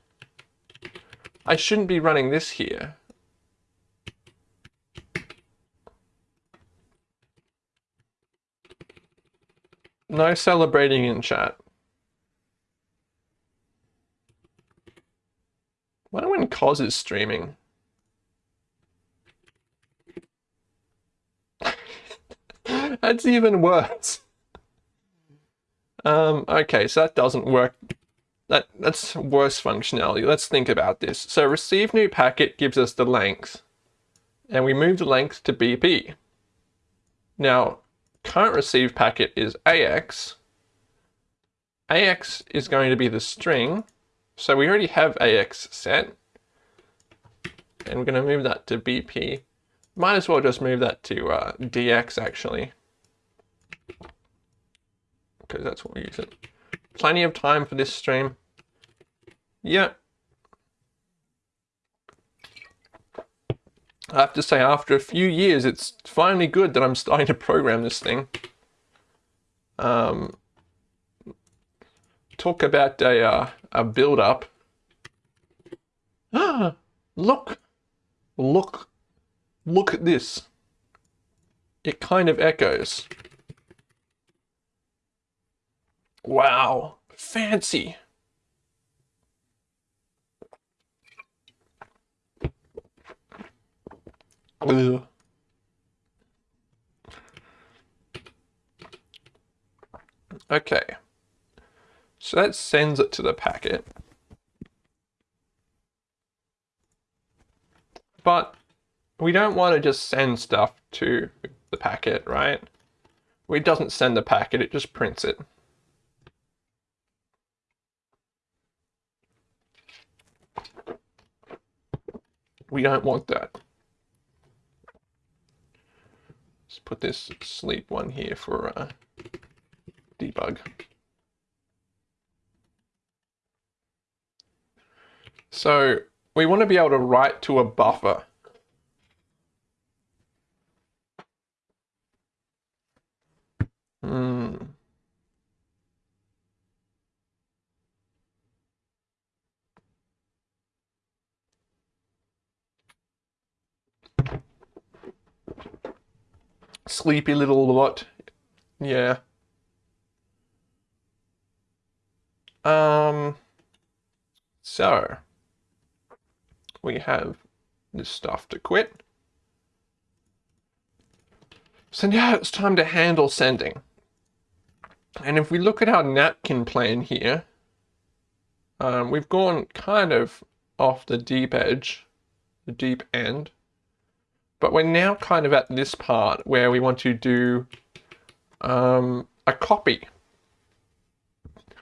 I shouldn't be running this here. No celebrating in chat. Wonder when Cos is streaming. That's even worse. Um, okay, so that doesn't work. That, that's worse functionality. Let's think about this. So receive new packet gives us the length. And we move the length to BP. Now, current receive packet is AX. AX is going to be the string. So we already have AX set. And we're going to move that to BP. Might as well just move that to uh, DX actually because that's what we use it. Plenty of time for this stream. Yeah. I have to say, after a few years, it's finally good that I'm starting to program this thing. Um, talk about a, uh, a build-up. Ah, look, look, look at this. It kind of echoes. Wow, fancy. Ugh. Okay, so that sends it to the packet. But we don't want to just send stuff to the packet, right? It doesn't send the packet, it just prints it. We don't want that. Let's put this sleep one here for uh, debug. So we want to be able to write to a buffer. Hmm. Sleepy little lot. Yeah. Um, so we have this stuff to quit. So now it's time to handle sending. And if we look at our napkin plan here, um, we've gone kind of off the deep edge, the deep end. But we're now kind of at this part where we want to do um, a copy.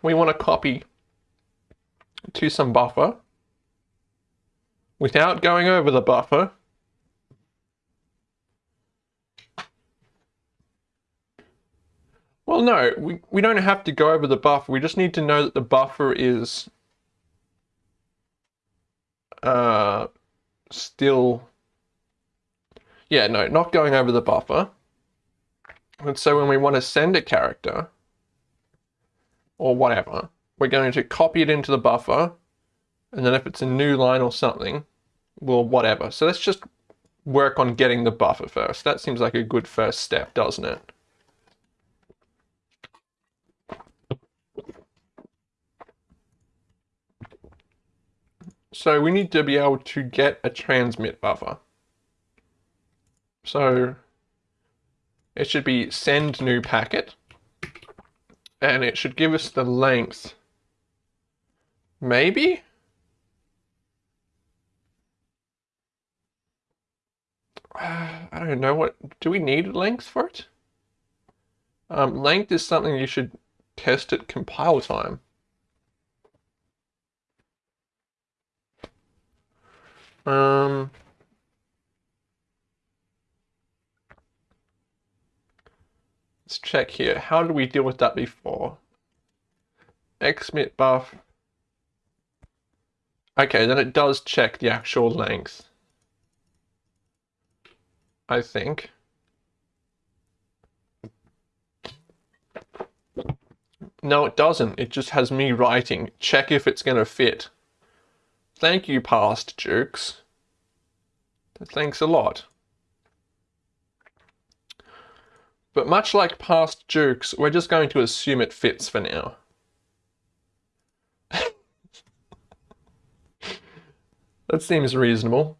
We want to copy to some buffer without going over the buffer. Well, no, we, we don't have to go over the buffer. We just need to know that the buffer is uh, still yeah, no, not going over the buffer. And so when we want to send a character, or whatever, we're going to copy it into the buffer, and then if it's a new line or something, well, whatever. So let's just work on getting the buffer first. That seems like a good first step, doesn't it? So we need to be able to get a transmit buffer. So it should be send new packet and it should give us the length. Maybe? I don't know what, do we need length for it? Um, length is something you should test at compile time. Um, Let's check here. How did we deal with that before? Xmit buff. Okay, then it does check the actual length. I think. No, it doesn't. It just has me writing. Check if it's going to fit. Thank you, past jukes. Thanks a lot. But much like past jukes, we're just going to assume it fits for now. that seems reasonable.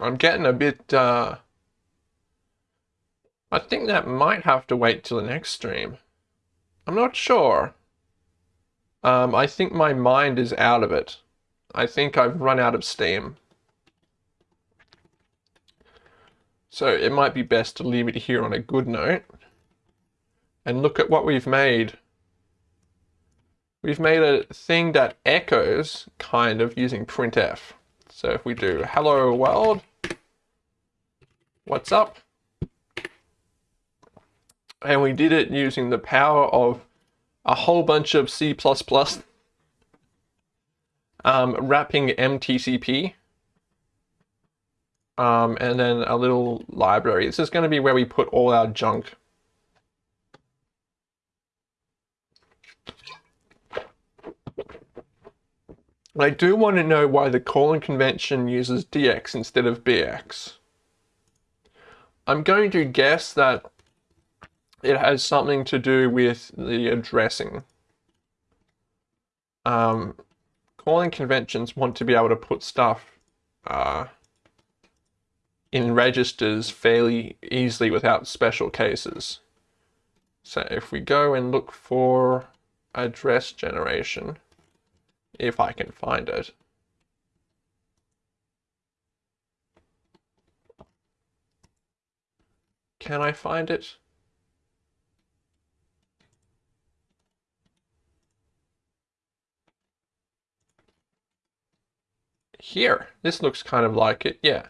I'm getting a bit, uh, I think that might have to wait till the next stream. I'm not sure. Um, I think my mind is out of it. I think I've run out of steam. So it might be best to leave it here on a good note. And look at what we've made. We've made a thing that echoes, kind of, using printf. So if we do hello world, what's up? And we did it using the power of a whole bunch of C++ um, wrapping MTCP um, and then a little library. This is going to be where we put all our junk. I do want to know why the calling convention uses DX instead of BX. I'm going to guess that it has something to do with the addressing. Um, calling conventions want to be able to put stuff uh, in registers fairly easily without special cases. So if we go and look for address generation, if I can find it, can I find it? Here. This looks kind of like it, yeah.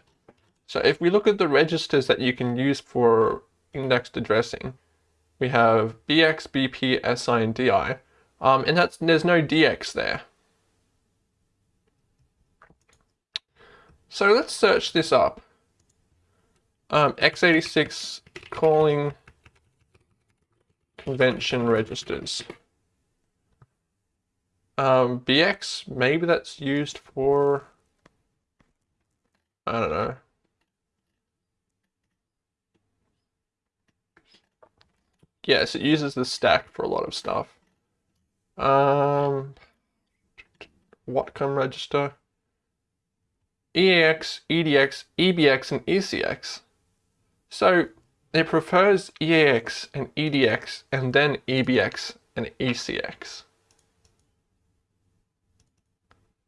So if we look at the registers that you can use for indexed addressing, we have BX, BP, SI, and DI, um, and that's there's no DX there. So let's search this up. Um, x86 calling convention registers. Um, BX, maybe that's used for, I don't know. Yes, it uses the stack for a lot of stuff. Um, Watcom register. EAX, EDX, EBX, and ECX. So it prefers EAX and EDX and then EBX and ECX.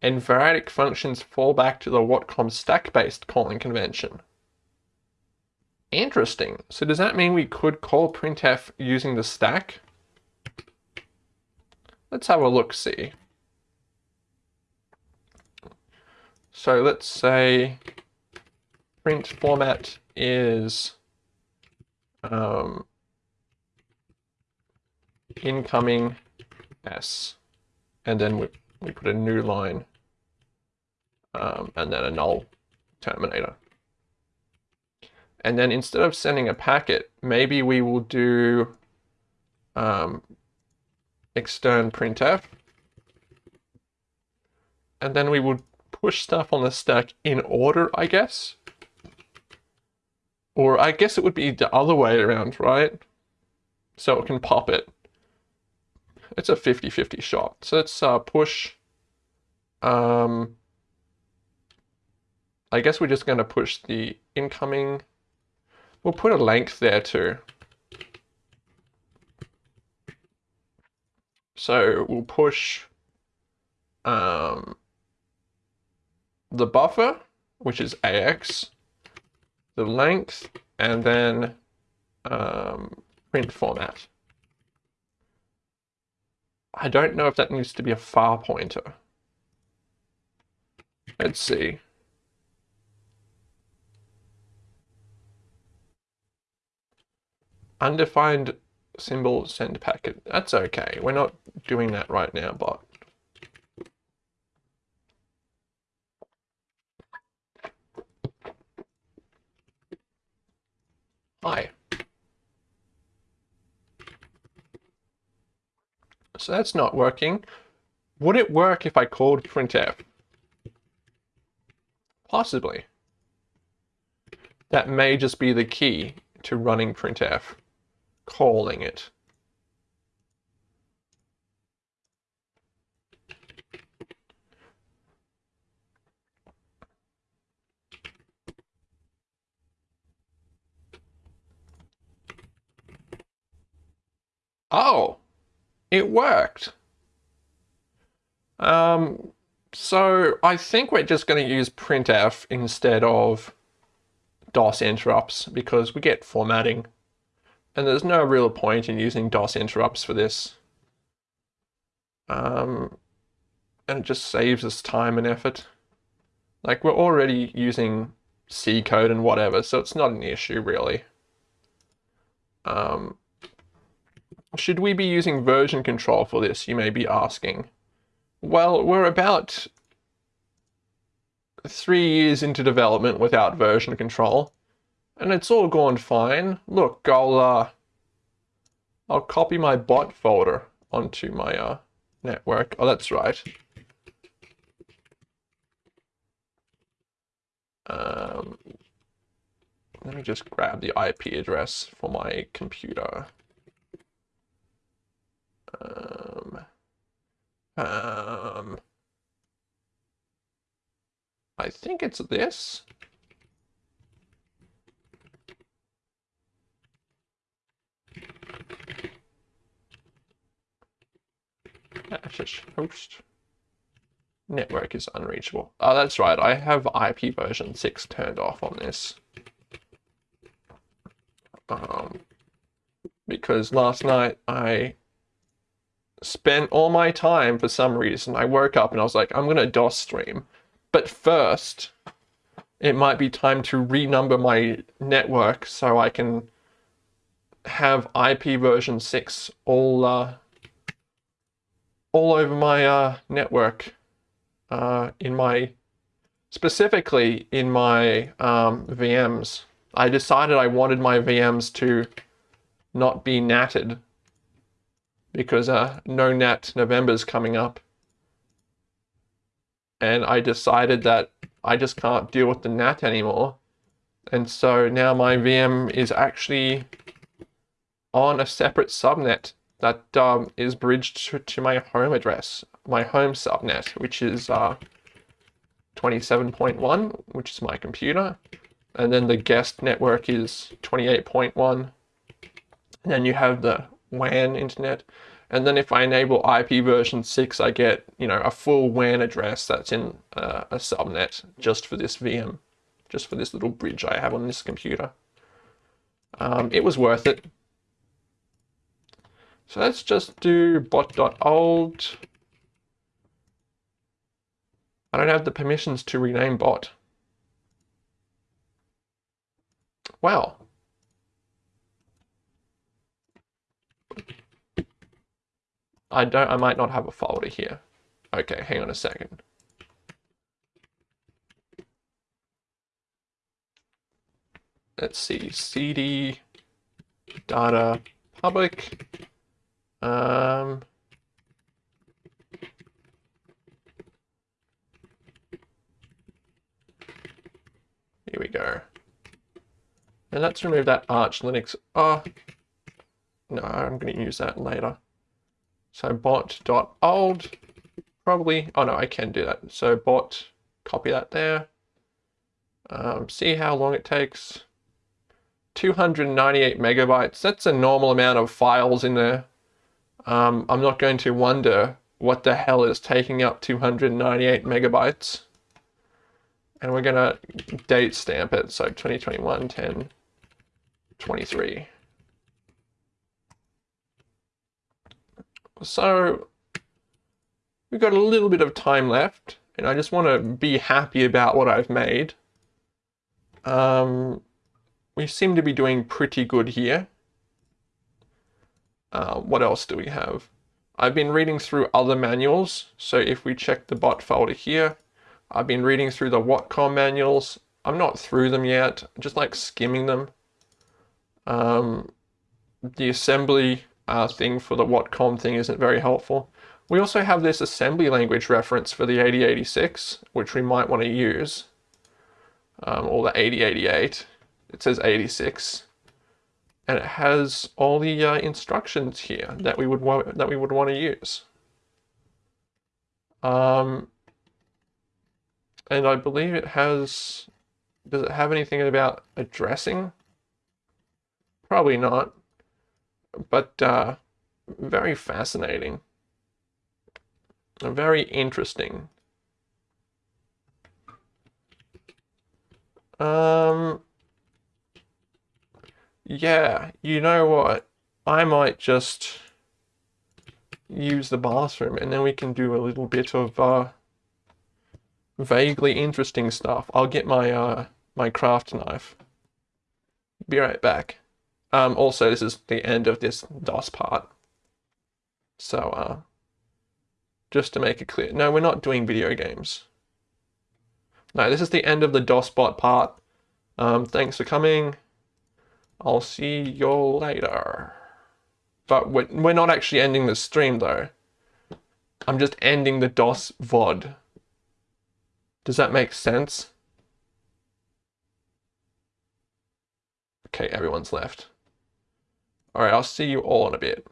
And variadic functions fall back to the Watcom stack-based calling convention. Interesting. So does that mean we could call printf using the stack? Let's have a look see. So let's say print format is um, incoming s, and then we, we put a new line, um, and then a null terminator. And then instead of sending a packet, maybe we will do um, extern printf, and then we will push stuff on the stack in order, I guess. Or I guess it would be the other way around, right? So it can pop it. It's a 50-50 shot. So let's uh, push. Um, I guess we're just going to push the incoming. We'll put a length there too. So we'll push um, the buffer, which is AX, the length, and then um, print format. I don't know if that needs to be a far pointer. Let's see. Undefined symbol send packet. That's okay. We're not doing that right now, but Hi. So that's not working. Would it work if I called printf? Possibly. That may just be the key to running printf, calling it. Oh, it worked. Um, so I think we're just going to use printf instead of DOS interrupts because we get formatting. And there's no real point in using DOS interrupts for this. Um, and it just saves us time and effort. Like we're already using C code and whatever, so it's not an issue really. Um, should we be using version control for this, you may be asking. Well, we're about three years into development without version control, and it's all gone fine. Look, I'll, uh, I'll copy my bot folder onto my uh, network. Oh, that's right. Um, let me just grab the IP address for my computer. Um, um, I think it's this. Access host. Network is unreachable. Oh, that's right. I have IP version 6 turned off on this. Um, because last night I spent all my time for some reason. I woke up and I was like, I'm gonna DOS stream. But first, it might be time to renumber my network so I can have IP version 6 all uh, all over my uh, network uh, in my specifically in my um, VMs. I decided I wanted my VMs to not be natted because uh, no nat November's coming up. And I decided that I just can't deal with the NAT anymore. And so now my VM is actually on a separate subnet that um, is bridged to, to, my home address, my home subnet, which is uh, 27.1, which is my computer. And then the guest network is 28.1. And then you have the WAN internet. And then if I enable IP version 6, I get, you know, a full WAN address that's in uh, a subnet just for this VM, just for this little bridge I have on this computer. Um, it was worth it. So let's just do bot.old. I don't have the permissions to rename bot. Wow. I don't, I might not have a folder here. Okay, hang on a second. Let's see, cd data public. Um, here we go. And let's remove that Arch Linux. Oh, no, I'm going to use that later. So bot.old, probably, oh no, I can do that. So bot, copy that there. Um, see how long it takes. 298 megabytes, that's a normal amount of files in there. Um, I'm not going to wonder what the hell is taking up 298 megabytes. And we're gonna date stamp it, so 2021, 10, 23. So we've got a little bit of time left and I just want to be happy about what I've made. Um, we seem to be doing pretty good here. Uh, what else do we have? I've been reading through other manuals. So if we check the bot folder here, I've been reading through the Watcom manuals. I'm not through them yet, just like skimming them. Um, the assembly uh, thing for the Watcom thing isn't very helpful. We also have this assembly language reference for the 8086, which we might want to use, um, or the 8088. It says 86, and it has all the uh, instructions here that we would want that we would want to use. Um, and I believe it has. Does it have anything about addressing? Probably not but uh, very fascinating. Very interesting. Um, yeah, you know what? I might just use the bathroom and then we can do a little bit of uh, vaguely interesting stuff. I'll get my uh, my craft knife. Be right back. Um, also, this is the end of this DOS part. So, uh, just to make it clear, no, we're not doing video games. No, this is the end of the DOSBot part. Um, thanks for coming. I'll see you later. But we're, we're not actually ending the stream though. I'm just ending the DOS VOD. Does that make sense? Okay, everyone's left. All right, I'll see you all in a bit.